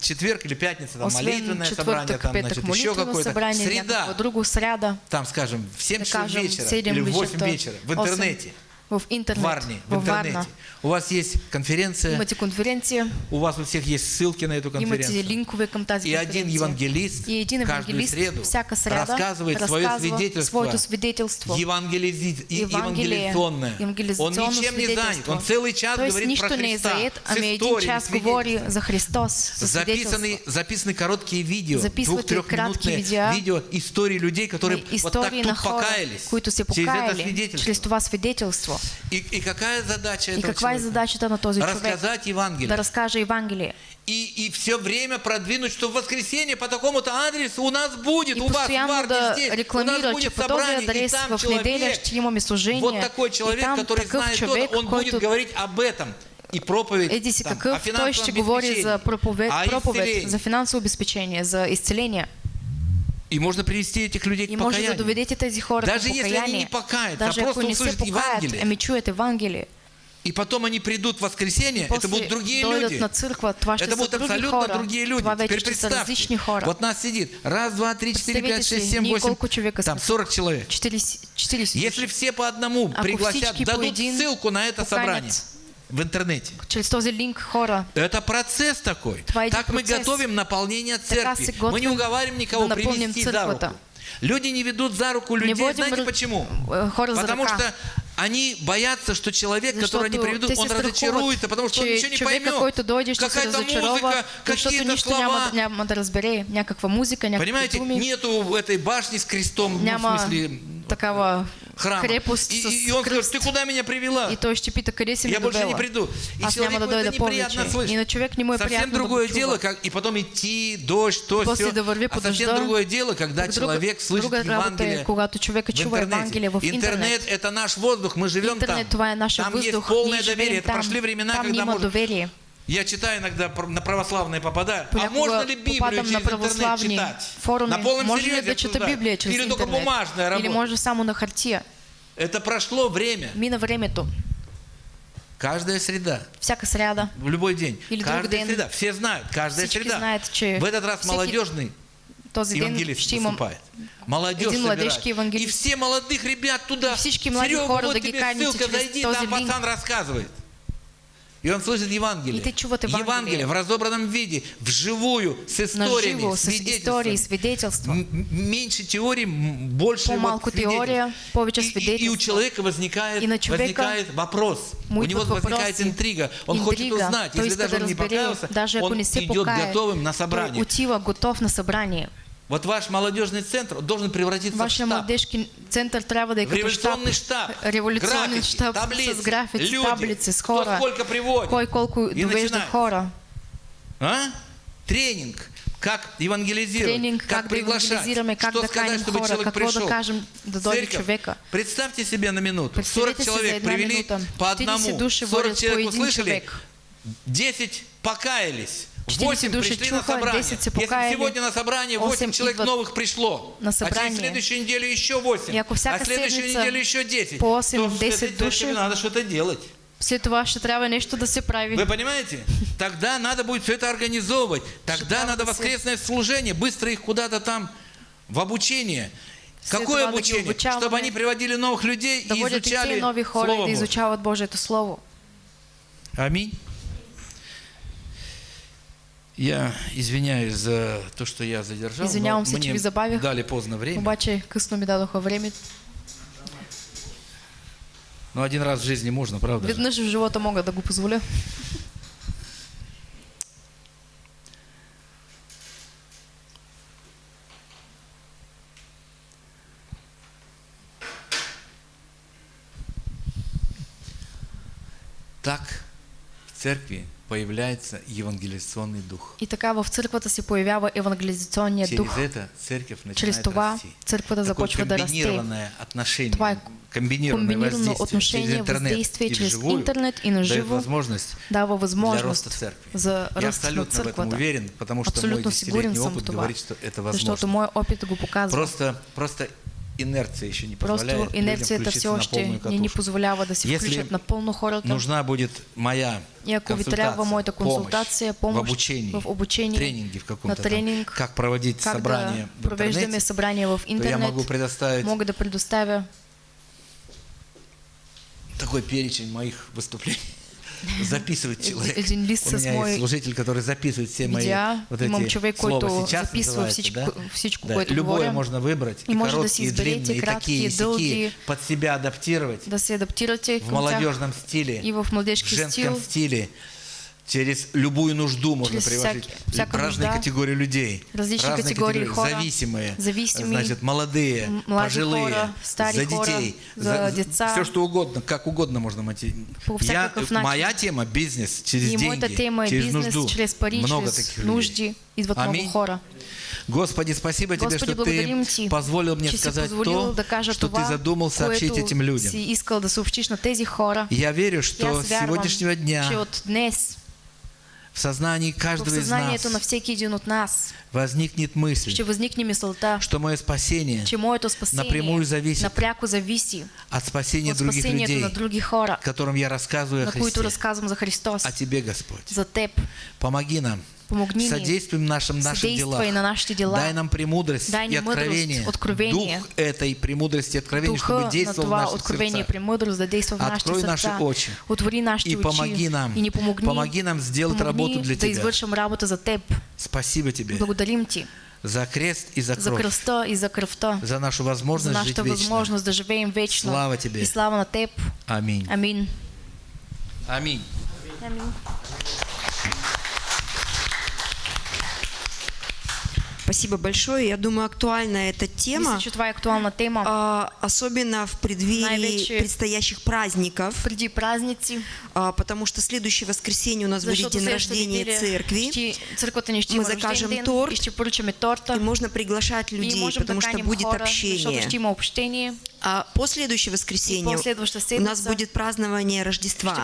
Speaker 2: четверг или пятница, там
Speaker 1: Освен
Speaker 2: молитвенное собрание, там, значит, еще какое-то. Среда,
Speaker 1: сряда,
Speaker 2: там, скажем, в 7
Speaker 1: да
Speaker 2: часов вечера
Speaker 1: 7
Speaker 2: или в 8
Speaker 1: вечерта,
Speaker 2: вечера в
Speaker 1: 8
Speaker 2: интернете.
Speaker 1: В интернет,
Speaker 2: Варне, в интернете.
Speaker 1: Варна.
Speaker 2: У вас есть конференция,
Speaker 1: Имате конференция,
Speaker 2: у вас у всех есть ссылки на эту
Speaker 1: имате
Speaker 2: конференцию.
Speaker 1: линкове към тази
Speaker 2: И один евангелист
Speaker 1: И един
Speaker 2: каждую среду
Speaker 1: всяка среда
Speaker 2: рассказывает свое свидетельство,
Speaker 1: своето
Speaker 2: и-
Speaker 1: Евангелие,
Speaker 2: евангелиционное. Он ничем не занят,
Speaker 1: свидетельство.
Speaker 2: он целый час
Speaker 1: То
Speaker 2: говорит про Христа,
Speaker 1: заед, ами един час говори за Христос, със
Speaker 2: Записаны, записаны короткие видео, двух-трехминутные
Speaker 1: видео.
Speaker 2: видео истории людей, которые вот так тут покаялись
Speaker 1: които се
Speaker 2: через это свидетельство.
Speaker 1: чрез това свидетелство.
Speaker 2: И, и какая задача
Speaker 1: И
Speaker 2: этого
Speaker 1: каква е
Speaker 2: человека?
Speaker 1: задачата на този?
Speaker 2: Рассказать Евангелие.
Speaker 1: Да разкаже Евангелие.
Speaker 2: И, и все время продвинуть, что в воскресенье по такому-то адресу у нас будет,
Speaker 1: И
Speaker 2: у вас в Варне
Speaker 1: да
Speaker 2: здесь, у нас будет
Speaker 1: този
Speaker 2: собрание, и там человек, вот такой
Speaker 1: и
Speaker 2: человек,
Speaker 1: там
Speaker 2: который знает то, он будет говорить об этом. И проповедь
Speaker 1: Еди си
Speaker 2: там,
Speaker 1: какъв,
Speaker 2: о
Speaker 1: той
Speaker 2: финансовом
Speaker 1: ще говори за проповед,
Speaker 2: обеспечении, о
Speaker 1: проповед, за финансово обезпечение, за изцеление.
Speaker 2: И можно привести этих людей
Speaker 1: И
Speaker 2: к
Speaker 1: да
Speaker 2: покаянию. Даже если они не покаются, а просто услышат Евангелие.
Speaker 1: ами чуят Евангелие.
Speaker 2: И потом они придут в воскресенье, это будут другие люди.
Speaker 1: на ще
Speaker 2: Это будут абсолютно
Speaker 1: хора.
Speaker 2: другие люди. Теперь представьте, вот нас сидит раз, два, три, четыре, пять, шесть, семь, восемь, там
Speaker 1: сме?
Speaker 2: 40 человек.
Speaker 1: 40, 40
Speaker 2: Если все по одному пригласят, дадут ссылку на это собрание в интернете.
Speaker 1: Чрез този линк хора
Speaker 2: Это процесс такой.
Speaker 1: Това
Speaker 2: Так мы
Speaker 1: процес.
Speaker 2: готовим наполнение церкви. Мы не уговариваем никого
Speaker 1: да
Speaker 2: привести за руку. Люди не ведут за руку
Speaker 1: Не
Speaker 2: людей.
Speaker 1: водим
Speaker 2: Знаете почему?
Speaker 1: э,
Speaker 2: Потому что они боятся, что человек, которого они приведут, он разочаруется, потому что он
Speaker 1: че
Speaker 2: ничего не поймет. Какая-то музыка, какие-то слова. Понимаете, нету этой башни с крестом, ну, в смысле,
Speaker 1: такава
Speaker 2: храма.
Speaker 1: крепост
Speaker 2: И, и он скажет,
Speaker 1: кръст.
Speaker 2: ты куда меня привела?
Speaker 1: И той ще пита, къде си ме
Speaker 2: Я больше не приду. И
Speaker 1: Аз
Speaker 2: человеку это неприятно слышать.
Speaker 1: И на човек не е
Speaker 2: Совсем другое
Speaker 1: да
Speaker 2: дело, как, и потом идти, дождь, то,
Speaker 1: После
Speaker 2: все.
Speaker 1: да върви
Speaker 2: А совсем другое дело, когда
Speaker 1: Друга-
Speaker 2: человек слышит
Speaker 1: работа е,
Speaker 2: Евангелие
Speaker 1: когато човека
Speaker 2: в интернете.
Speaker 1: Евангелие в
Speaker 2: Интернет – это наш воздух, мы живем
Speaker 1: Интернет,
Speaker 2: там.
Speaker 1: е
Speaker 2: там есть
Speaker 1: въздух.
Speaker 2: полное доверие.
Speaker 1: живеем
Speaker 2: Это
Speaker 1: там.
Speaker 2: прошли времена,
Speaker 1: Там
Speaker 2: когда можно...
Speaker 1: доверие.
Speaker 2: Я читаю иногда на православные попадаю. А можно ли Библию через
Speaker 1: на
Speaker 2: интернет читать?
Speaker 1: форуми.
Speaker 2: На полном
Speaker 1: Може ли
Speaker 2: серьезе
Speaker 1: чета
Speaker 2: обсуждаю.
Speaker 1: Библия чрез
Speaker 2: Или только бумажная
Speaker 1: Или
Speaker 2: работа?
Speaker 1: може само на хартия?
Speaker 2: Это прошло время.
Speaker 1: Мина времето.
Speaker 2: Каждая среда.
Speaker 1: Всяка сряда.
Speaker 2: В любой день.
Speaker 1: Или
Speaker 2: каждая
Speaker 1: ден.
Speaker 2: среда. Все знают. Каждая
Speaker 1: Всички
Speaker 2: среда.
Speaker 1: знаят, че
Speaker 2: В этот раз
Speaker 1: всеки
Speaker 2: молодежный
Speaker 1: Този ден
Speaker 2: евангелист
Speaker 1: имам
Speaker 2: выступает. Молодежь
Speaker 1: един младежки
Speaker 2: И
Speaker 1: евангелист.
Speaker 2: все молодых ребят туда.
Speaker 1: И всички млади
Speaker 2: Серега,
Speaker 1: хора
Speaker 2: вот
Speaker 1: да ги
Speaker 2: тебе
Speaker 1: каните
Speaker 2: ссылка,
Speaker 1: через
Speaker 2: зайди, там пацан рассказывает. И он слышит Евангелие.
Speaker 1: И ты чуват Евангелие.
Speaker 2: Евангелие в разобранном виде, вживую, с историями,
Speaker 1: наживо, с
Speaker 2: свидетельствами.
Speaker 1: истории, свидетельства.
Speaker 2: М- м- Меньше теории, больше
Speaker 1: По-малко
Speaker 2: вот свидетельств.
Speaker 1: теория, повече
Speaker 2: И- и- И, у человека возникает,
Speaker 1: И на човека
Speaker 2: возникает вопрос. У него
Speaker 1: идват
Speaker 2: возникает интрига. Он хочет
Speaker 1: Интрига.
Speaker 2: узнать.
Speaker 1: Той
Speaker 2: Если даже
Speaker 1: да
Speaker 2: он не покаялся,
Speaker 1: даже
Speaker 2: он идет
Speaker 1: покае,
Speaker 2: готовым на собрание.
Speaker 1: отива готов на събрание.
Speaker 2: Вот ваш молодежный центр должен превратиться
Speaker 1: Вашия
Speaker 2: в штаб.
Speaker 1: младежки център трябва да
Speaker 2: революционный штаб.
Speaker 1: Революционен
Speaker 2: Графики,
Speaker 1: щаб
Speaker 2: таблицы,
Speaker 1: с графици,
Speaker 2: люди,
Speaker 1: таблици, с
Speaker 2: кто
Speaker 1: хора.
Speaker 2: сколько приводит.
Speaker 1: Кой довежда
Speaker 2: начинает.
Speaker 1: хора.
Speaker 2: А? Тренинг. Как евангелизировать,
Speaker 1: Тренинг, как да
Speaker 2: приглашать,
Speaker 1: как
Speaker 2: что сказать, чтобы
Speaker 1: хора,
Speaker 2: человек пришел.
Speaker 1: кажем да дойде
Speaker 2: Церковь.
Speaker 1: човека.
Speaker 2: Представьте себе на минуту. 40
Speaker 1: Представете си за
Speaker 2: человек привели
Speaker 1: минута.
Speaker 2: по
Speaker 1: 40
Speaker 2: одному.
Speaker 1: души
Speaker 2: 40
Speaker 1: водят по
Speaker 2: человек услышали,
Speaker 1: човек.
Speaker 2: 10 покаялись.
Speaker 1: 40
Speaker 2: 8
Speaker 1: души
Speaker 2: пришли на собрание.
Speaker 1: 10 се
Speaker 2: Если сегодня на собрание 8
Speaker 1: осем
Speaker 2: человек новых пришло,
Speaker 1: на
Speaker 2: а через следующую неделю еще 8,
Speaker 1: И ако
Speaker 2: а следующую неделю еще 10,
Speaker 1: по осем,
Speaker 2: то в
Speaker 1: 10
Speaker 2: этой церкви
Speaker 1: души.
Speaker 2: надо что-то делать.
Speaker 1: След това ще трябва нещо да се прави.
Speaker 2: Вы понимаете? Тогда надо будет все это организовывать. Тогда надо
Speaker 1: все.
Speaker 2: воскресное служение, быстро их куда-то там в обучение. Какое обучение? Чтобы они приводили новых людей и изучали Слово Божие. Аминь. Я извиняюсь за то, что я задержал. но
Speaker 1: Извинявам се, че
Speaker 2: мне
Speaker 1: ви забавих.
Speaker 2: дали поздно время.
Speaker 1: Обаче късно ми дадоха време.
Speaker 2: Но один раз в жизни можно, правда? же?
Speaker 1: Веднъж в живота мога да го позволя.
Speaker 2: Так в церкви появляется евангелизационный дух.
Speaker 1: И така в църквата се появява евангелизационният
Speaker 2: Через
Speaker 1: дух.
Speaker 2: это церковь начинает
Speaker 1: Чрез това
Speaker 2: расти.
Speaker 1: църквата започва да расте.
Speaker 2: отношение,
Speaker 1: Това е
Speaker 2: комбинированное воздействие
Speaker 1: отношение,
Speaker 2: через интернет
Speaker 1: чрез
Speaker 2: вживую
Speaker 1: интернет и на
Speaker 2: дает
Speaker 1: живо
Speaker 2: возможность
Speaker 1: дава
Speaker 2: для
Speaker 1: възможност
Speaker 2: роста церкви.
Speaker 1: за
Speaker 2: Я
Speaker 1: ръст на
Speaker 2: абсолютно в этом
Speaker 1: църквата.
Speaker 2: уверен, потому что мой
Speaker 1: Абсолютно сигурен
Speaker 2: десятилетний
Speaker 1: съм в
Speaker 2: опыт
Speaker 1: това.
Speaker 2: говорит, что это
Speaker 1: Защото
Speaker 2: возможно.
Speaker 1: моят опит го показва.
Speaker 2: Просто, просто инерция еще не позволяет
Speaker 1: Просто инерцията
Speaker 2: включиться
Speaker 1: все
Speaker 2: на полную
Speaker 1: не
Speaker 2: катушку.
Speaker 1: позволява да се
Speaker 2: Если
Speaker 1: включат напълно хората.
Speaker 2: Нужна будет моя
Speaker 1: И ако ви
Speaker 2: консультация,
Speaker 1: трябва моята консултация,
Speaker 2: помощь
Speaker 1: помощ
Speaker 2: в обучении,
Speaker 1: в обучении,
Speaker 2: тренинги в каком-то
Speaker 1: на
Speaker 2: там,
Speaker 1: тренинг,
Speaker 2: как проводить
Speaker 1: как
Speaker 2: собрания
Speaker 1: да
Speaker 2: в интернете,
Speaker 1: събрания в
Speaker 2: то я
Speaker 1: интернет,
Speaker 2: могу предоставить
Speaker 1: мога да предоставя
Speaker 2: такой перечень моих выступлений. Записывает человек.
Speaker 1: Един лист
Speaker 2: У меня есть служитель, который записывает все мои вот эти слова. Сейчас называется, да? Любое можно выбрать,
Speaker 1: И
Speaker 2: короткие, и длинные, и такие, и сякие, под себя адаптировать. В молодежном стиле,
Speaker 1: в
Speaker 2: женском
Speaker 1: стил.
Speaker 2: стиле, через любую нужду можно
Speaker 1: Через всяки- всякую
Speaker 2: разные
Speaker 1: нужда,
Speaker 2: категории людей,
Speaker 1: различные
Speaker 2: разные
Speaker 1: категории хора,
Speaker 2: зависимые,
Speaker 1: зависимые,
Speaker 2: значит, молодые, пожилые,
Speaker 1: хора,
Speaker 2: за
Speaker 1: хора,
Speaker 2: детей,
Speaker 1: за деца.
Speaker 2: все что угодно, как угодно можно мотивировать. Я, моя тема бизнес через деньги,
Speaker 1: тема е
Speaker 2: через
Speaker 1: бизнес,
Speaker 2: нужду.
Speaker 1: чрез пари,
Speaker 2: Много
Speaker 1: чрез
Speaker 2: таких людей.
Speaker 1: нужди. Идват
Speaker 2: Аминь.
Speaker 1: хора.
Speaker 2: Господи, спасибо тебе,
Speaker 1: Господи,
Speaker 2: что
Speaker 1: благодарим
Speaker 2: ты
Speaker 1: Ти,
Speaker 2: позволил мне сказать то, что ты задумал сообщить этим людям.
Speaker 1: хора.
Speaker 2: Я верю, что с сегодняшнего дня в сознании
Speaker 1: в
Speaker 2: каждого из
Speaker 1: съзнанието на
Speaker 2: нас
Speaker 1: нас
Speaker 2: возникнет мысль,
Speaker 1: ще възникне мисълта,
Speaker 2: что мое спасение
Speaker 1: моето спасение
Speaker 2: напрямую зависит
Speaker 1: напряко зависи
Speaker 2: от спасения
Speaker 1: от
Speaker 2: других людей,
Speaker 1: на други хора,
Speaker 2: которым я рассказываю о Христе.
Speaker 1: за Христос,
Speaker 2: А тебе, Господь,
Speaker 1: за Теб.
Speaker 2: помоги нам,
Speaker 1: Помогни ни,
Speaker 2: содействуй нашим
Speaker 1: съдействай
Speaker 2: делах.
Speaker 1: на нашите дела.
Speaker 2: Дай нам премудрость
Speaker 1: Дай
Speaker 2: и откровение,
Speaker 1: откровение.
Speaker 2: дух этой премудрости и откровения,
Speaker 1: Духа
Speaker 2: чтобы действовал в наших
Speaker 1: откровение,
Speaker 2: сердцах.
Speaker 1: да действа в нашите
Speaker 2: Открой наши
Speaker 1: сърца.
Speaker 2: очи
Speaker 1: Отвори нашите
Speaker 2: и
Speaker 1: очи
Speaker 2: помоги нам,
Speaker 1: и ни помогни,
Speaker 2: помоги нам сделать
Speaker 1: помогни
Speaker 2: работу для
Speaker 1: да
Speaker 2: Тебя.
Speaker 1: работа за Теб.
Speaker 2: Спасибо тебе
Speaker 1: Благодарим Ти
Speaker 2: за крест и за
Speaker 1: за
Speaker 2: кровь,
Speaker 1: кръста и за кръвта,
Speaker 2: за нашу
Speaker 1: за
Speaker 2: возможность жить
Speaker 1: нашата
Speaker 2: вечно.
Speaker 1: да живеем вечно.
Speaker 2: Слава Тебе.
Speaker 1: И слава на Теб.
Speaker 2: Аминь.
Speaker 1: Амин.
Speaker 2: Аминь.
Speaker 1: Амин.
Speaker 3: Спасибо большое. Я думаю, актуальна эта тема,
Speaker 1: Мисля, е актуална тема.
Speaker 3: а, особенно в преддверии
Speaker 1: Най-вече
Speaker 3: предстоящих праздников,
Speaker 1: Преди празници,
Speaker 3: а, потому что следующее воскресенье у нас будет день рождения церкви,
Speaker 1: ще- ще
Speaker 3: Мы закажем
Speaker 1: ден
Speaker 3: торт.
Speaker 1: и ще торта.
Speaker 3: и можно приглашать
Speaker 1: и
Speaker 3: людей, потому что будет
Speaker 1: хора,
Speaker 3: общение.
Speaker 1: ще има общение.
Speaker 3: А последующее воскресенье
Speaker 1: последваща
Speaker 3: у нас
Speaker 1: седмица
Speaker 3: будет празднование
Speaker 1: Ще
Speaker 3: Рождества.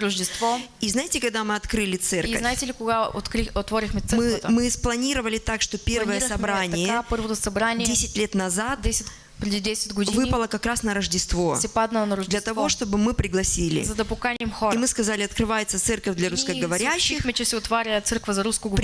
Speaker 1: Рождество.
Speaker 3: И знаете, когда мы открыли
Speaker 1: И
Speaker 3: церковь,
Speaker 1: знаете ли, кога откри, отворихме
Speaker 3: мы,
Speaker 1: църквата?
Speaker 3: мы спланировали так, что первое собрание
Speaker 1: така, първото събрание
Speaker 3: 10 лет назад.
Speaker 1: 10, преди 10 години
Speaker 3: выпало как раз на Рождество. Для того, чтобы мы пригласили. И мы сказали, открывается церковь для русскоговорящих.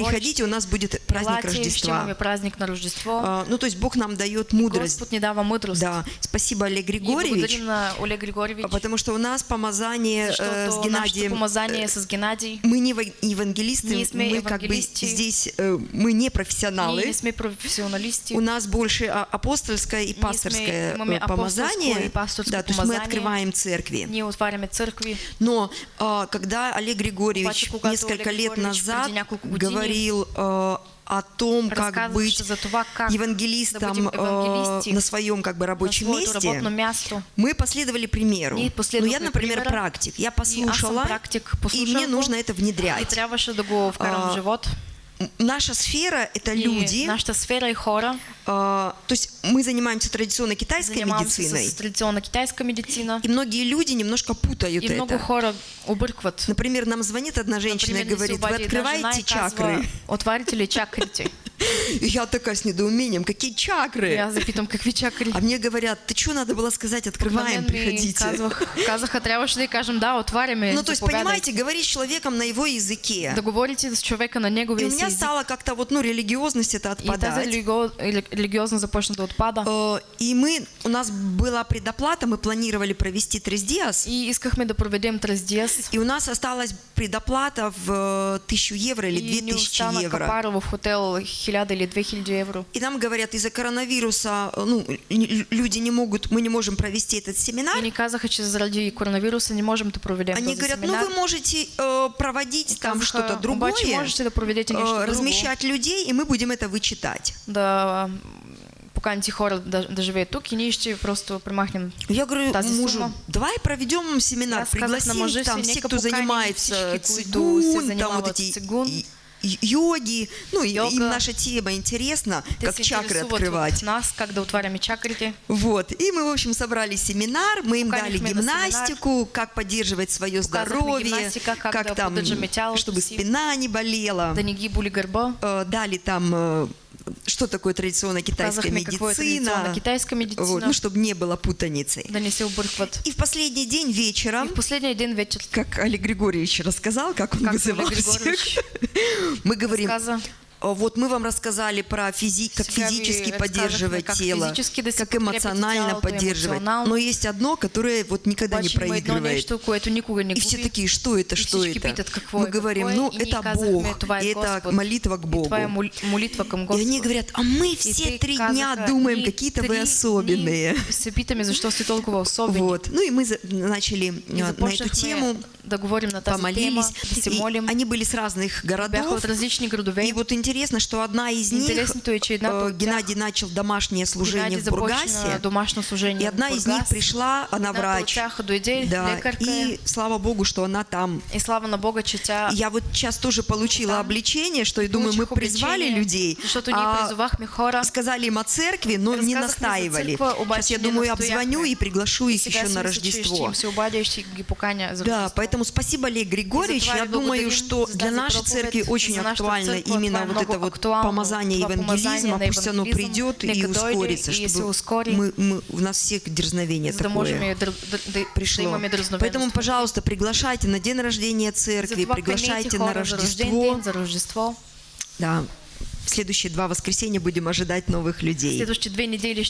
Speaker 3: Приходите, у нас будет праздник Рождества.
Speaker 1: имаме празник на Рождество.
Speaker 3: А, Ну, то есть Бог нам дает мудрость.
Speaker 1: Господ ни дава мъдрост.
Speaker 3: Да, спасибо, Олег Григорьевич.
Speaker 1: на Олег Григорьевич,
Speaker 3: Потому что у нас помазание э, с Геннадием.
Speaker 1: помазание с Геннадий.
Speaker 3: Мы не ва- евангелисты,
Speaker 1: Не
Speaker 3: мы как бы здесь, э, мы не профессионалы.
Speaker 1: не.
Speaker 3: У нас больше а, апостольское и
Speaker 1: сме-
Speaker 3: пасторское э, помазание. Да, то есть мы открываем церкви. Но а, когда Олег Григорьевич несколько лет назад говорил а, о том, как быть евангелистом
Speaker 1: евангелисти
Speaker 3: на своем как бы рабочем месте, мы последовали примеру.
Speaker 1: Ние
Speaker 3: Ну, я, например, практик. Я послушала, и мне нужно это внедрять. А, Наша сфера – это люди.
Speaker 1: нашата сфера и хора.
Speaker 3: А, то есть мы занимаемся традиционной китайской
Speaker 1: Занимавам се
Speaker 3: медициной.
Speaker 1: с традиционна китайска медицина.
Speaker 3: И многие люди немножко путают
Speaker 1: И много
Speaker 3: это.
Speaker 1: хора объркват.
Speaker 3: Например, нам звонит одна женщина
Speaker 1: Например,
Speaker 3: и говорит, вы открываете
Speaker 1: и
Speaker 3: чакры?
Speaker 1: Отварите ли чакрите?
Speaker 3: И я такая с недоумением, какие
Speaker 1: И
Speaker 3: чакры?
Speaker 1: аз запитам какви чакри.
Speaker 3: А мне говорят, ты что, надо было сказать, открываем, приходите.
Speaker 1: казаха, й кажем, да, отваряме,
Speaker 3: Ну, то есть, понимаете, говорить с человеком на его языке.
Speaker 1: Да говорите с човека на
Speaker 3: И
Speaker 1: неговия
Speaker 3: у меня стала как-то вот, ну, религиозность это
Speaker 1: И
Speaker 3: отпадать.
Speaker 1: Религиозно започна да отпада.
Speaker 3: Э, И мы, у нас была предоплата, мы планировали провести Трездиас,
Speaker 1: И искахме да проведем Трездиас.
Speaker 3: и у нас осталась предоплата в э, 1000 евро или
Speaker 1: И ни
Speaker 3: 2000
Speaker 1: остана
Speaker 3: евро.
Speaker 1: капара в хотел 1000 или 2000 евро.
Speaker 3: И нам говорят, из-за коронавируса э, ну, люди не могут, мы не можем провести этот семинар.
Speaker 1: И казаха, че заради коронавируса не можем да проведем
Speaker 3: Они говорят, ну
Speaker 1: семинар.
Speaker 3: вы можете э, проводить
Speaker 1: И
Speaker 3: там что-то другое,
Speaker 1: можете да проведете
Speaker 3: э, размещать людей, и мы будем это вычитать.
Speaker 1: Да поканите хора живеят тук и ние ще просто премахнем
Speaker 3: Я говорю
Speaker 1: Тази
Speaker 3: мужу,
Speaker 1: сума.
Speaker 3: давай проведем семинар,
Speaker 1: на
Speaker 3: пригласим
Speaker 1: мъжа си,
Speaker 3: там все, кто занимается цигун, там вот эти
Speaker 1: цигун.
Speaker 3: йоги, ну
Speaker 1: Йога.
Speaker 3: им наша тема интересна,
Speaker 1: Те
Speaker 3: как чакры открывать.
Speaker 1: от нас, как да отваряме чакрите.
Speaker 3: Вот. И мы, в общем, собрали семинар, мы им дали гимнастику, как поддерживать свое здоровье,
Speaker 1: как да
Speaker 3: там, чтобы спина не болела. Э, Дали там, э, что такое традиционная китайская медицина.
Speaker 1: традиционна китайска медицина.
Speaker 3: Вот, ну, чтобы не было путаницы. И в последний день вечером,
Speaker 1: в последния ден вечер,
Speaker 3: как Олег Григорьевич рассказал, как он
Speaker 1: как
Speaker 3: вызывал всех, мы говорим, Вот мы вам рассказали про физи- как физически поддерживать
Speaker 1: как
Speaker 3: тело,
Speaker 1: физически
Speaker 3: как эмоционально поддерживать. Но есть одно, которое вот никогда не проигрывает. И все такие, что это, что это? Мы говорим, ну это Бог, это молитва к Богу. И они говорят, а мы все три дня думаем,
Speaker 1: «Ние
Speaker 3: какие-то вы особенные. Вот. Ну и мы начали а, на эту тему, помолились. И они были с разных городов. И вот интересно, что одна из них,
Speaker 1: е, че едната
Speaker 3: э,
Speaker 1: от тях,
Speaker 3: Геннадий начал домашнее служение
Speaker 1: Геннадий
Speaker 3: в Бургасе,
Speaker 1: домашно служение
Speaker 3: и одна
Speaker 1: в
Speaker 3: из них
Speaker 1: Бургас.
Speaker 3: пришла, она врач.
Speaker 1: дойде,
Speaker 3: Да,
Speaker 1: лекарка
Speaker 3: и слава Богу, что она там.
Speaker 1: И слава на Бога, че тя
Speaker 3: Я вот сейчас тоже получила
Speaker 1: Да.
Speaker 3: обличение, что, я думаю, мы призвали людей, а сказали им о церкви, но не настаивали. Сейчас я думаю, обзвоню и приглашу их еще на Рождество. Да, поэтому спасибо, Олег Григорьевич. Я думаю, что для нашей церкви очень актуально именно
Speaker 1: е
Speaker 3: вот это вот помазание евангелизма, пусть оно придет и ускорится, чтобы мы, мы, у нас всех дерзновение такое пришло. Поэтому, пожалуйста, приглашайте на день рождения церкви, приглашайте на Рождество. Да, в следующие два воскресенья будем ожидать новых людей.
Speaker 1: Следващите две недели